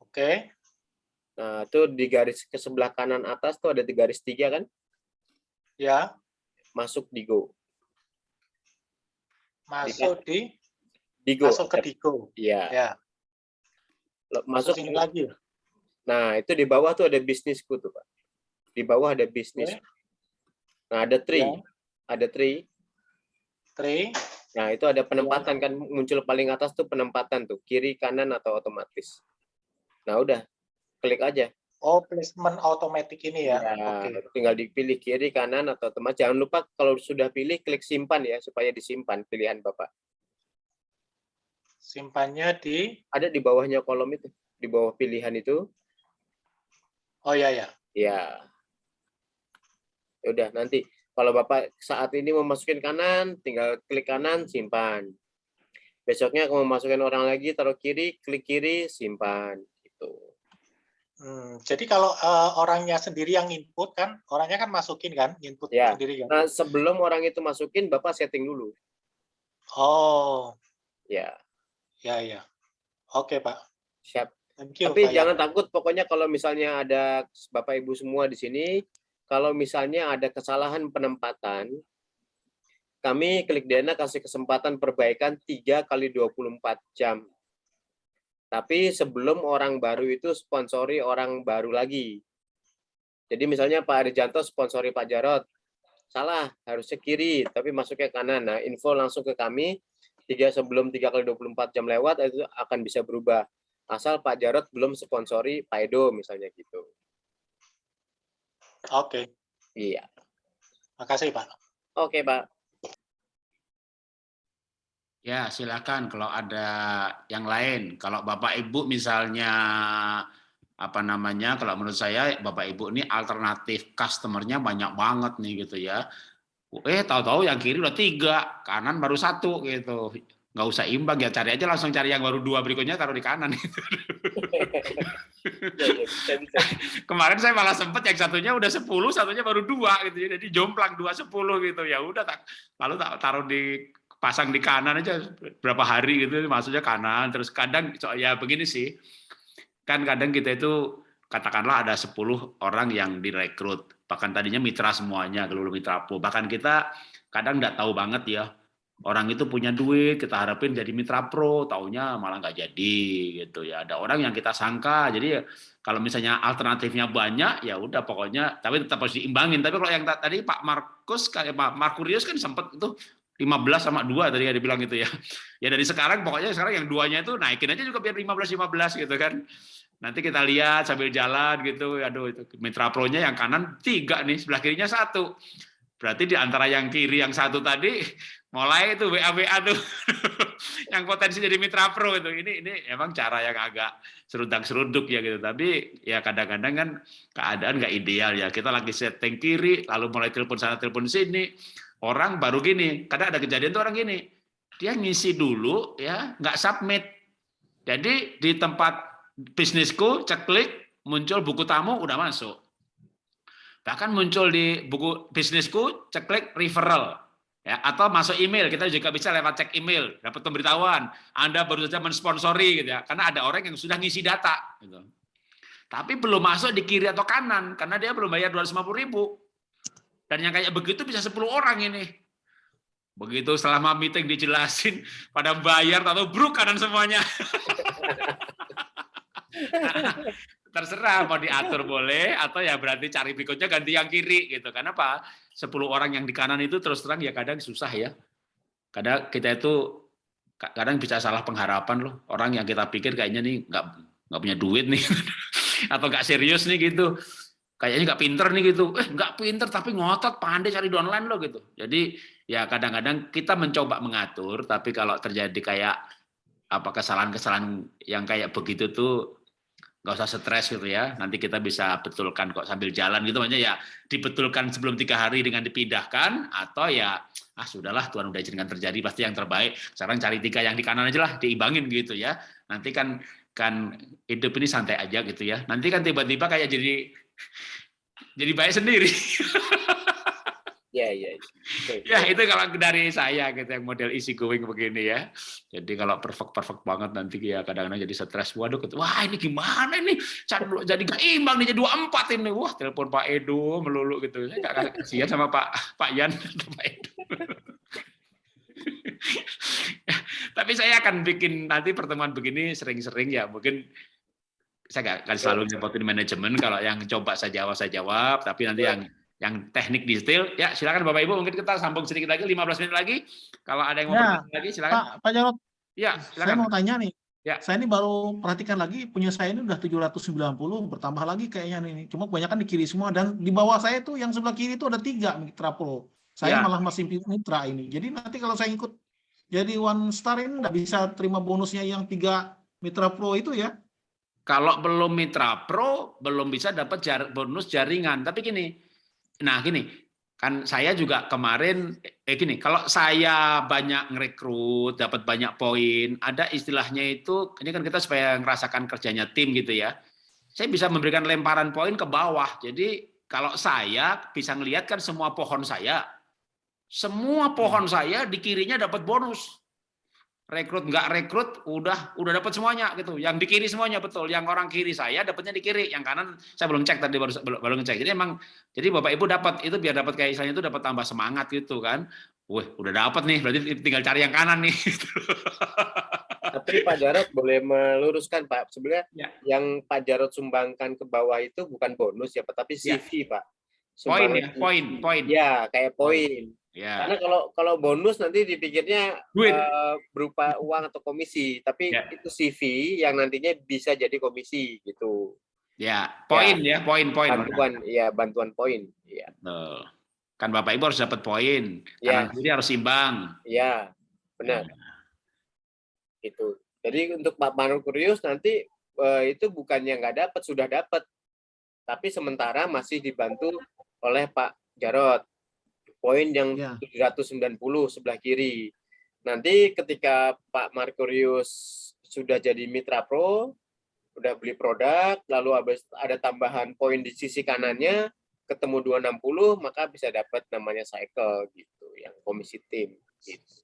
Oke, Nah, itu di garis ke sebelah kanan atas tuh ada di garis tiga kan? ya, Masuk di Go. masuk di Di Go. masuk ke Digo. Iya. Ya, masuk sini lagi. Nah, itu di bawah tuh ada bisnisku tuh, Pak. Di bawah ada bisnis. Oke. Nah, ada tree. Ya. Ada tree. Tree, Nah, itu ada penempatan kan muncul paling atas tuh penempatan tuh, kiri, kanan atau otomatis. Nah, udah. Klik aja. oh placement automatic ini ya. Ya, Oke. tinggal dipilih kiri, kanan atau otomatis. Jangan lupa kalau sudah pilih klik simpan ya supaya disimpan pilihan Bapak. Simpannya di Ada di bawahnya kolom itu, di bawah pilihan itu. Oh ya ya. Ya. Ya Udah, nanti kalau Bapak saat ini mau masukin kanan, tinggal klik kanan, simpan. Besoknya kalau mau masukin orang lagi, taruh kiri, klik kiri, simpan. Gitu. Hmm, jadi kalau eh, orangnya sendiri yang input kan, orangnya kan masukin kan, input Ya. sendiri kan. Nah, sebelum orang itu masukin, Bapak setting dulu. Oh, Ya, ya ya. Oke Pak. siap. Thank you. Tapi Pak jangan takut, pokoknya kalau misalnya ada Bapak Ibu semua di sini, kalau misalnya ada kesalahan penempatan, kami klik Dana kasih kesempatan perbaikan 3 kali 24 jam. Tapi sebelum orang baru itu sponsori orang baru lagi. Jadi misalnya Pak Arijanto sponsori Pak Jarot, salah, harusnya kiri, tapi masuknya kanan. Nah, info langsung ke kami, tiga sebelum 3 kali 24 jam lewat, itu akan bisa berubah asal Pak Jarot belum sponsori Pak Edo misalnya gitu. Oke, Iya. makasih Pak. Oke, Pak. Ya, silakan kalau ada yang lain. Kalau Bapak Ibu misalnya apa namanya? Kalau menurut saya Bapak Ibu ini alternatif customernya banyak banget nih gitu ya. Eh, tahu-tahu yang kiri udah tiga, kanan baru satu gitu. Nggak usah imbang ya, cari aja langsung cari yang baru dua berikutnya taruh di kanan. gitu. Iya, iya, bisa, bisa. Kemarin saya malah sempet yang satunya udah 10, satunya baru dua gitu. Jadi jomplang dua sepuluh gitu. Ya udah tak lalu tak taruh di pasang di kanan aja berapa hari gitu maksudnya kanan terus kadang ya begini sih kan kadang kita itu katakanlah ada 10 orang yang direkrut, bahkan tadinya mitra semuanya, kalau mitra pro. Bahkan kita kadang nggak tahu banget ya, orang itu punya duit, kita harapin jadi mitra pro, taunya malah nggak jadi gitu ya. Ada orang yang kita sangka, jadi kalau misalnya alternatifnya banyak, ya udah pokoknya, tapi tetap harus diimbangin. Tapi kalau yang tadi Pak Markus, kayak Pak Markurius kan sempat itu 15 sama 2 tadi ya dibilang gitu ya. Ya dari sekarang pokoknya sekarang yang duanya itu naikin aja juga biar 15 15 gitu kan. Nanti kita lihat sambil jalan gitu. Aduh itu Mitra Pro-nya yang kanan tiga nih, sebelah kirinya satu. Berarti di antara yang kiri yang satu tadi mulai itu WA WA tuh yang potensi jadi Mitra Pro itu. Ini ini emang cara yang agak serudang seruduk ya gitu. Tapi ya kadang-kadang kan keadaan nggak ideal ya. Kita lagi setting kiri, lalu mulai telepon sana telepon sini orang baru gini, kadang ada kejadian tuh orang gini, dia ngisi dulu ya, nggak submit. Jadi di tempat bisnisku, cek klik, muncul buku tamu udah masuk. Bahkan muncul di buku bisnisku, cek klik referral. Ya, atau masuk email, kita juga bisa lewat cek email, dapat pemberitahuan, Anda baru saja mensponsori gitu ya, karena ada orang yang sudah ngisi data gitu. Tapi belum masuk di kiri atau kanan karena dia belum bayar 250 ribu. Dan yang kayak begitu bisa 10 orang ini. Begitu selama meeting dijelasin, pada bayar atau bruk kanan semuanya. terserah mau diatur boleh atau ya berarti cari berikutnya ganti yang kiri gitu. Karena apa? 10 orang yang di kanan itu terus terang ya kadang susah ya. Kadang kita itu kadang bisa salah pengharapan loh. Orang yang kita pikir kayaknya nih nggak nggak punya duit nih atau nggak serius nih gitu. Kayaknya nggak pinter nih gitu. Eh nggak pinter tapi ngotot pandai cari di online loh gitu. Jadi ya kadang-kadang kita mencoba mengatur tapi kalau terjadi kayak apa kesalahan-kesalahan yang kayak begitu tuh nggak usah stres gitu ya. Nanti kita bisa betulkan kok sambil jalan gitu. Maksudnya ya dibetulkan sebelum tiga hari dengan dipindahkan atau ya ah sudahlah Tuhan udah izinkan terjadi pasti yang terbaik. Sekarang cari tiga yang di kanan aja lah diimbangin gitu ya. Nanti kan kan hidup ini santai aja gitu ya. Nanti kan tiba-tiba kayak jadi jadi baik sendiri. Ya, ya. Ya itu kalau dari saya gitu yang model easy going begini ya. Jadi kalau perfect perfect banget nanti ya kadang-kadang jadi stres. Waduh, wah ini gimana ini? Jadi gak imbang nih jadi dua empat ini. Wah telepon Pak Edo melulu gitu. Saya gak kasihan sama Pak Pak Yan Pak Edo. Tapi saya akan bikin nanti pertemuan begini sering-sering ya. Mungkin saya nggak akan selalu nyepotin manajemen. Kalau yang coba saya jawab saya jawab. Tapi nanti yang yang teknik detail, ya silakan Bapak Ibu mungkin kita sambung sedikit lagi 15 menit lagi. Kalau ada yang mau Ya, bertanya lagi silakan. Pak, Pak Jarot, Ya, saya silakan. mau tanya nih. Ya. Saya ini baru perhatikan lagi punya saya ini udah 790 bertambah lagi kayaknya nih. Cuma kebanyakan di kiri semua dan di bawah saya tuh yang sebelah kiri itu ada tiga Mitra Pro. Saya Ya. malah masih Mitra ini. Jadi nanti kalau saya ikut jadi one star ini nggak bisa terima bonusnya yang tiga Mitra Pro itu ya? Kalau belum Mitra Pro, belum bisa dapat jar- bonus jaringan. Tapi gini, nah gini, kan saya juga kemarin, eh gini, kalau saya banyak ngerekrut, dapat banyak poin, ada istilahnya itu, ini kan kita supaya ngerasakan kerjanya tim gitu ya. Saya bisa memberikan lemparan poin ke bawah. Jadi kalau saya bisa ngelihat kan semua pohon saya, semua pohon saya di kirinya dapat bonus rekrut nggak rekrut udah udah dapat semuanya gitu yang di kiri semuanya betul yang orang kiri saya dapatnya di kiri yang kanan saya belum cek tadi baru baru, ngecek jadi emang jadi bapak ibu dapat itu biar dapat kayak istilahnya itu dapat tambah semangat gitu kan wah udah dapat nih berarti tinggal cari yang kanan nih gitu. Tapi Pak Jarot boleh meluruskan Pak, sebenarnya Ya. yang Pak Jarot sumbangkan ke bawah itu bukan bonus ya Pak, tapi Ya. CV Pak. poin ya poin poin Ya, kayak poin. Ya Karena kalau kalau bonus nanti dipikirnya Duit. eh, berupa uang atau komisi, tapi Ya. itu CV yang nantinya bisa jadi komisi gitu. ya poin ya poin poin Bantuan, ya bantuan poin. Ya, Betul. kan bapak ibu harus dapat poin Ya. kiri harus imbang ya benar. Gitu. Jadi untuk Pak Markurius nanti eh, itu bukannya nggak dapat, sudah dapat. Tapi sementara masih dibantu oleh Pak Jarot. Poin yang Ya. 790 sebelah kiri. Nanti ketika Pak Markurius sudah jadi mitra pro, udah beli produk, lalu habis ada tambahan poin di sisi kanannya, ketemu 260, maka bisa dapat namanya cycle gitu, yang komisi tim. Gitu.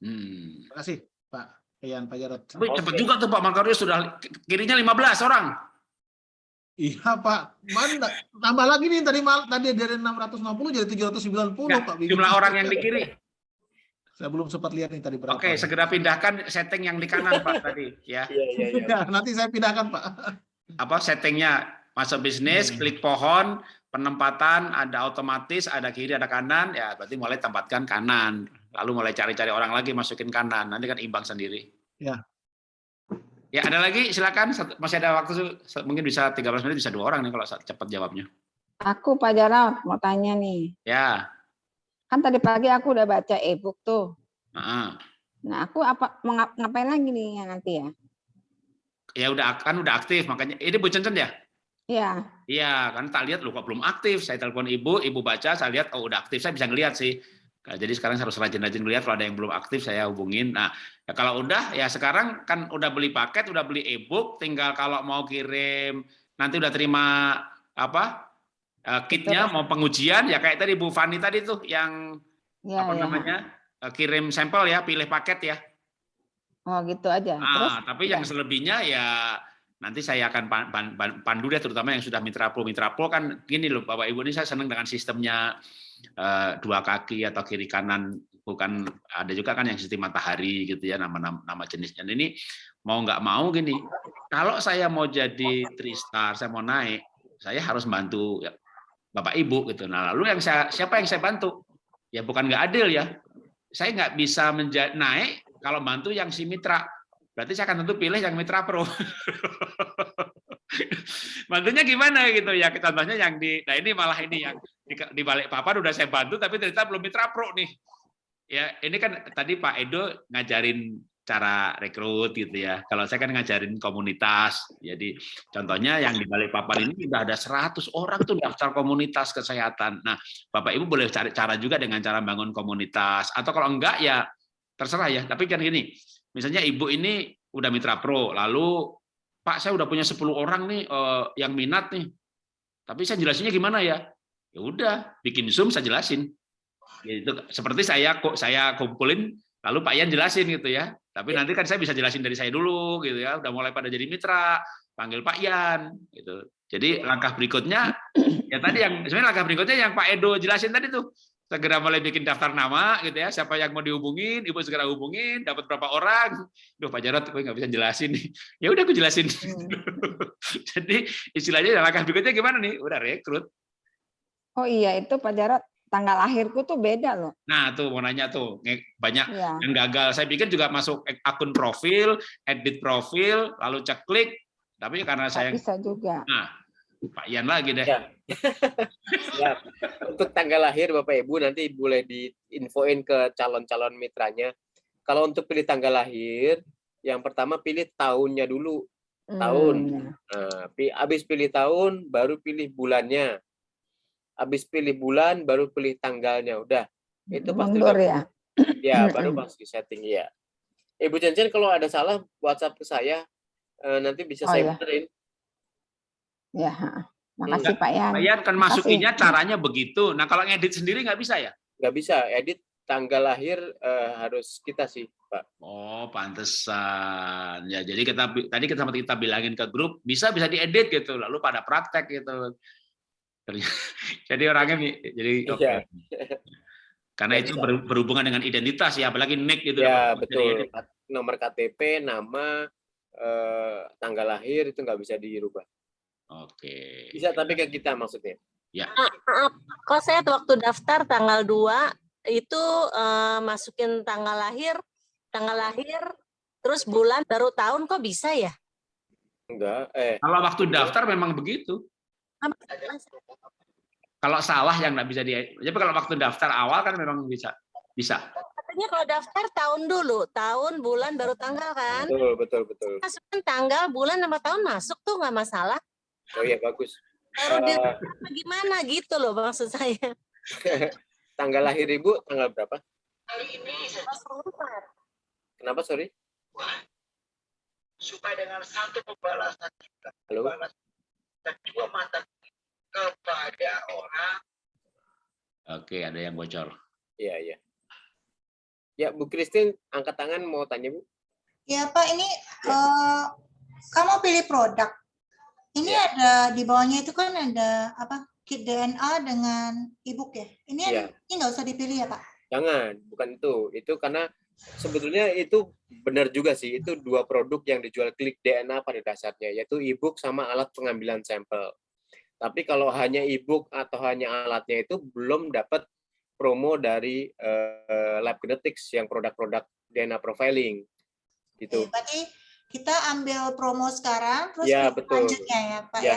hmm. Terima kasih Pak Ian Pak Jarot. Tapi juga tuh Pak Makario sudah kirinya 15 orang Iya Pak, mana tambah lagi nih tadi mal tadi dari 660 jadi 790 Nggak, Pak. Jumlah orang yang di kiri. Saya belum sempat lihat nih tadi berapa. Oke, segera pindahkan setting yang di kanan Pak tadi ya. Iya, iya, iya. Ya, nanti saya pindahkan Pak. Apa settingnya? Masuk bisnis, Hmm. klik pohon, penempatan ada otomatis, ada kiri, ada kanan, ya berarti mulai tempatkan kanan. Lalu mulai cari-cari orang lagi masukin kanan. Nanti kan imbang sendiri. Ya. Ya, ada lagi silakan masih ada waktu mungkin bisa 13 menit bisa dua orang nih kalau cepat jawabnya. Aku Pak Jarot mau tanya nih. Ya. Kan tadi pagi aku udah baca e-book tuh. Heeh. Nah, aku apa ngap- ngapain lagi nih ya nanti ya? Ya udah kan udah aktif makanya ini Bu Cencen ya? Iya. Iya, kan tak lihat lu kok belum aktif. Saya telepon ibu, ibu baca, saya lihat oh udah aktif, saya bisa ngelihat sih. Nah, Jadi sekarang saya harus rajin-rajin ngelihat kalau ada yang belum aktif saya hubungin. Nah, ya kalau udah ya sekarang kan udah beli paket, udah beli e-book, tinggal kalau mau kirim nanti udah terima apa? eh, kitnya mau pengujian ya kayak tadi Bu Fani tadi tuh yang Iya, apa ya. namanya? eh, kirim sampel ya, pilih paket ya. Oh, gitu aja. Terus Ah, tapi yang selebihnya ya nanti saya akan pan- pan- pan- pandu deh terutama yang sudah mitra pro mitra pro kan gini loh Bapak Ibu ini saya senang dengan sistemnya dua kaki atau kiri kanan bukan ada juga kan yang sistem matahari gitu ya nama nama, jenisnya. Ini mau nggak mau gini kalau saya mau jadi three star saya mau naik saya harus bantu ya, Bapak Ibu gitu. Nah lalu yang saya siapa yang saya bantu? Ya bukan nggak adil ya. Saya nggak bisa naik kalau bantu yang si mitra berarti saya akan tentu pilih yang mitra pro. Bantunya gimana gitu? Ya contohnya yang di nah ini malah ini yang di, di balik papan udah saya bantu tapi ternyata belum mitra pro nih. Ya ini kan tadi Pak Edo ngajarin cara rekrut gitu ya. Kalau saya kan ngajarin komunitas jadi contohnya yang di balik papan ini udah ada 100 orang tuh daftar komunitas kesehatan. Nah Bapak Ibu boleh cari cara juga dengan cara bangun komunitas. Atau kalau enggak ya terserah ya. Tapi kan gini misalnya ibu ini udah mitra pro lalu Pak saya udah punya 10 orang nih eh, yang minat nih. Tapi saya jelasinnya gimana ya? Ya udah bikin zoom saya jelasin. Gitu. Seperti saya kok saya kumpulin lalu Pak Ian jelasin gitu ya. Tapi nanti kan saya bisa jelasin dari saya dulu gitu ya. Udah mulai pada jadi mitra panggil Pak Ian gitu. Jadi langkah berikutnya ya tadi yang sebenarnya langkah berikutnya yang Pak Edo jelasin tadi tuh segera mulai bikin daftar nama gitu ya. Siapa yang mau dihubungin ibu segera hubungin dapat berapa orang. Duh Pak Jarot gue nggak bisa jelasin nih. Ya udah aku jelasin. Jadi istilahnya langkah berikutnya gimana nih? Udah rekrut. Oh iya, itu Pak Jarot tanggal lahirku tuh beda loh. nah tuh mau nanya tuh banyak Iya. yang gagal. Saya pikir juga masuk akun profil edit profil lalu cek klik tapi karena saya bisa juga. nah Pak Ian lagi deh Ya. Ya, untuk tanggal lahir Bapak Ibu nanti boleh diinfoin ke calon-calon mitranya. Kalau untuk pilih tanggal lahir, yang pertama pilih tahunnya dulu. Tahun. Hmm, Nah, habis pilih tahun, baru pilih bulannya. Habis pilih bulan, baru pilih tanggalnya. Udah, itu pasti Mundur udah- ya. ya baru pasti setting ya. Ibu Cencen kalau ada salah WhatsApp ke saya, eh, nanti bisa Oh, saya iya. benerin. Ya, ha. makasih Pak Yan. Pak Ian kan Makasih. masukinnya caranya begitu nah kalau ngedit sendiri nggak bisa ya Nggak bisa edit tanggal lahir eh, harus kita sih, Pak. Oh, pantesan. Ya, jadi kita tadi kita sempat kita bilangin ke grup, bisa bisa diedit gitu, lalu pada praktek gitu. Jadi orangnya jadi oke. Iya. Karena Nggak itu bisa. ber- berhubungan dengan identitas ya, apalagi nick gitu. Ya betul. Nomor KTP, nama, eh, tanggal lahir itu nggak bisa dirubah. Oke. Bisa tapi ke kita maksudnya. Maaf, kok saya waktu daftar tanggal 2 itu eh, masukin tanggal lahir, tanggal lahir, terus bulan baru tahun kok bisa ya? Enggak. Eh, Kalau waktu daftar memang begitu. Kalau salah yang nggak bisa di. Jadi kalau waktu daftar awal kan memang bisa bisa. Katanya kalau daftar tahun dulu, tahun, bulan, baru tanggal kan? betul betul betul. Masukin tanggal, bulan, sama tahun masuk tuh nggak masalah. Oh iya bagus. Baru Eh, gimana gitu loh maksud saya. tanggal lahir ibu tanggal berapa? Kenapa sorry? supaya dengan satu pembalasan kita Halo. dan dua mata kepada orang Oke, ada yang bocor. Iya iya. Ya Bu Christine angkat tangan mau tanya Bu. Ya Pak, ini eh, kamu pilih produk. Ini Ya. ada di bawahnya itu kan ada apa? Kit DNA dengan e-book ya. Ini Iya. ini nggak usah dipilih ya Pak? Jangan, bukan itu. Itu karena sebetulnya itu benar juga sih. Itu dua produk yang dijual klik DNA pada dasarnya, yaitu e-book sama alat pengambilan sampel. Tapi kalau hanya e-book atau hanya alatnya itu belum dapat promo dari eh, Lab Genetics yang produk-produk DNA profiling. Gitu. Oke, berarti kita ambil promo sekarang, terus Ya, betul. selanjutnya ya Pak ya? Ya,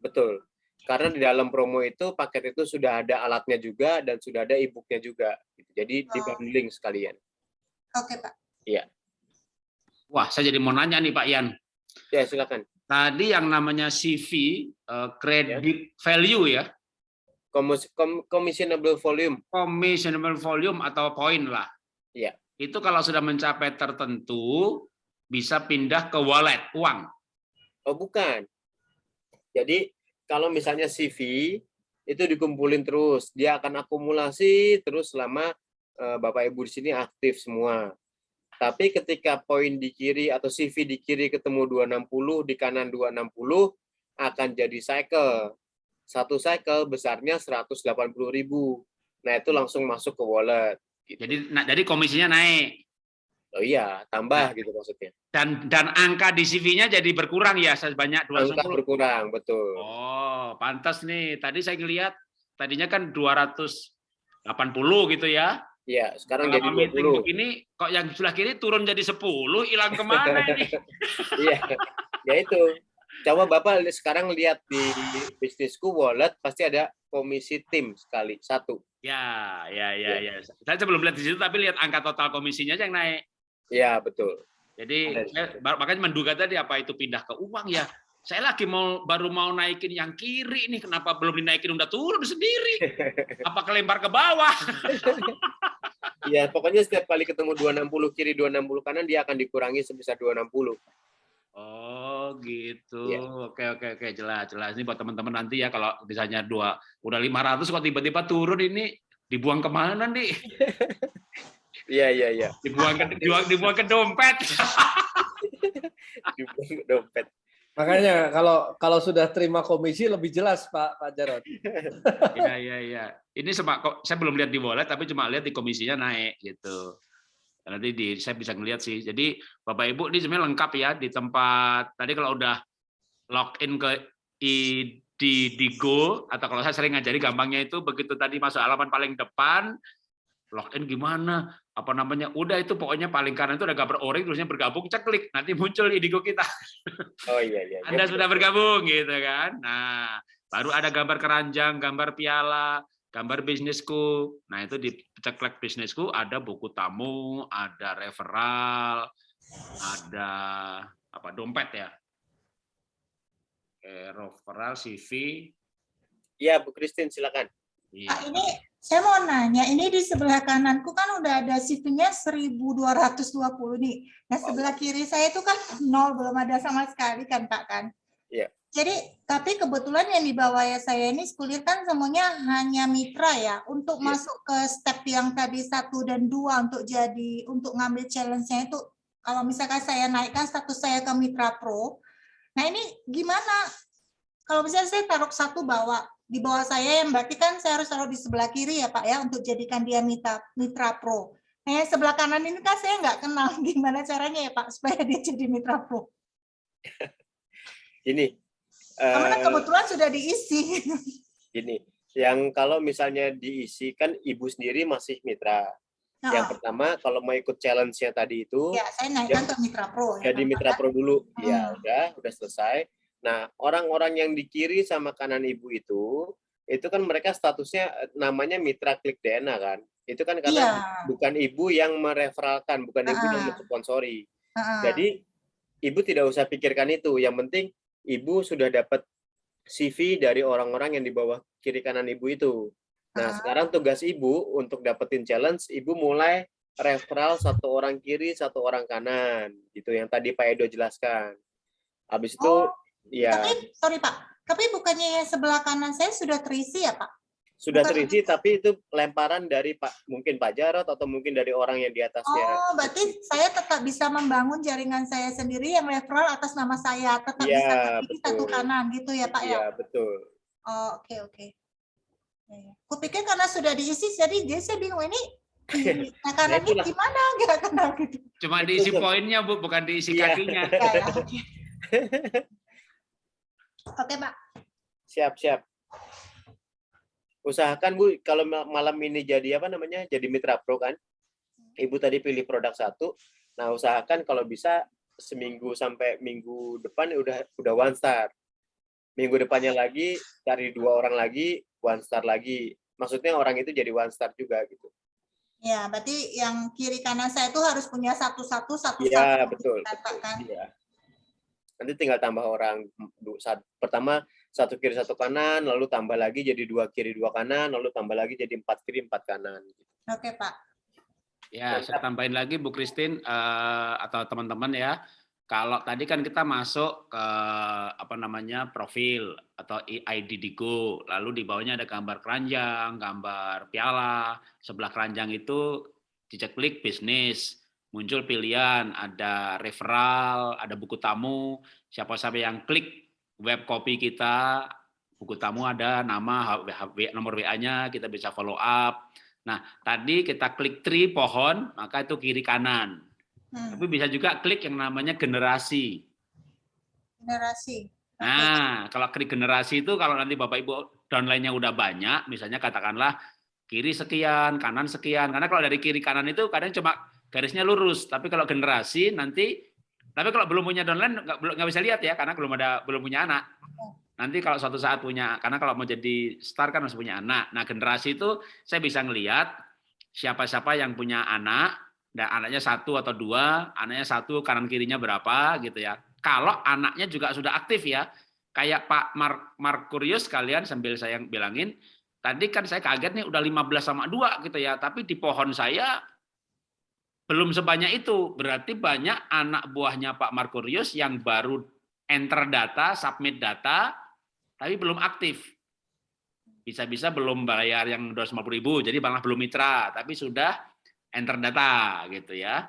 betul. Karena di dalam promo itu paket itu sudah ada alatnya juga dan sudah ada e-booknya juga. gitu. Jadi Oh. dibundling sekalian. Oke Pak. Wah, saya jadi mau nanya nih Pak Yan. Ya, silakan. Tadi yang namanya CV, eh, credit value ya, Commis- com- Commissionable volume. commissionable volume atau poin lah. Iya. Itu kalau sudah mencapai tertentu, bisa pindah ke wallet, uang. Oh, bukan. Jadi kalau misalnya CV itu dikumpulin terus, dia akan akumulasi terus selama eh, Bapak Ibu di sini aktif semua. Tapi ketika poin di kiri atau CV di kiri ketemu 260, di kanan 260 akan jadi cycle. Satu cycle besarnya 180.000. Nah, itu langsung masuk ke wallet. gitu. Jadi nah, jadi komisinya naik Oh iya, tambah gitu maksudnya. dan dan angka di CV-nya jadi berkurang ya sebanyak Angka 210. berkurang, betul. Oh, pantas nih. Tadi saya ngelihat tadinya kan 280 gitu ya. Iya, sekarang Kalau jadi meeting 20. begini kok yang sebelah kiri turun jadi 10, hilang ke mana ini? Iya, ya itu. Coba Bapak sekarang lihat di bisnisku wallet pasti ada komisi tim sekali satu. Ya, ya, ya, Iya. ya. Saya belum lihat di situ, tapi lihat angka total komisinya aja yang naik. Ya betul. Jadi saya, makanya menduga tadi apa itu pindah ke uang ya. Saya lagi mau baru mau naikin yang kiri ini, kenapa belum dinaikin udah turun sendiri? Apa kelempar ke bawah? Ya pokoknya setiap kali ketemu 260 kiri 260 kanan dia akan dikurangi sebesar 260. Oh gitu. Iya. Oke oke oke jelas jelas. Ini buat teman-teman nanti ya kalau misalnya dua udah 500 kok tiba-tiba turun ini dibuang ke mana nih? Iya iya iya. Dibuang ke dibuang, dibuang ke dompet. Dibuang ke dompet. Makanya kalau kalau sudah terima komisi lebih jelas Pak Pak Jarod. Iya iya iya. Ini sama kok saya belum lihat di wallet tapi cuma lihat di komisinya naik gitu. Nanti di saya bisa ngelihat sih. Jadi Bapak Ibu ini sebenarnya lengkap ya di tempat tadi kalau udah login ke i di di Go atau kalau saya sering ngajari gampangnya itu begitu tadi masuk halaman paling depan login gimana apa namanya udah itu pokoknya paling kanan itu ada gambar orange terusnya bergabung cek klik nanti muncul Indigo kita Oh iya iya. anda sudah bergabung gitu kan. Nah, baru ada gambar keranjang, gambar piala, gambar bisnisku. Nah, itu di ceklek bisnisku ada buku tamu, ada referral, ada apa dompet ya. Oke, referral CV. Iya Bu Christine silakan. Iya. Pak, ini saya mau nanya, ini di sebelah kananku kan udah ada CV-nya 1220 nih. Nah, sebelah kiri saya itu kan nol, belum ada sama sekali kan Pak kan? Iya. Jadi, tapi kebetulan yang di bawah ya saya ini sekulir kan semuanya hanya mitra ya. Untuk Iya. masuk ke step yang tadi satu dan dua untuk jadi, untuk ngambil challenge-nya itu, kalau misalkan saya naikkan status saya ke mitra pro, nah ini gimana? Kalau misalnya saya taruh satu bawah, di bawah saya yang berarti kan saya harus taruh di sebelah kiri ya Pak ya untuk jadikan dia mitra mitra pro. Nah yang sebelah kanan ini kan saya nggak kenal gimana caranya ya Pak supaya dia jadi mitra pro. Ini Karena eh, kebetulan sudah diisi. gini, yang kalau misalnya diisi kan ibu sendiri masih mitra. Yang Nah, pertama kalau mau ikut challenge-nya tadi itu ya saya naikkan ke mitra pro. ya, jadi Pak. mitra pro dulu. Ya Hmm. udah, udah selesai. Nah, orang-orang yang di kiri sama kanan ibu itu itu kan mereka statusnya eh, namanya mitra klik DNA kan. Itu kan karena Iya. bukan ibu yang mereferalkan, bukan ibu yang Ah. mensponsori. Heeh. Jadi ibu tidak usah pikirkan itu. Yang penting ibu sudah dapat CV dari orang-orang yang di bawah kiri kanan ibu itu. Nah, Ah. sekarang tugas ibu untuk dapetin challenge, ibu mulai referral satu orang kiri, satu orang kanan, gitu yang tadi Pak Edo jelaskan. Habis itu, Oh, ya Tapi sorry Pak, tapi bukannya yang sebelah kanan saya sudah terisi ya Pak? sudah Bukan- terisi tapi itu lemparan dari Pak mungkin Pak Jarot atau mungkin dari orang yang di atasnya. Oh, berarti saya tetap bisa membangun jaringan saya sendiri yang referral atas nama saya, tetap Iya, bisa kiri satu kanan gitu ya Pak ya? Iya, betul. Oh, oke oke. Ya, ya. Kupikir karena sudah diisi, jadi jadi saya bingung ini di nah, kanan ini gimana gerakan gitu. Cuma diisi poinnya Bu, bukan diisi Iya. kakinya. Ya, ya, oke. Pak. Siap, siap. Usahakan Bu kalau ma- malam ini jadi apa namanya? Jadi mitra pro kan? Ibu tadi pilih produk satu. Nah, usahakan kalau bisa seminggu sampai minggu depan udah udah one star. Minggu depannya lagi cari dua orang lagi, one star lagi. Maksudnya orang itu jadi one star juga gitu. Ya, berarti yang kiri kanan saya itu harus punya satu-satu satu-satu. Iya, betul. Kata kan. Iya. Nanti tinggal tambah orang. Saat- Pertama satu kiri satu kanan, lalu tambah lagi jadi dua kiri dua kanan, lalu tambah lagi jadi empat kiri empat kanan. Oke Pak. Ya, saya tambahin lagi Bu Christine eh, atau teman-teman ya. Kalau tadi kan kita masuk ke apa namanya profil atau ID di Go, lalu di bawahnya ada gambar keranjang, gambar piala. Sebelah keranjang itu dicek klik bisnis, muncul pilihan, ada referral, ada buku tamu. Siapa-siapa yang klik web copy kita, buku tamu ada nama, nomor WA-nya, kita bisa follow up. Nah, tadi kita klik tree pohon, maka itu kiri kanan. Hmm, Tapi bisa juga klik yang namanya generasi. generasi. Nah, kalau klik generasi itu kalau nanti Bapak Ibu downline-nya udah banyak, misalnya katakanlah kiri sekian, kanan sekian. Karena kalau dari kiri kanan itu kadang cuma garisnya lurus, tapi kalau generasi nanti tapi kalau belum punya downline nggak nggak bisa lihat ya karena belum ada belum punya anak. Nanti kalau suatu saat punya karena kalau mau jadi star kan harus punya anak. Nah, generasi itu saya bisa ngelihat siapa-siapa yang punya anak dan anaknya satu atau dua, anaknya satu kanan kirinya berapa gitu ya. Kalau anaknya juga sudah aktif ya, kayak Pak Mark Markurius kalian sambil saya bilangin, tadi kan saya kaget nih udah 15 sama dua gitu ya, tapi di pohon saya belum sebanyak itu. Berarti banyak anak buahnya Pak Markurius yang baru enter data, submit data, tapi belum aktif. Bisa-bisa belum bayar yang 250 ribu, jadi malah belum mitra, tapi sudah enter data gitu ya.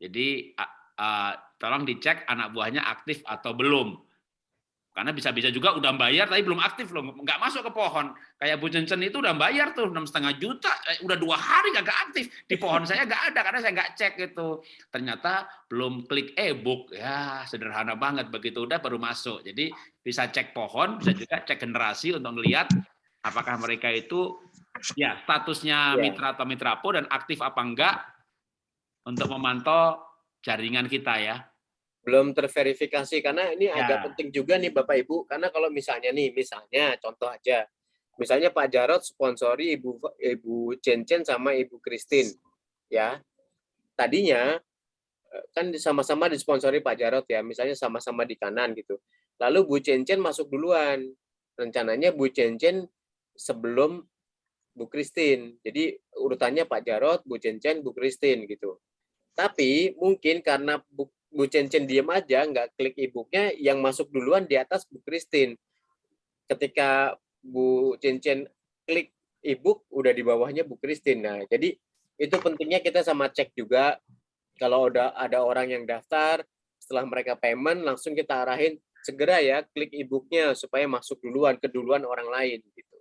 Jadi a- tolong dicek anak buahnya aktif atau belum. Karena bisa-bisa juga udah bayar tapi belum aktif loh, nggak masuk ke pohon. Kayak Bu Cencen itu udah bayar tuh enam setengah juta, eh, udah dua hari nggak aktif di pohon saya nggak ada karena saya nggak cek itu. Ternyata belum klik e-book ya sederhana banget begitu udah baru masuk. Jadi bisa cek pohon, bisa juga cek generasi untuk melihat apakah mereka itu ya statusnya Ya. mitra atau mitra pro dan aktif apa enggak untuk memantau jaringan kita ya. Belum terverifikasi karena ini Ya. agak penting juga nih Bapak Ibu. Karena kalau misalnya nih misalnya contoh aja. Misalnya Pak Jarot sponsori Ibu Ibu Cencen sama Ibu Christine ya. Tadinya eh, kan sama-sama disponsori Pak Jarot ya misalnya sama-sama di kanan gitu. Lalu Bu Cencen masuk duluan. Rencananya Bu Cencen sebelum Bu Christine. Jadi urutannya Pak Jarot Bu Cencen Bu Christine gitu. Tapi mungkin karena Bu Bu Cencen diem aja, nggak klik e-booknya, yang masuk duluan di atas Bu Christine. Ketika Bu Cencen klik e-book, udah di bawahnya Bu Christine. Nah, jadi itu pentingnya kita sama cek juga, kalau udah ada orang yang daftar, setelah mereka payment, langsung kita arahin, segera ya klik e-booknya, supaya masuk duluan, keduluan orang lain. gitu.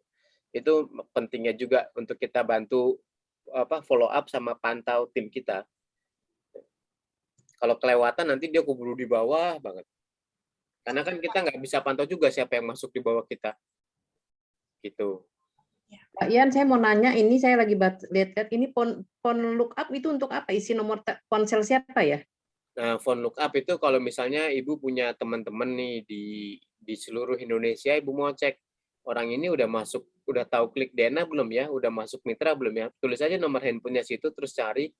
Itu pentingnya juga untuk kita bantu apa follow up sama pantau tim kita kalau kelewatan nanti dia keburu di bawah banget. Karena kan kita nggak bisa pantau juga siapa yang masuk di bawah kita. Gitu. Pak Ian, saya mau nanya, ini saya lagi lihat-lihat, ini pon, pon lookup itu untuk apa? Isi nomor ponsel siapa ya? Nah, phone lookup itu kalau misalnya ibu punya teman-teman nih di di seluruh Indonesia, ibu mau cek orang ini udah masuk, udah tahu klik DNA belum ya, udah masuk mitra belum ya? Tulis aja nomor handphonenya situ, terus cari.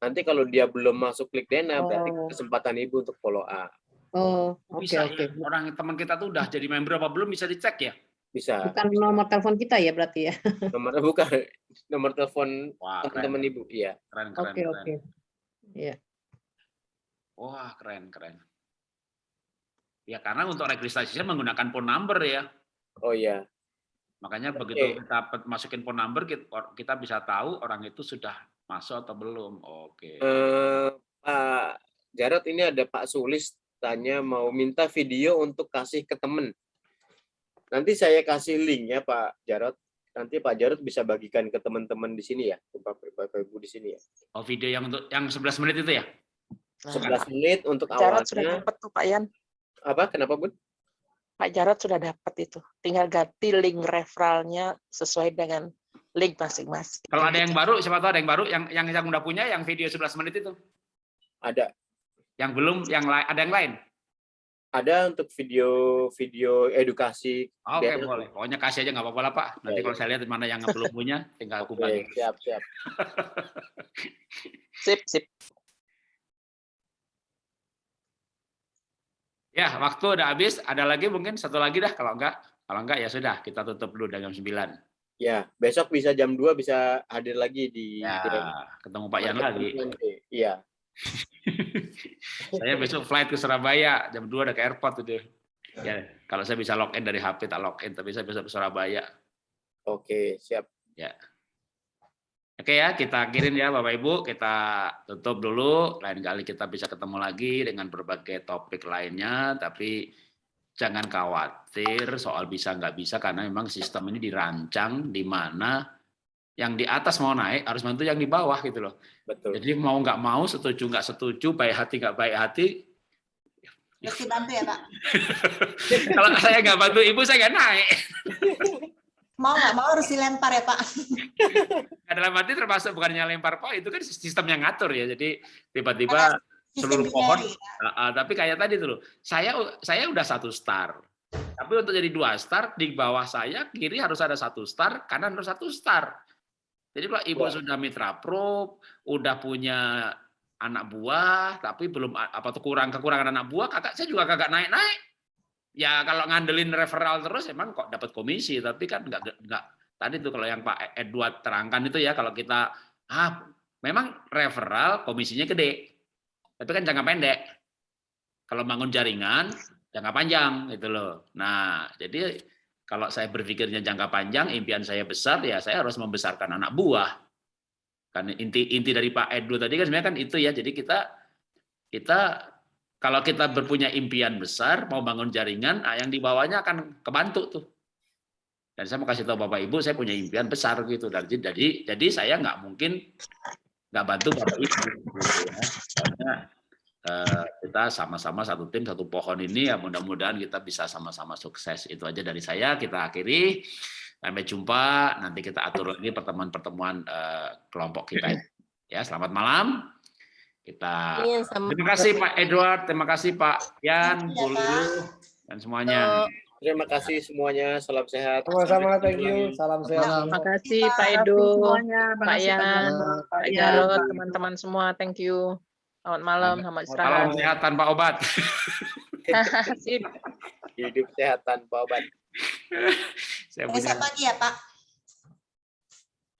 Nanti kalau dia belum masuk klik berarti Oh. kesempatan ibu untuk follow up. Oh, oke Bisa oke. ya, orang teman kita tuh udah jadi member apa belum bisa dicek ya. Bisa. Bukan nomor telepon kita ya berarti ya? Nomor bukan nomor telepon teman-teman ibu, iya. keren, keren, Oke keren. oke. Iya. Wah, keren, keren. Ya karena untuk registrasinya menggunakan phone number ya. Oh iya. Makanya begitu Oke. kita masukin phone number kita, kita bisa tahu orang itu sudah masuk atau belum. Oke. Eh, Pak Jarot ini ada Pak Sulis tanya mau minta video untuk kasih ke temen. Nanti saya kasih link ya Pak Jarot. Nanti Pak Jarot bisa bagikan ke teman-teman di sini ya, ke Bapak Bapak Ibu di sini ya. Oh video yang untuk yang 11 menit itu ya? Nah, 11 menit untuk Jarot sudah awalnya. dapat tuh Pak Yan. Apa? Kenapa Bun? Pak Jarot sudah dapat itu. Tinggal ganti link referralnya sesuai dengan link masing-masing. Kalau ada yang baru, siapa tahu ada yang baru yang yang yang udah punya yang video 11 menit itu. Ada. Yang belum yang lain ada yang lain. Ada untuk video-video edukasi. Oh, Oke Biar- boleh. Pokoknya kasih aja nggak apa-apa lah Pak. Nanti Ya, kalau ya. saya lihat mana yang belum punya, tinggal aku bagi. siap, siap. Sip, sip. Ya, waktu udah habis. Ada lagi mungkin satu lagi dah. Kalau enggak, kalau enggak ya sudah kita tutup dulu jam 9. Ya, besok bisa jam 2 bisa hadir lagi di Ya, di- ketemu Pak Yan lagi. Iya. Saya besok flight ke Surabaya jam 2 udah ke airport itu. Ya, kalau saya bisa login dari HP tak login, tapi saya besok ke Surabaya. Oke, siap. Ya. Oke ya, kita akhirin ya Bapak Ibu, kita tutup dulu. Lain kali kita bisa ketemu lagi dengan berbagai topik lainnya, tapi jangan khawatir soal bisa nggak bisa karena memang sistem ini dirancang di mana yang di atas mau naik harus bantu yang di bawah gitu loh. Betul. Jadi mau nggak mau, setuju nggak setuju, baik hati nggak baik hati, Harus dibantu ya Pak. kalau saya nggak bantu ibu saya nggak naik. Mau nggak mau harus dilempar ya Pak. Dalam arti termasuk bukannya lempar pohon itu kan sistem yang ngatur ya. Jadi tiba-tiba seluruh pohon. Ah, ah, tapi kayak tadi tuh, saya saya udah satu star. Tapi untuk jadi dua star di bawah saya kiri harus ada satu star, kanan harus satu star. Jadi kalau ibu Wah. sudah mitra pro, udah punya anak buah, tapi belum apa tuh kurang kekurangan anak buah, kakak saya juga kagak naik naik. Ya kalau ngandelin referral terus emang kok dapat komisi, tapi kan nggak nggak tadi tuh kalau yang Pak Edward terangkan itu ya kalau kita ah memang referral komisinya gede, tapi kan jangka pendek. Kalau bangun jaringan jangka panjang gitu loh. Nah jadi kalau saya berpikirnya jangka panjang, impian saya besar ya saya harus membesarkan anak buah. Kan inti inti dari Pak Edward tadi kan sebenarnya kan itu ya. Jadi kita kita kalau kita berpunya impian besar, mau bangun jaringan, nah yang di bawahnya akan kebantu tuh. Dan saya mau kasih tahu Bapak Ibu, saya punya impian besar gitu. Dan jadi, jadi saya nggak mungkin nggak bantu Bapak Ibu. Gitu ya. Karena eh, kita sama-sama satu tim, satu pohon ini, ya mudah-mudahan kita bisa sama-sama sukses. Itu aja dari saya, kita akhiri. Sampai jumpa, nanti kita atur lagi pertemuan-pertemuan eh, kelompok kita. Ya, selamat malam. Kita Iya, Terima kasih Pak Edward, terima kasih Pak Yan, Bu Lulu, dan semuanya. Terima kasih semuanya. Salam sehat. Sama-sama, thank you. Salam sehat. Terima kasih Pak. Pak Edo, semuanya. Pak Yan, Pak Pak Yan. Jarot, teman-teman semua. Thank you. Selamat malam, selamat Salam istirahat. sehat tanpa obat. Sip. Hidup sehat tanpa obat. Saya Besok pagi ya Pak.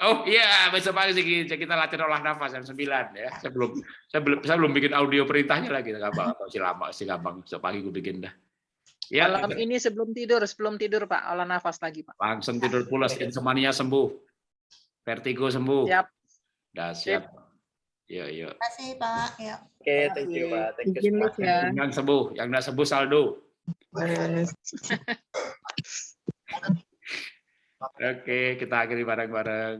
Oh iya, besok pagi sih kita latihan olah nafas jam 9 ya. Saya belum saya belum saya belum bikin audio perintahnya lagi gampang atau si lama si gampang besok pagi gue bikin dah. Ya, Malam ini sebelum tidur, sebelum tidur Pak, olah nafas lagi Pak. langsung tidur pulas, insomnia sembuh. Vertigo sembuh. Siap. Dah siap. Yuk, yuk. Terima kasih Pak. Ya. Oke, thank you Pak. Thank you. Liz ya. Yang sembuh, yang tidak sembuh saldo. Oke, kita akhiri bareng-bareng.